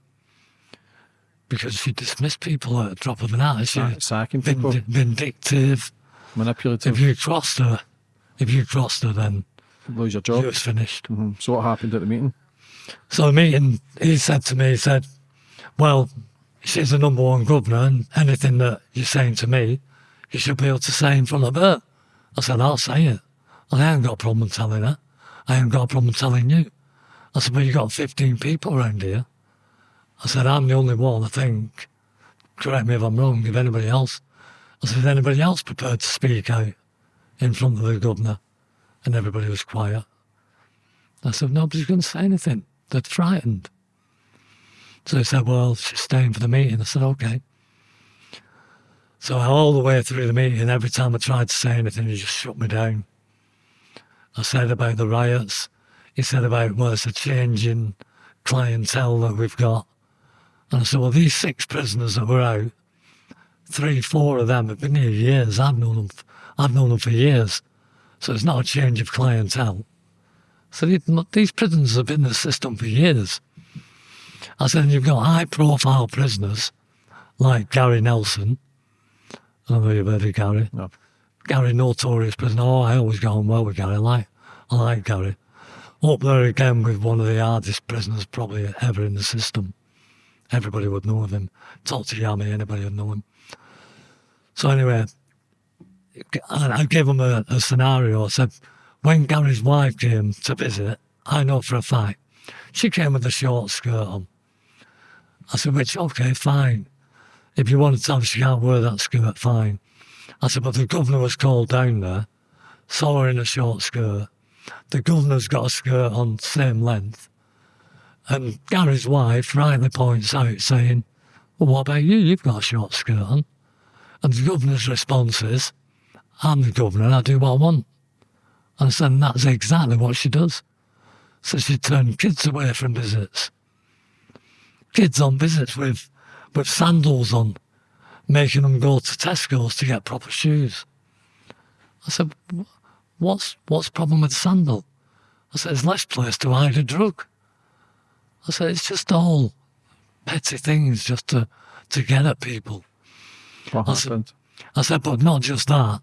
because she dismissed people at a drop of an hat. She Sack- Sacking people. vind- vindictive. Manipulative. If you crossed her, if you crossed her, then Lose your you job. was finished. Mhm. So what happened at the meeting? So the meeting, he said to me, he said, well, she's the number one governor and anything that you're saying to me, you should be able to say in front of her. I said, I'll say it. I ain't got a problem telling her. I ain't got a problem telling you. I said, well, you got 15 people around here. I said, I'm the only one, I think. Correct me if I'm wrong, if anybody else. I said, is anybody else prepared to speak out in front of the governor? And everybody was quiet. I said, nobody's going to say anything. They're frightened. So he said, well, she's staying for the meeting. I said, okay. So all the way through the meeting, every time I tried to say anything, he just shut me down. I said about the riots. He said about, well, it's a change in clientele that we've got. And I said, well, these six prisoners that were out, three, four of them have been here years. I've known them, I've known them for years. So it's not a change of clientele. So these- these prisoners have been in the system for years. I said, you've got high profile prisoners like Gary Nelson. I don't know if you've heard of Gary. No. Gary, notorious prisoner. Oh, I always go on well with Gary. I like, I like Gary. Up there again with one of the hardest prisoners probably ever in the system. Everybody would know of him. Talk to Yami, anybody would know him. So anyway, I I gave him a, a scenario. I said, when Gary's wife came to visit, I know for a fact, she came with a short skirt on. I said, which, okay, fine. If you want to tell her she can't wear that skirt, fine. I said, but the governor was called down there, saw her in a short skirt. The governor's got a skirt on same length. And Gary's wife rightly points out, saying, well, what about you? You've got a short skirt on. And the governor's response is, I'm the governor, I do what I want. And I said, that's exactly what she does. So she turned kids away from visits. Kids on visits with, with sandals on, making them go to Tesco's to get proper shoes. I said, what's, what's the problem with the sandal? I said, there's less place to hide a drug. I said, it's just all petty things just to, to get at people. What I said- I said, but not just that.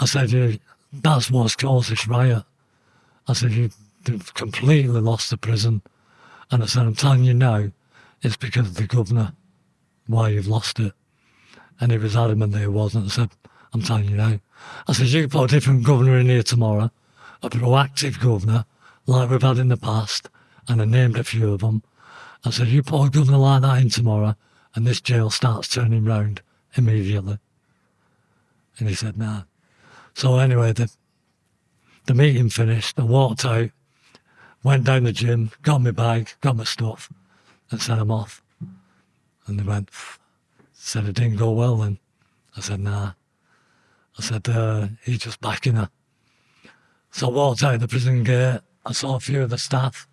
I said, that's what's caused this riot. I said, you, you've completely lost the prison. And I said, I'm telling you now, it's because of the governor why you've lost it. And he was adamant that it wasn't. I said, I'm telling you now. I said, you put a different governor in here tomorrow, a proactive governor, like we've had in the past, and I named a few of them. I said, you put a governor like that in tomorrow, and this jail starts turning round immediately. And he said, nah. So anyway, the, the meeting finished. I walked out, went down the gym, got my bag, got my stuff, and sent I'm off. And they went, said it didn't go well then. I said, nah. I said, uh, he's just backing her. So I walked out of the prison gate. I saw a few of the staff.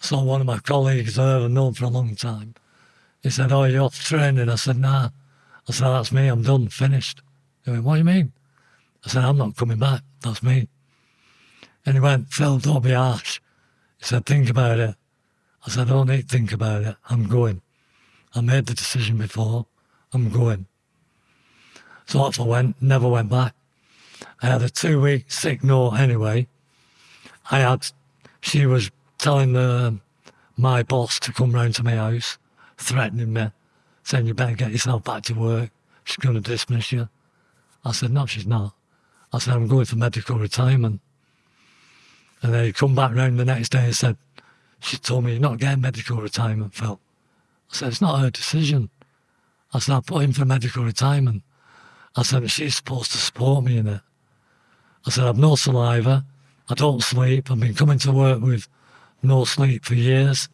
I saw one of my colleagues there I've known for a long time. He said, oh, you're off training? I said, nah. I said, that's me. I'm done, finished. He went, what do you mean? I said, I'm not coming back. That's me. And he went, Phil, don't be harsh. He said, think about it. I said, I don't need to think about it. I'm going. I made the decision before. I'm going. So off I went, never went back. I had a two week sick note anyway. I had, she was telling the, my boss to come round to my house, threatening me, saying, you better get yourself back to work. She's going to dismiss you. I said, no, she's not. I said, I'm going for medical retirement. And then he come back round the next day and said, she told me you're not getting medical retirement, Phil. I said, it's not her decision. I said, I put in for medical retirement. I said, she's supposed to support me in it. I said, I've no saliva. I don't sleep. I've been coming to work with no sleep for years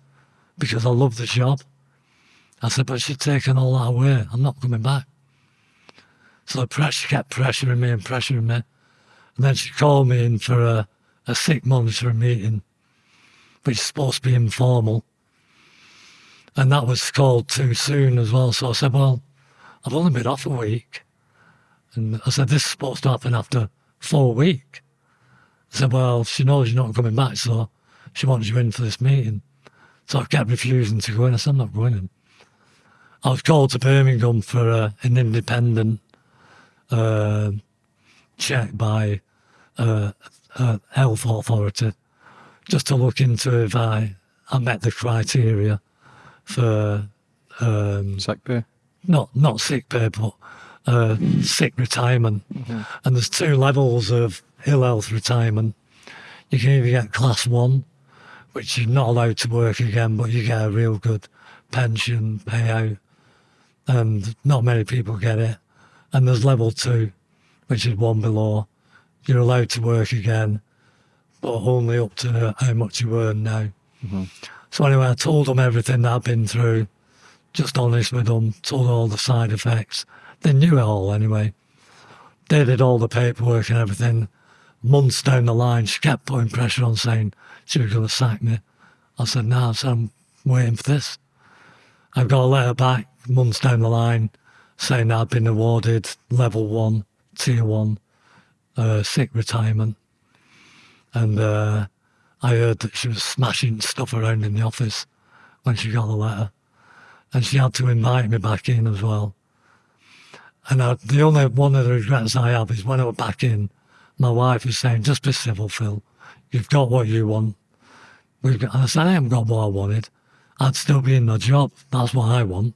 because I love the job. I said, but she's taken all that away. I'm not coming back. So the pressure kept pressuring me and pressuring me. And then she called me in for a, a sick monitoring meeting, which is supposed to be informal. And that was called too soon as well. So I said, well, I've only been off a week. And I said, this is supposed to happen after four weeks. I said, well, she knows you're not coming back, so she wants you in for this meeting. So I kept refusing to go in. I said, I'm not going in. I was called to Birmingham for uh, an independent uh, check by uh, a health authority just to look into if I, I met the criteria for um, Sick pay. not not sick pay, but uh, sick retirement. And there's two levels of ill health retirement. You can either get class one, which you're not allowed to work again, but you get a real good pension payout, and not many people get it. And there's level two, which is one below. You're allowed to work again, but only up to how much you earn now. So anyway, I told them everything that I'd been through, just honest with them, told all the side effects. They knew it all anyway. They did all the paperwork and everything. Months down the line, she kept putting pressure on saying she was going to sack me. I said, no, I said, I'm waiting for this. I've got a letter back months down the line saying that I'd been awarded level one, tier one, uh, sick retirement. And uh, I heard that she was smashing stuff around in the office when she got the letter. And she had to invite me back in as well. And I, the only one of the regrets I have is when I went back in, my wife was saying, just be civil, Phil. You've got what you want. We've got, and I said, I haven't got what I wanted. I'd still be in my job. That's what I want.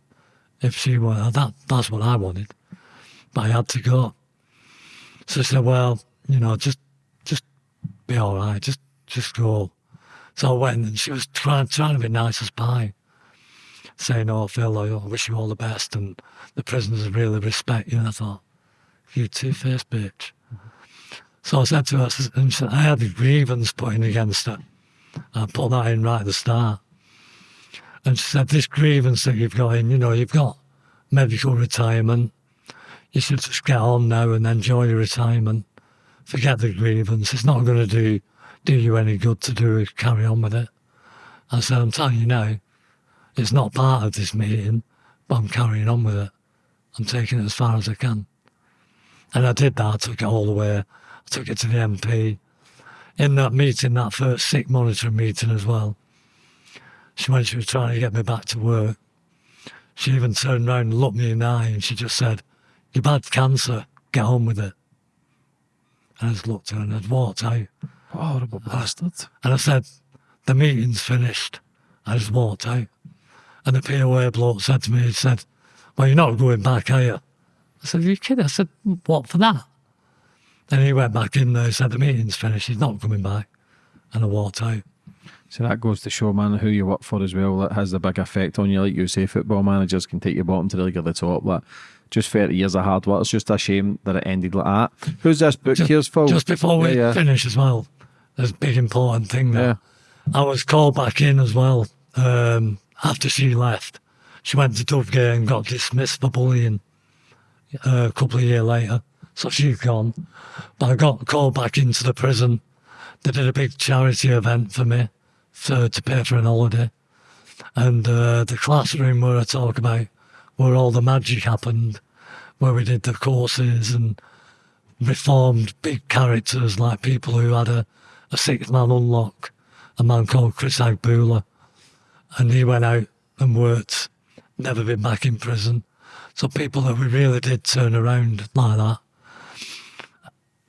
If she were, that, that's what I wanted. But I had to go. So she said, well, you know, just, just be all right. Just, just go. So I went and she was trying, trying to be nice as pie saying, "Oh, Phil, I wish you all the best," and the prisoners really respect you. And I thought, "You two-faced bitch." So I said to her, and she "I had a grievance put in against her. I put that in right at the start." And she said, "This grievance that you've got in, you know, you've got medical retirement. You should just get on now and enjoy your retirement. Forget the grievance. It's not going to do do you any good to do it. Carry on with it." I said, "I'm telling you now." It's not part of this meeting, but I'm carrying on with it. I'm taking it as far as I can. And I did that. I took it all the way. I took it to the MP. In that meeting, that first sick monitoring meeting as well, she when she was trying to get me back to work, she even turned around and looked me in the eye and she just said, You've had cancer, get on with it. Just looked at her and I'd walked out. Horrible bastard. And I said, the meeting's finished. I just walked out. And the POA bloke said to me, he said, well, you're not going back, are you? I said, are you kidding? I said, what for that? Then he went back in there, he said, the meeting's finished, he's not coming back. And I walked out. So that goes to show, man, who you work for as well. That has a big effect on you. Like you say, football managers can take you bottom to the league at the top. But just 30 years of hard work. It's just a shame that it ended like that. Who's this book Just, here's for? just before we Yeah, yeah. finish as well, there's a big important thing there. Yeah. I was called back in as well um, after she left. She went to Dovegate and got dismissed for bullying uh, a couple of years later. So she's gone. But I got called back into the prison. They did a big charity event for me for, to pay for an holiday. And uh, the classroom where I talk about where all the magic happened, where we did the courses and reformed big characters like people who had a, a six man unlock, a man called Chris Agbula. And he went out and worked, never been back in prison. So people that we really did turn around like that.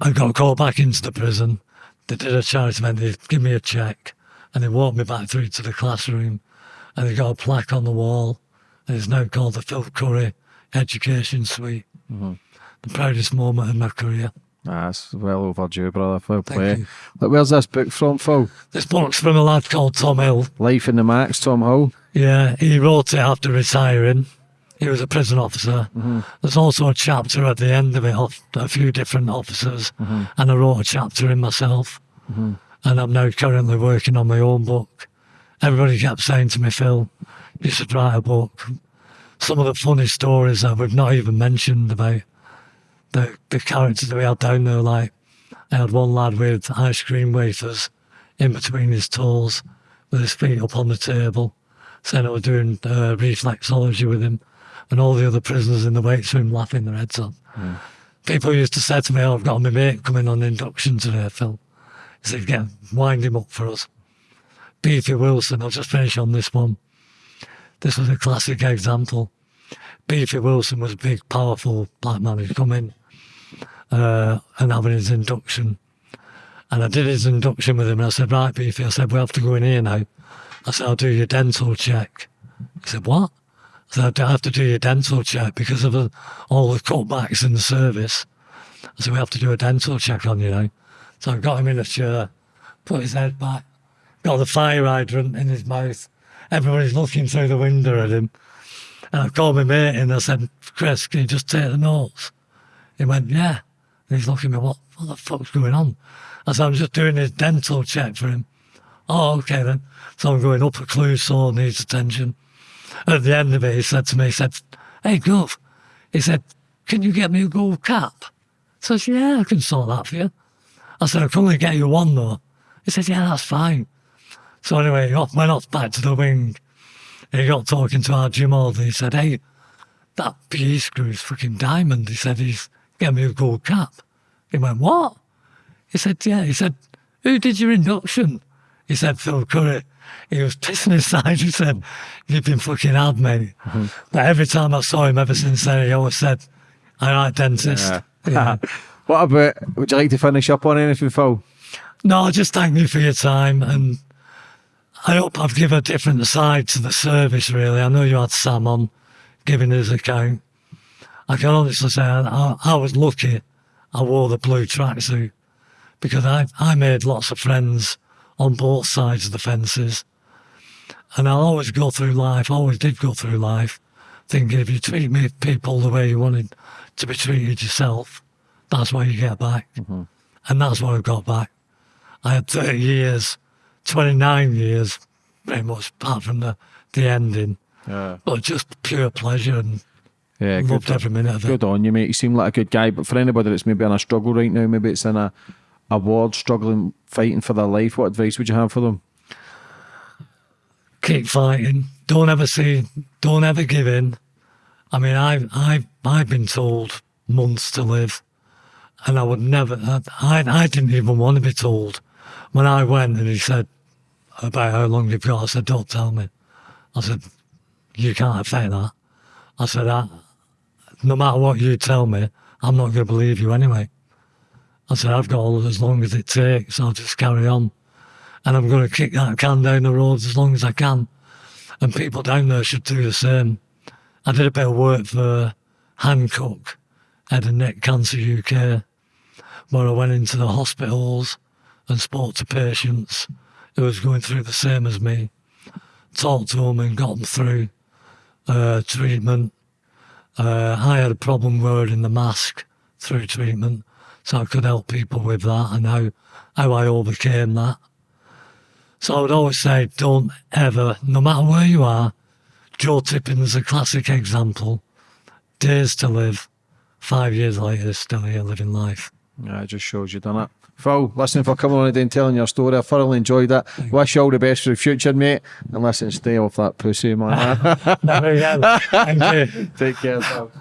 I got called back into the prison. They did a charity event, they give me a check and they walked me back through to the classroom and they got a plaque on the wall and it's now called the Phil Curry Education Suite. Mm-hmm. The proudest moment in my career. That's well overdue, brother. Fair play. Look, where's this book from, Phil? This book's from a lad called Tom Hill. Life in the Max, Tom Hull. Yeah, he wrote it after retiring. He was a prison officer. Mm-hmm. There's also a chapter at the end of it of a few different officers, mm-hmm. and I wrote a chapter in myself. And I'm now currently working on my own book, everybody kept saying to me, Phil, write a book. Some of the funny stories that we've not even mentioned about the, the characters that we had down there, like I had one lad with ice cream wafers in between his toes with his feet up on the table, saying I was doing uh, reflexology with him, and all the other prisoners in the weight room laughing their heads off. People used to say to me, oh, I've got my mate coming on induction today, Phil. He said, get, wind him up for us. Beefy Wilson, I'll just finish on this one. This was a classic example. Beefy Wilson was a big, powerful black man who'd come in uh, and having his induction. And I did his induction with him and I said, right, Beefy, I said, we have to go in here now. I said, I'll do your dental check. He said, what? I said, I have to do your dental check because of uh, all the cutbacks in the service. I said, we have to do a dental check on you now. So I got him in a chair, put his head back, got the fire hydrant in his mouth. Everybody's looking through the window at him. And I called my mate and I said, Chris, can you just take the notes? He went, yeah. And he's looking at me, what, what the fuck's going on? I said, I'm just doing his dental check for him. Oh, okay then. So I'm going up a clue saw needs attention. At the end of it, he said to me, he said, hey, Gov, he said, can you get me a gold cap? So I said, yeah, I can sort that for you. I said, I can only get you one though. He said, yeah, that's fine. So anyway, got- went off back to the wing. He got talking to our gym order. He said, hey, that PE screw is fucking diamond. He said, he's get me a gold cap. He went, what? He said, yeah. He said, who did your induction? He said, Phil Curry. He was pissing his side. He said, you've been fucking hard, mate. Mm-hmm. But every time I saw him ever since then, he always said, I like dentist. Yeah. what about, would you like to finish up on anything, Phil? No, just thank you for your time and I hope I've given a different side to the service really. I know you had Sam on giving his account. I can honestly say I, I was lucky I wore the blue tracksuit because I, I made lots of friends on both sides of the fences. And I'll always go through life, always did go through life, thinking if you treat me people the way you wanted to be treated yourself, that's what you get back. Mm-hmm. And that's what I got back. I had 30 years, 29 years, very much apart from the, the ending, Yeah. but just pure pleasure and Yeah, loved good, every minute of it. good on you, mate. You seem like a good guy, but for anybody that's maybe in a struggle right now, maybe it's in a, a ward, struggling, fighting for their life, what advice would you have for them? Keep fighting. Don't ever see, don't ever give in. I mean, I've, I've, I've been told months to live, and I would never, I, I didn't even want to be told. When I went and he said about how long you've got, I said, don't tell me. I said, you can't affect that. I said, I, no matter what you tell me, I'm not going to believe you anyway. I said, I've got all as long as it takes, I'll just carry on. And I'm going to kick that can down the road as long as I can. And people down there should do the same. I did a bit of work for Hancock, Head and Neck Cancer UK, where I went into the hospitals and spoke to patients who was going through the same as me, talked to them and got them through uh, treatment. Uh, I had a problem wearing the mask through treatment, so I could help people with that and how, how I overcame that. So I would always say, don't ever, no matter where you are, Joe Tippens's a classic example. Days to live, five years later, still here living life. Yeah, it just shows you done it. Phil, listen for coming on today and telling your story. I thoroughly enjoyed it. Wish you all the best for the future, mate. And listen, stay off that pussy, man. Thank you. Take care, pal.